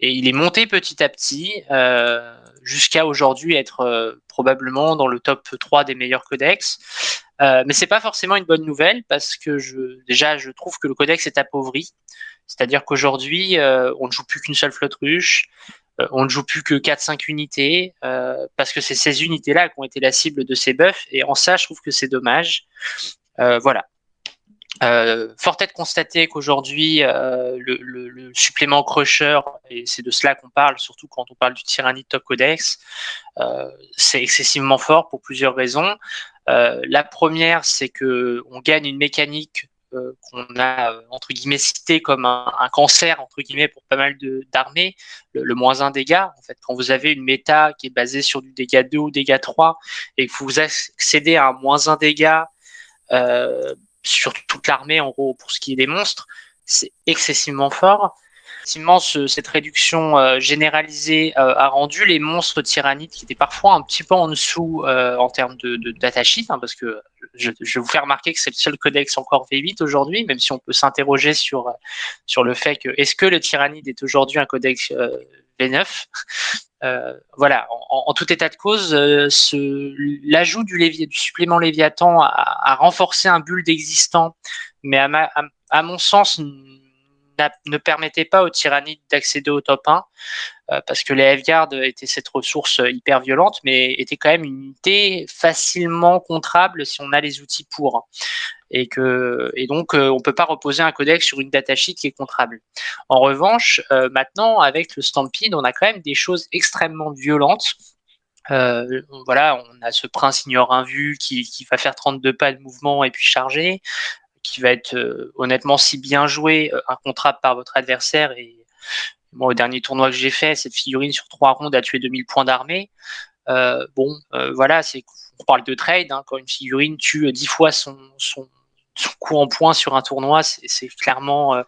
Speaker 4: et il est monté petit à petit euh, jusqu'à aujourd'hui être euh, probablement dans le top 3 des meilleurs codex. Euh, mais c'est pas forcément une bonne nouvelle parce que je, déjà je trouve que le codex est appauvri. C'est-à-dire qu'aujourd'hui, euh, on ne joue plus qu'une seule flotte ruche, euh, on ne joue plus que 4-5 unités, euh, parce que c'est ces unités-là qui ont été la cible de ces buffs, et en ça, je trouve que c'est dommage. voilà. fort est de constater qu'aujourd'hui, le, supplément Crusher, et c'est de cela qu'on parle, surtout quand on parle du Tyranny Top Codex, c'est excessivement fort pour plusieurs raisons. la première, c'est que on gagne une mécanique qu'on a entre guillemets cité comme un, cancer entre guillemets pour pas mal d'armées, le, moins 1 dégât. En fait, quand vous avez une méta qui est basée sur du dégât 2 ou dégât 3 et que vous accédez à un moins 1 dégât euh, sur toute l'armée en gros pour ce qui est des monstres, c'est excessivement fort. Effectivement, cette réduction euh, généralisée euh, a rendu les monstres tyrannides, qui étaient parfois un petit peu en dessous euh, en termes de, de datasheet, hein, parce que je, je, vous faire remarquer que c'est le seul codex encore V8 aujourd'hui, même si on peut s'interroger sur, sur le fait que est-ce que le tyrannide est aujourd'hui un codex V9 voilà, en, tout état de cause, l'ajout du, du, supplément Léviathan a, a, renforcé un build existant, mais à, ma, à mon sens, ne permettait pas aux tyrannides d'accéder au top 1 euh, parce que les F-Guard étaient cette ressource hyper violente, mais était quand même une unité facilement contrable si on a les outils pour. Et, que, et donc, euh, on peut pas reposer un codex sur une datasheet qui est contrable. En revanche, euh, maintenant, avec le Stampede, on a quand même des choses extrêmement violentes. voilà, on a ce prince ignore un vu qui, qui, va faire 32 pas de mouvement et puis charger qui va être euh, honnêtement si bien joué, euh, un contrat par votre adversaire. Et moi, au dernier tournoi que j'ai fait, cette figurine sur trois rondes a tué 2000 points d'armée. Euh, bon, voilà, c'est on parle de trade. Hein, quand une figurine tue dix fois son, son, son, coup en points sur un tournoi, c'est clairement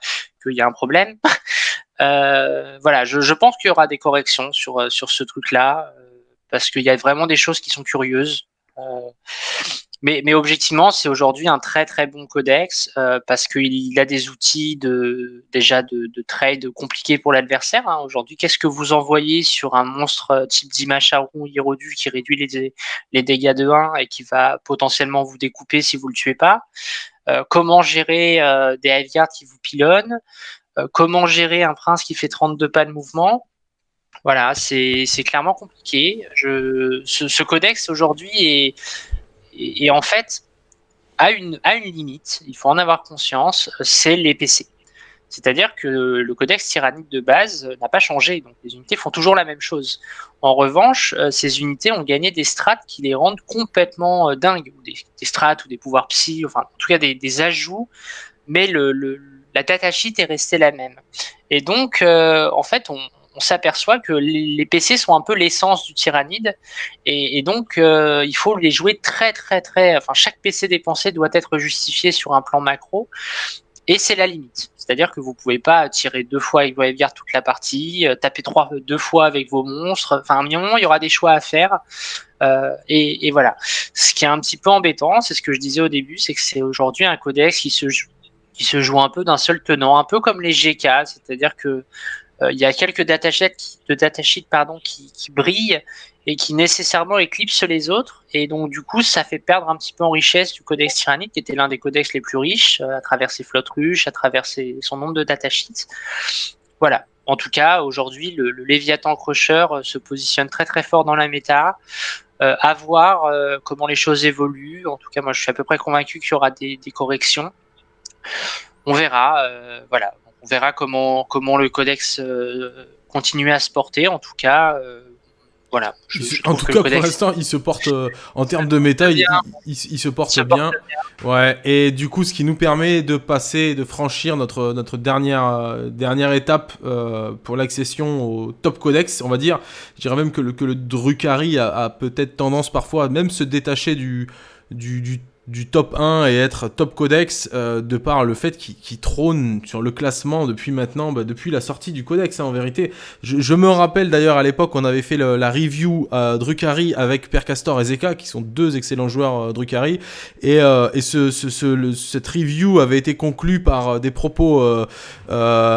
Speaker 4: qu'il y a un problème. voilà, je, je pense qu'il y aura des corrections sur, sur ce truc-là, parce qu'il y a vraiment des choses qui sont curieuses. Mais, objectivement, c'est aujourd'hui un très très bon codex euh, parce qu'il a des outils déjà de, de trade compliqués pour l'adversaire. Hein. Aujourd'hui, qu'est-ce que vous envoyez sur un monstre euh, type Dimacharon Hirodu qui réduit les, dégâts de 1 et qui va potentiellement vous découper si vous le tuez pas? Euh, Comment gérer euh, des Hiveguards qui vous pilonnent? Comment gérer un prince qui fait 32 pas de mouvement? Voilà, c'est clairement compliqué. Ce codex aujourd'hui est, et, en fait, à une, à une limite, il faut en avoir conscience, c'est les PC. C'est-à-dire que le codex tyrannique de base n'a pas changé, donc les unités font toujours la même chose. En revanche, euh, ces unités ont gagné des strats qui les rendent complètement euh, dingues, des, des strats ou des pouvoirs psy, enfin en tout cas des, des ajouts, mais le, le, la datasheet est restée la même. Et donc, euh, en fait, on, on s'aperçoit que les PC sont un peu l'essence du tyrannide et, donc euh, il faut les jouer très très très. Enfin, chaque PC dépensé doit être justifié sur un plan macro et c'est la limite. C'est-à-dire que vous pouvez pas tirer deux fois avec vos toute la partie, euh, taper deux fois avec vos monstres. Enfin, à un moment, il y aura des choix à faire. Euh, et, voilà. Ce qui est un petit peu embêtant, c'est ce que je disais au début, c'est que c'est aujourd'hui un codex qui se joue, qui se joue un peu d'un seul tenant, un peu comme les GK, c'est-à-dire que il y a quelques datasheets qui, brillent et qui nécessairement éclipsent les autres et donc du coup ça fait perdre un petit peu en richesse du codex tyrannique qui était l'un des codex les plus riches euh, à travers ses flottes ruches, à travers son nombre de datasheets. Voilà. En tout cas, aujourd'hui, le, Léviathan Crusher euh, se positionne très très fort dans la méta. Euh, à voir euh, comment les choses évoluent. En tout cas, moi, je suis à peu près convaincu qu'il y aura des, corrections. On verra. Euh, voilà on verra comment, comment le codex euh, continue à se porter. En tout cas, euh, voilà.
Speaker 1: Je, je en tout cas, pour l'instant, il se porte euh, en termes de méta, il, il, il, se porte, se bien. porte bien. Ouais. Et du coup, ce qui nous permet de passer, de franchir notre notre dernière euh, dernière étape euh, pour l'accession au top codex, on va dire. Je dirais même que le que le Drukhari a, a peut-être tendance parfois à même se détacher du du, du du top 1 et être top codex euh, de par le fait qu'il qu trône sur le classement depuis maintenant, bah, depuis la sortie du codex hein, en vérité. Je, je me rappelle d'ailleurs à l'époque on avait fait la review euh, Drukhari avec Percastor et Zeka qui sont deux excellents joueurs euh, Drukhari et, euh, et ce, ce, ce, le, cette review avait été conclue par euh, des propos euh,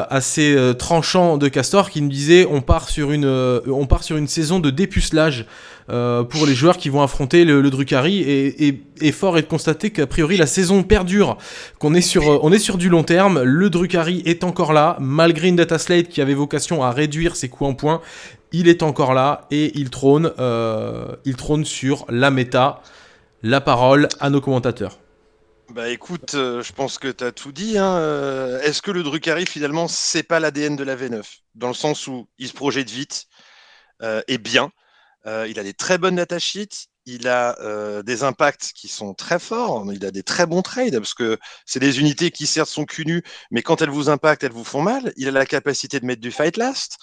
Speaker 1: assez tranchants de Castor qui nous disait on part sur une, on part sur une saison de dépucelage euh, pour les joueurs qui vont affronter le, Drukhari et, et, et, fort est de constater qu'a priori la saison perdure, qu'on est sur, euh, est sur du long terme, le Drukhari est encore là, malgré une data slate qui avait vocation à réduire ses coûts en points, il est encore là et il trône, euh, il trône sur la méta. La parole à nos commentateurs.
Speaker 2: Bah écoute, je pense que tu as tout dit. Hein. Est-ce que le Drukhari, finalement, c'est pas l'ADN de la V9 Dans le sens où il se projette vite et bien. Euh, il a des très bonnes datasheets, il a euh, des impacts qui sont très forts, il a des très bons trades, parce que c'est des unités qui certes sont cul mais quand elles vous impactent, elles vous font mal. Il a la capacité de mettre du fight last.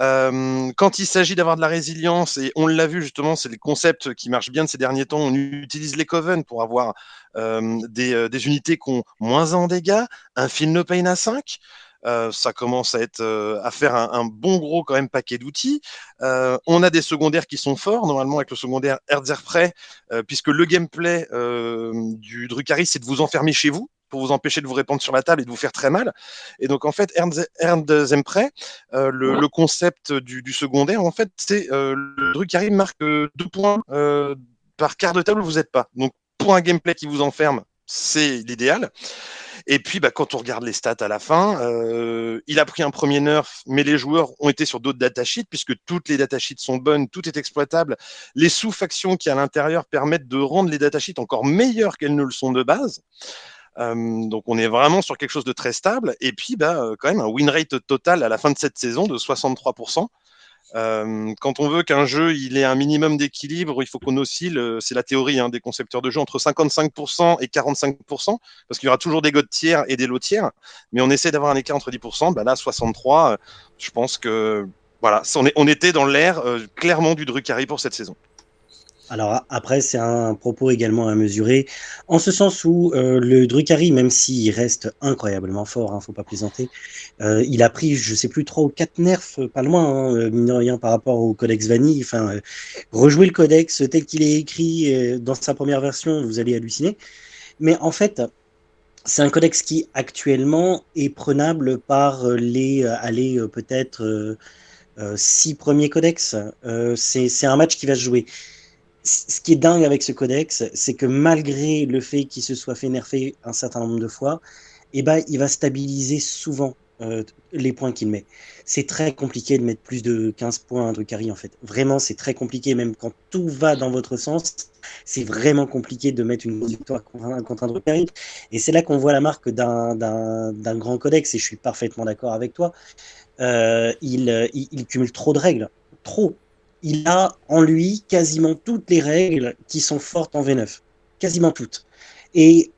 Speaker 2: Euh, quand il s'agit d'avoir de la résilience, et on l'a vu justement, c'est le concept qui marche bien de ces derniers temps, on utilise les Coven pour avoir des, unités qui ont moins en dégâts, un Feel No Pain à 5, euh, ça commence à être euh, à faire un, bon gros quand même paquet d'outils. Euh, on a des secondaires qui sont forts, normalement avec le secondaire Erzerprey, euh, puisque le gameplay du Drukhari, c'est de vous enfermer chez vous pour vous empêcher de vous répandre sur la table et de vous faire très mal. Et donc en fait, euh, le, le, concept du, secondaire, en fait, c'est le Drukhari marque deux points par quart de table vous n'êtes pas. Donc pour un gameplay qui vous enferme, c'est l'idéal. Et puis, bah, quand on regarde les stats à la fin, euh, il a pris un premier nerf, mais les joueurs ont été sur d'autres datasheets, puisque toutes les datasheets sont bonnes, tout est exploitable. Les sous-factions qui à l'intérieur permettent de rendre les datasheets encore meilleures qu'elles ne le sont de base. Euh, donc on est vraiment sur quelque chose de très stable. Et puis, bah, euh, quand même, un win rate total à la fin de cette saison de 63%. Euh, quand on veut qu'un jeu il ait un minimum d'équilibre, il faut qu'on oscille, euh, c'est la théorie hein, des concepteurs de jeux, entre 55% et 45%, parce qu'il y aura toujours des godes tiers et des lots tiers, mais on essaie d'avoir un écart entre 10%, bah là 63, euh, je pense que voilà, on, était dans l'ère clairement du Drukhari pour cette saison.
Speaker 3: Alors après, c'est un propos également à mesurer, en ce sens où euh, le Drucari, même s'il reste incroyablement fort, hein, faut pas plaisanter, euh, il a pris, je sais plus, trois ou quatre nerfs, pas loin, hein, mine rien, par rapport au Codex Vanille. Enfin, rejouer le Codex tel qu'il est écrit dans sa première version, vous allez halluciner. Mais en fait, c'est un codex qui actuellement est prenable par les, allez, peut-être six premiers codex. c'est un match qui va se jouer ce qui est dingue avec ce codex, c'est que malgré le fait qu'il se soit fait nerfer un certain nombre de fois, eh ben, il va stabiliser souvent euh, les points qu'il met. C'est très compliqué de mettre plus de 15 points à un Drukhari, en fait. Vraiment, c'est très compliqué, même quand tout va dans votre sens, c'est vraiment compliqué de mettre une victoire contre un, Drukhari. Et c'est là qu'on voit la marque d'un grand codex, et je suis parfaitement d'accord avec toi. Euh, il cumule trop de règles. Trop il a en lui quasiment toutes les règles qui sont fortes en V9. Quasiment toutes. Et,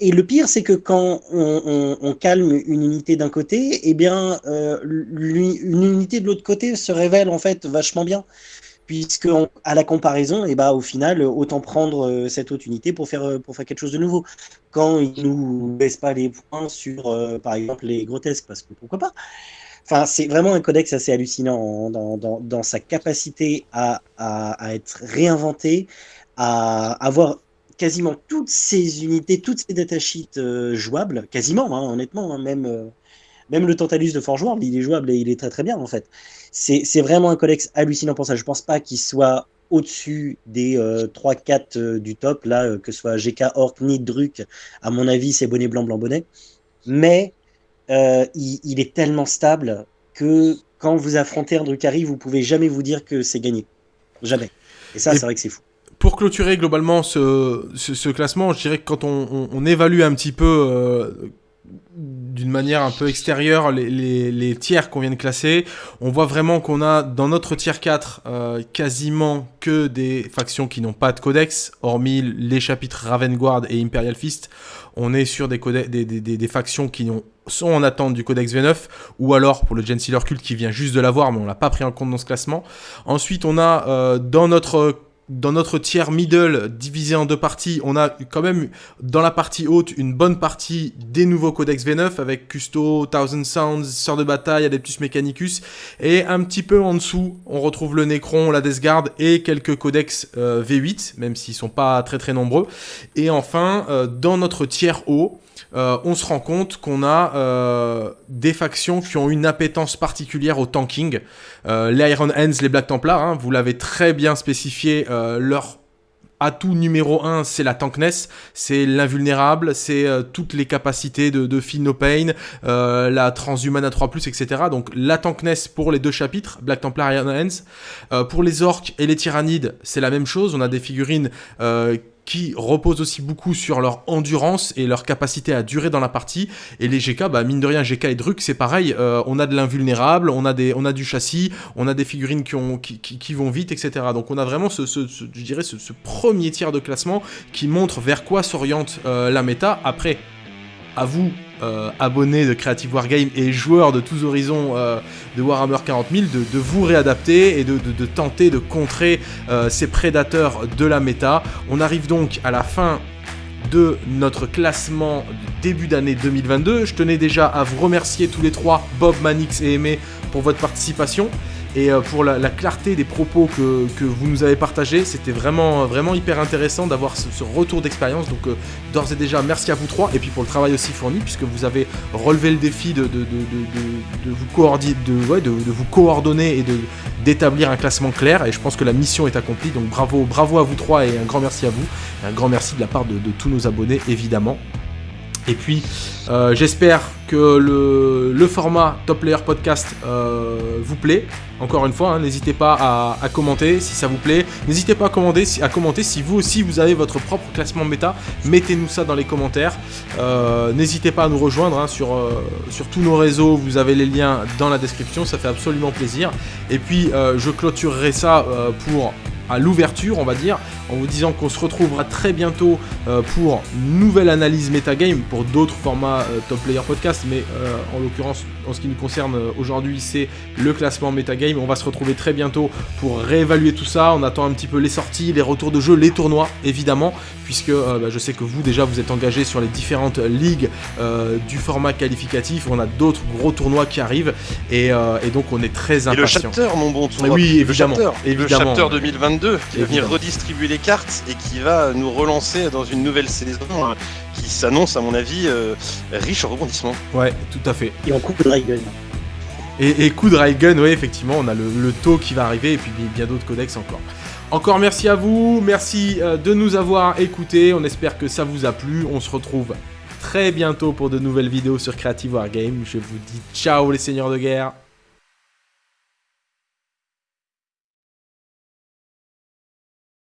Speaker 3: et le pire, c'est que quand on, calme une unité d'un côté, eh bien, euh, une unité de l'autre côté se révèle en fait vachement bien. Puisque à la comparaison, eh ben, au final, autant prendre euh, cette autre unité pour faire, pour faire quelque chose de nouveau. Quand il ne nous baisse pas les points sur, euh, par exemple, les grotesques, parce que pourquoi pas. Enfin, c'est vraiment un codex assez hallucinant dans, sa capacité à, être réinventé, à avoir quasiment toutes ces unités, toutes ces datasheets euh, jouables, quasiment, hein, honnêtement, hein, même, euh, même le Tantalus de Forge World, il est jouable et il est très très bien en fait. C'est vraiment un codex hallucinant pour ça. Je pense pas qu'il soit au-dessus des 3-4 euh, du top, là, que ce soit GK, Orc, ni Druk, à mon avis, c'est bonnet blanc, blanc, bonnet. Mais euh, il, est tellement stable que quand vous affrontez un Drukhari, vous pouvez jamais vous dire que c'est gagné. Jamais. Et ça, c'est vrai que c'est fou.
Speaker 1: Pour clôturer globalement ce, classement, je dirais que quand on, évalue un petit peu euh, d'une manière un peu extérieure les, tiers qu'on vient de classer, on voit vraiment qu'on a dans notre tiers 4 euh, quasiment que des factions qui n'ont pas de codex, hormis les chapitres Ravenguard et Imperial Fist. On est sur des, des, des, factions qui sont en attente du codex V9, ou alors pour le Gensealer Cult qui vient juste de l'avoir, mais on l'a pas pris en compte dans ce classement. Ensuite, on a euh, dans notre dans notre tiers middle divisé en deux parties, on a quand même dans la partie haute une bonne partie des nouveaux codex V9 avec Custo, Thousand Sounds, Sœur de bataille, Adeptus Mechanicus et un petit peu en dessous, on retrouve le Necron, la Death Guard et quelques codex euh, V8 même s'ils sont pas très très nombreux. Et enfin, euh, dans notre tiers haut, euh, on se rend compte qu'on a euh, des factions qui ont une appétence particulière au tanking. Euh, les Iron Hands, les Black Templars, hein, vous l'avez très bien spécifié, leur atout numéro 1, c'est la tankness, c'est l'invulnérable, c'est toutes les capacités de, de No Pain, la transhumane à 3+, etc. Donc la tankness pour les deux chapitres, Black Templar et Iron Hands. pour les orques et les tyrannides, c'est la même chose, on a des figurines qui reposent aussi beaucoup sur leur endurance et leur capacité à durer dans la partie. Et les GK, bah, mine de rien, GK et Druk, c'est pareil. Euh, on a de l'invulnérable, on, a du châssis, on a des figurines qui, ont, qui, qui, vont vite, etc. Donc on a vraiment ce, premier tiers de classement qui montre vers quoi s'oriente euh, la méta. Après, à vous, euh, abonnés de Creative Wargame et joueurs de tous horizons euh, de Warhammer 40 000, de, vous réadapter et de, tenter de contrer euh, ces prédateurs de la méta. On arrive donc à la fin de notre classement début d'année 2022. Je tenais déjà à vous remercier tous les trois, Bob, Manix et Aimé, pour votre participation et euh, pour la, clarté des propos que, vous nous avez partagés. C'était vraiment, vraiment hyper intéressant d'avoir ce, retour d'expérience. Donc, euh, d'ores et déjà, merci à vous trois. Et puis pour le travail aussi fourni, puisque vous avez relevé le défi de, de, vous, coordonner, de, vous coordonner et d'établir un classement clair. Et je pense que la mission est accomplie. Donc, bravo, bravo à vous trois et un grand merci à vous. un grand merci de la part de tous nos abonnés, évidemment. Et puis, euh, j'espère que le, format Top Player Podcast euh, vous plaît. Encore une fois, hein, n'hésitez pas à, commenter si ça vous plaît. N'hésitez pas à, commenter, si vous aussi vous avez votre propre classement méta. Mettez-nous ça dans les commentaires. Euh, n'hésitez pas à nous rejoindre hein, sur, sur tous nos réseaux. Vous avez les liens dans la description. Ça fait absolument plaisir. Et puis, je clôturerai ça pour à l'ouverture, on va dire, en vous disant qu'on se retrouvera très bientôt euh, pour une nouvelle analyse metagame, pour d'autres formats euh, Top Player Podcast, mais euh, en l'occurrence en ce qui nous concerne euh, aujourd'hui, c'est le classement Metagame. On va se retrouver très bientôt pour réévaluer tout ça. On attend un petit peu les sorties, les retours de jeu, les tournois, évidemment, puisque euh, bah, je sais que vous, déjà, vous êtes engagés sur les différentes ligues euh, du format qualificatif. On a d'autres gros tournois qui arrivent, et, euh, et donc on est très
Speaker 2: Et le chapter, mon bon tournoi.
Speaker 1: Oui,
Speaker 2: Le
Speaker 1: évidemment.
Speaker 2: chapter,
Speaker 1: évidemment.
Speaker 2: Le chapter 2022 qui va venir redistribuer les cartes et qui va nous relancer dans une nouvelle saison qui s'annonce, à mon avis, euh, riche en rebondissements.
Speaker 1: Ouais, tout à fait.
Speaker 3: Et on coupe le Dragon.
Speaker 1: Et, et coup de Railgun, oui, effectivement, on a le, le taux qui va arriver et puis bien d'autres codex encore. Encore merci à vous, merci euh, de nous avoir écoutés. On espère que ça vous a plu. On se retrouve très bientôt pour de nouvelles vidéos sur Creative Wargame. Je vous dis ciao les seigneurs de guerre.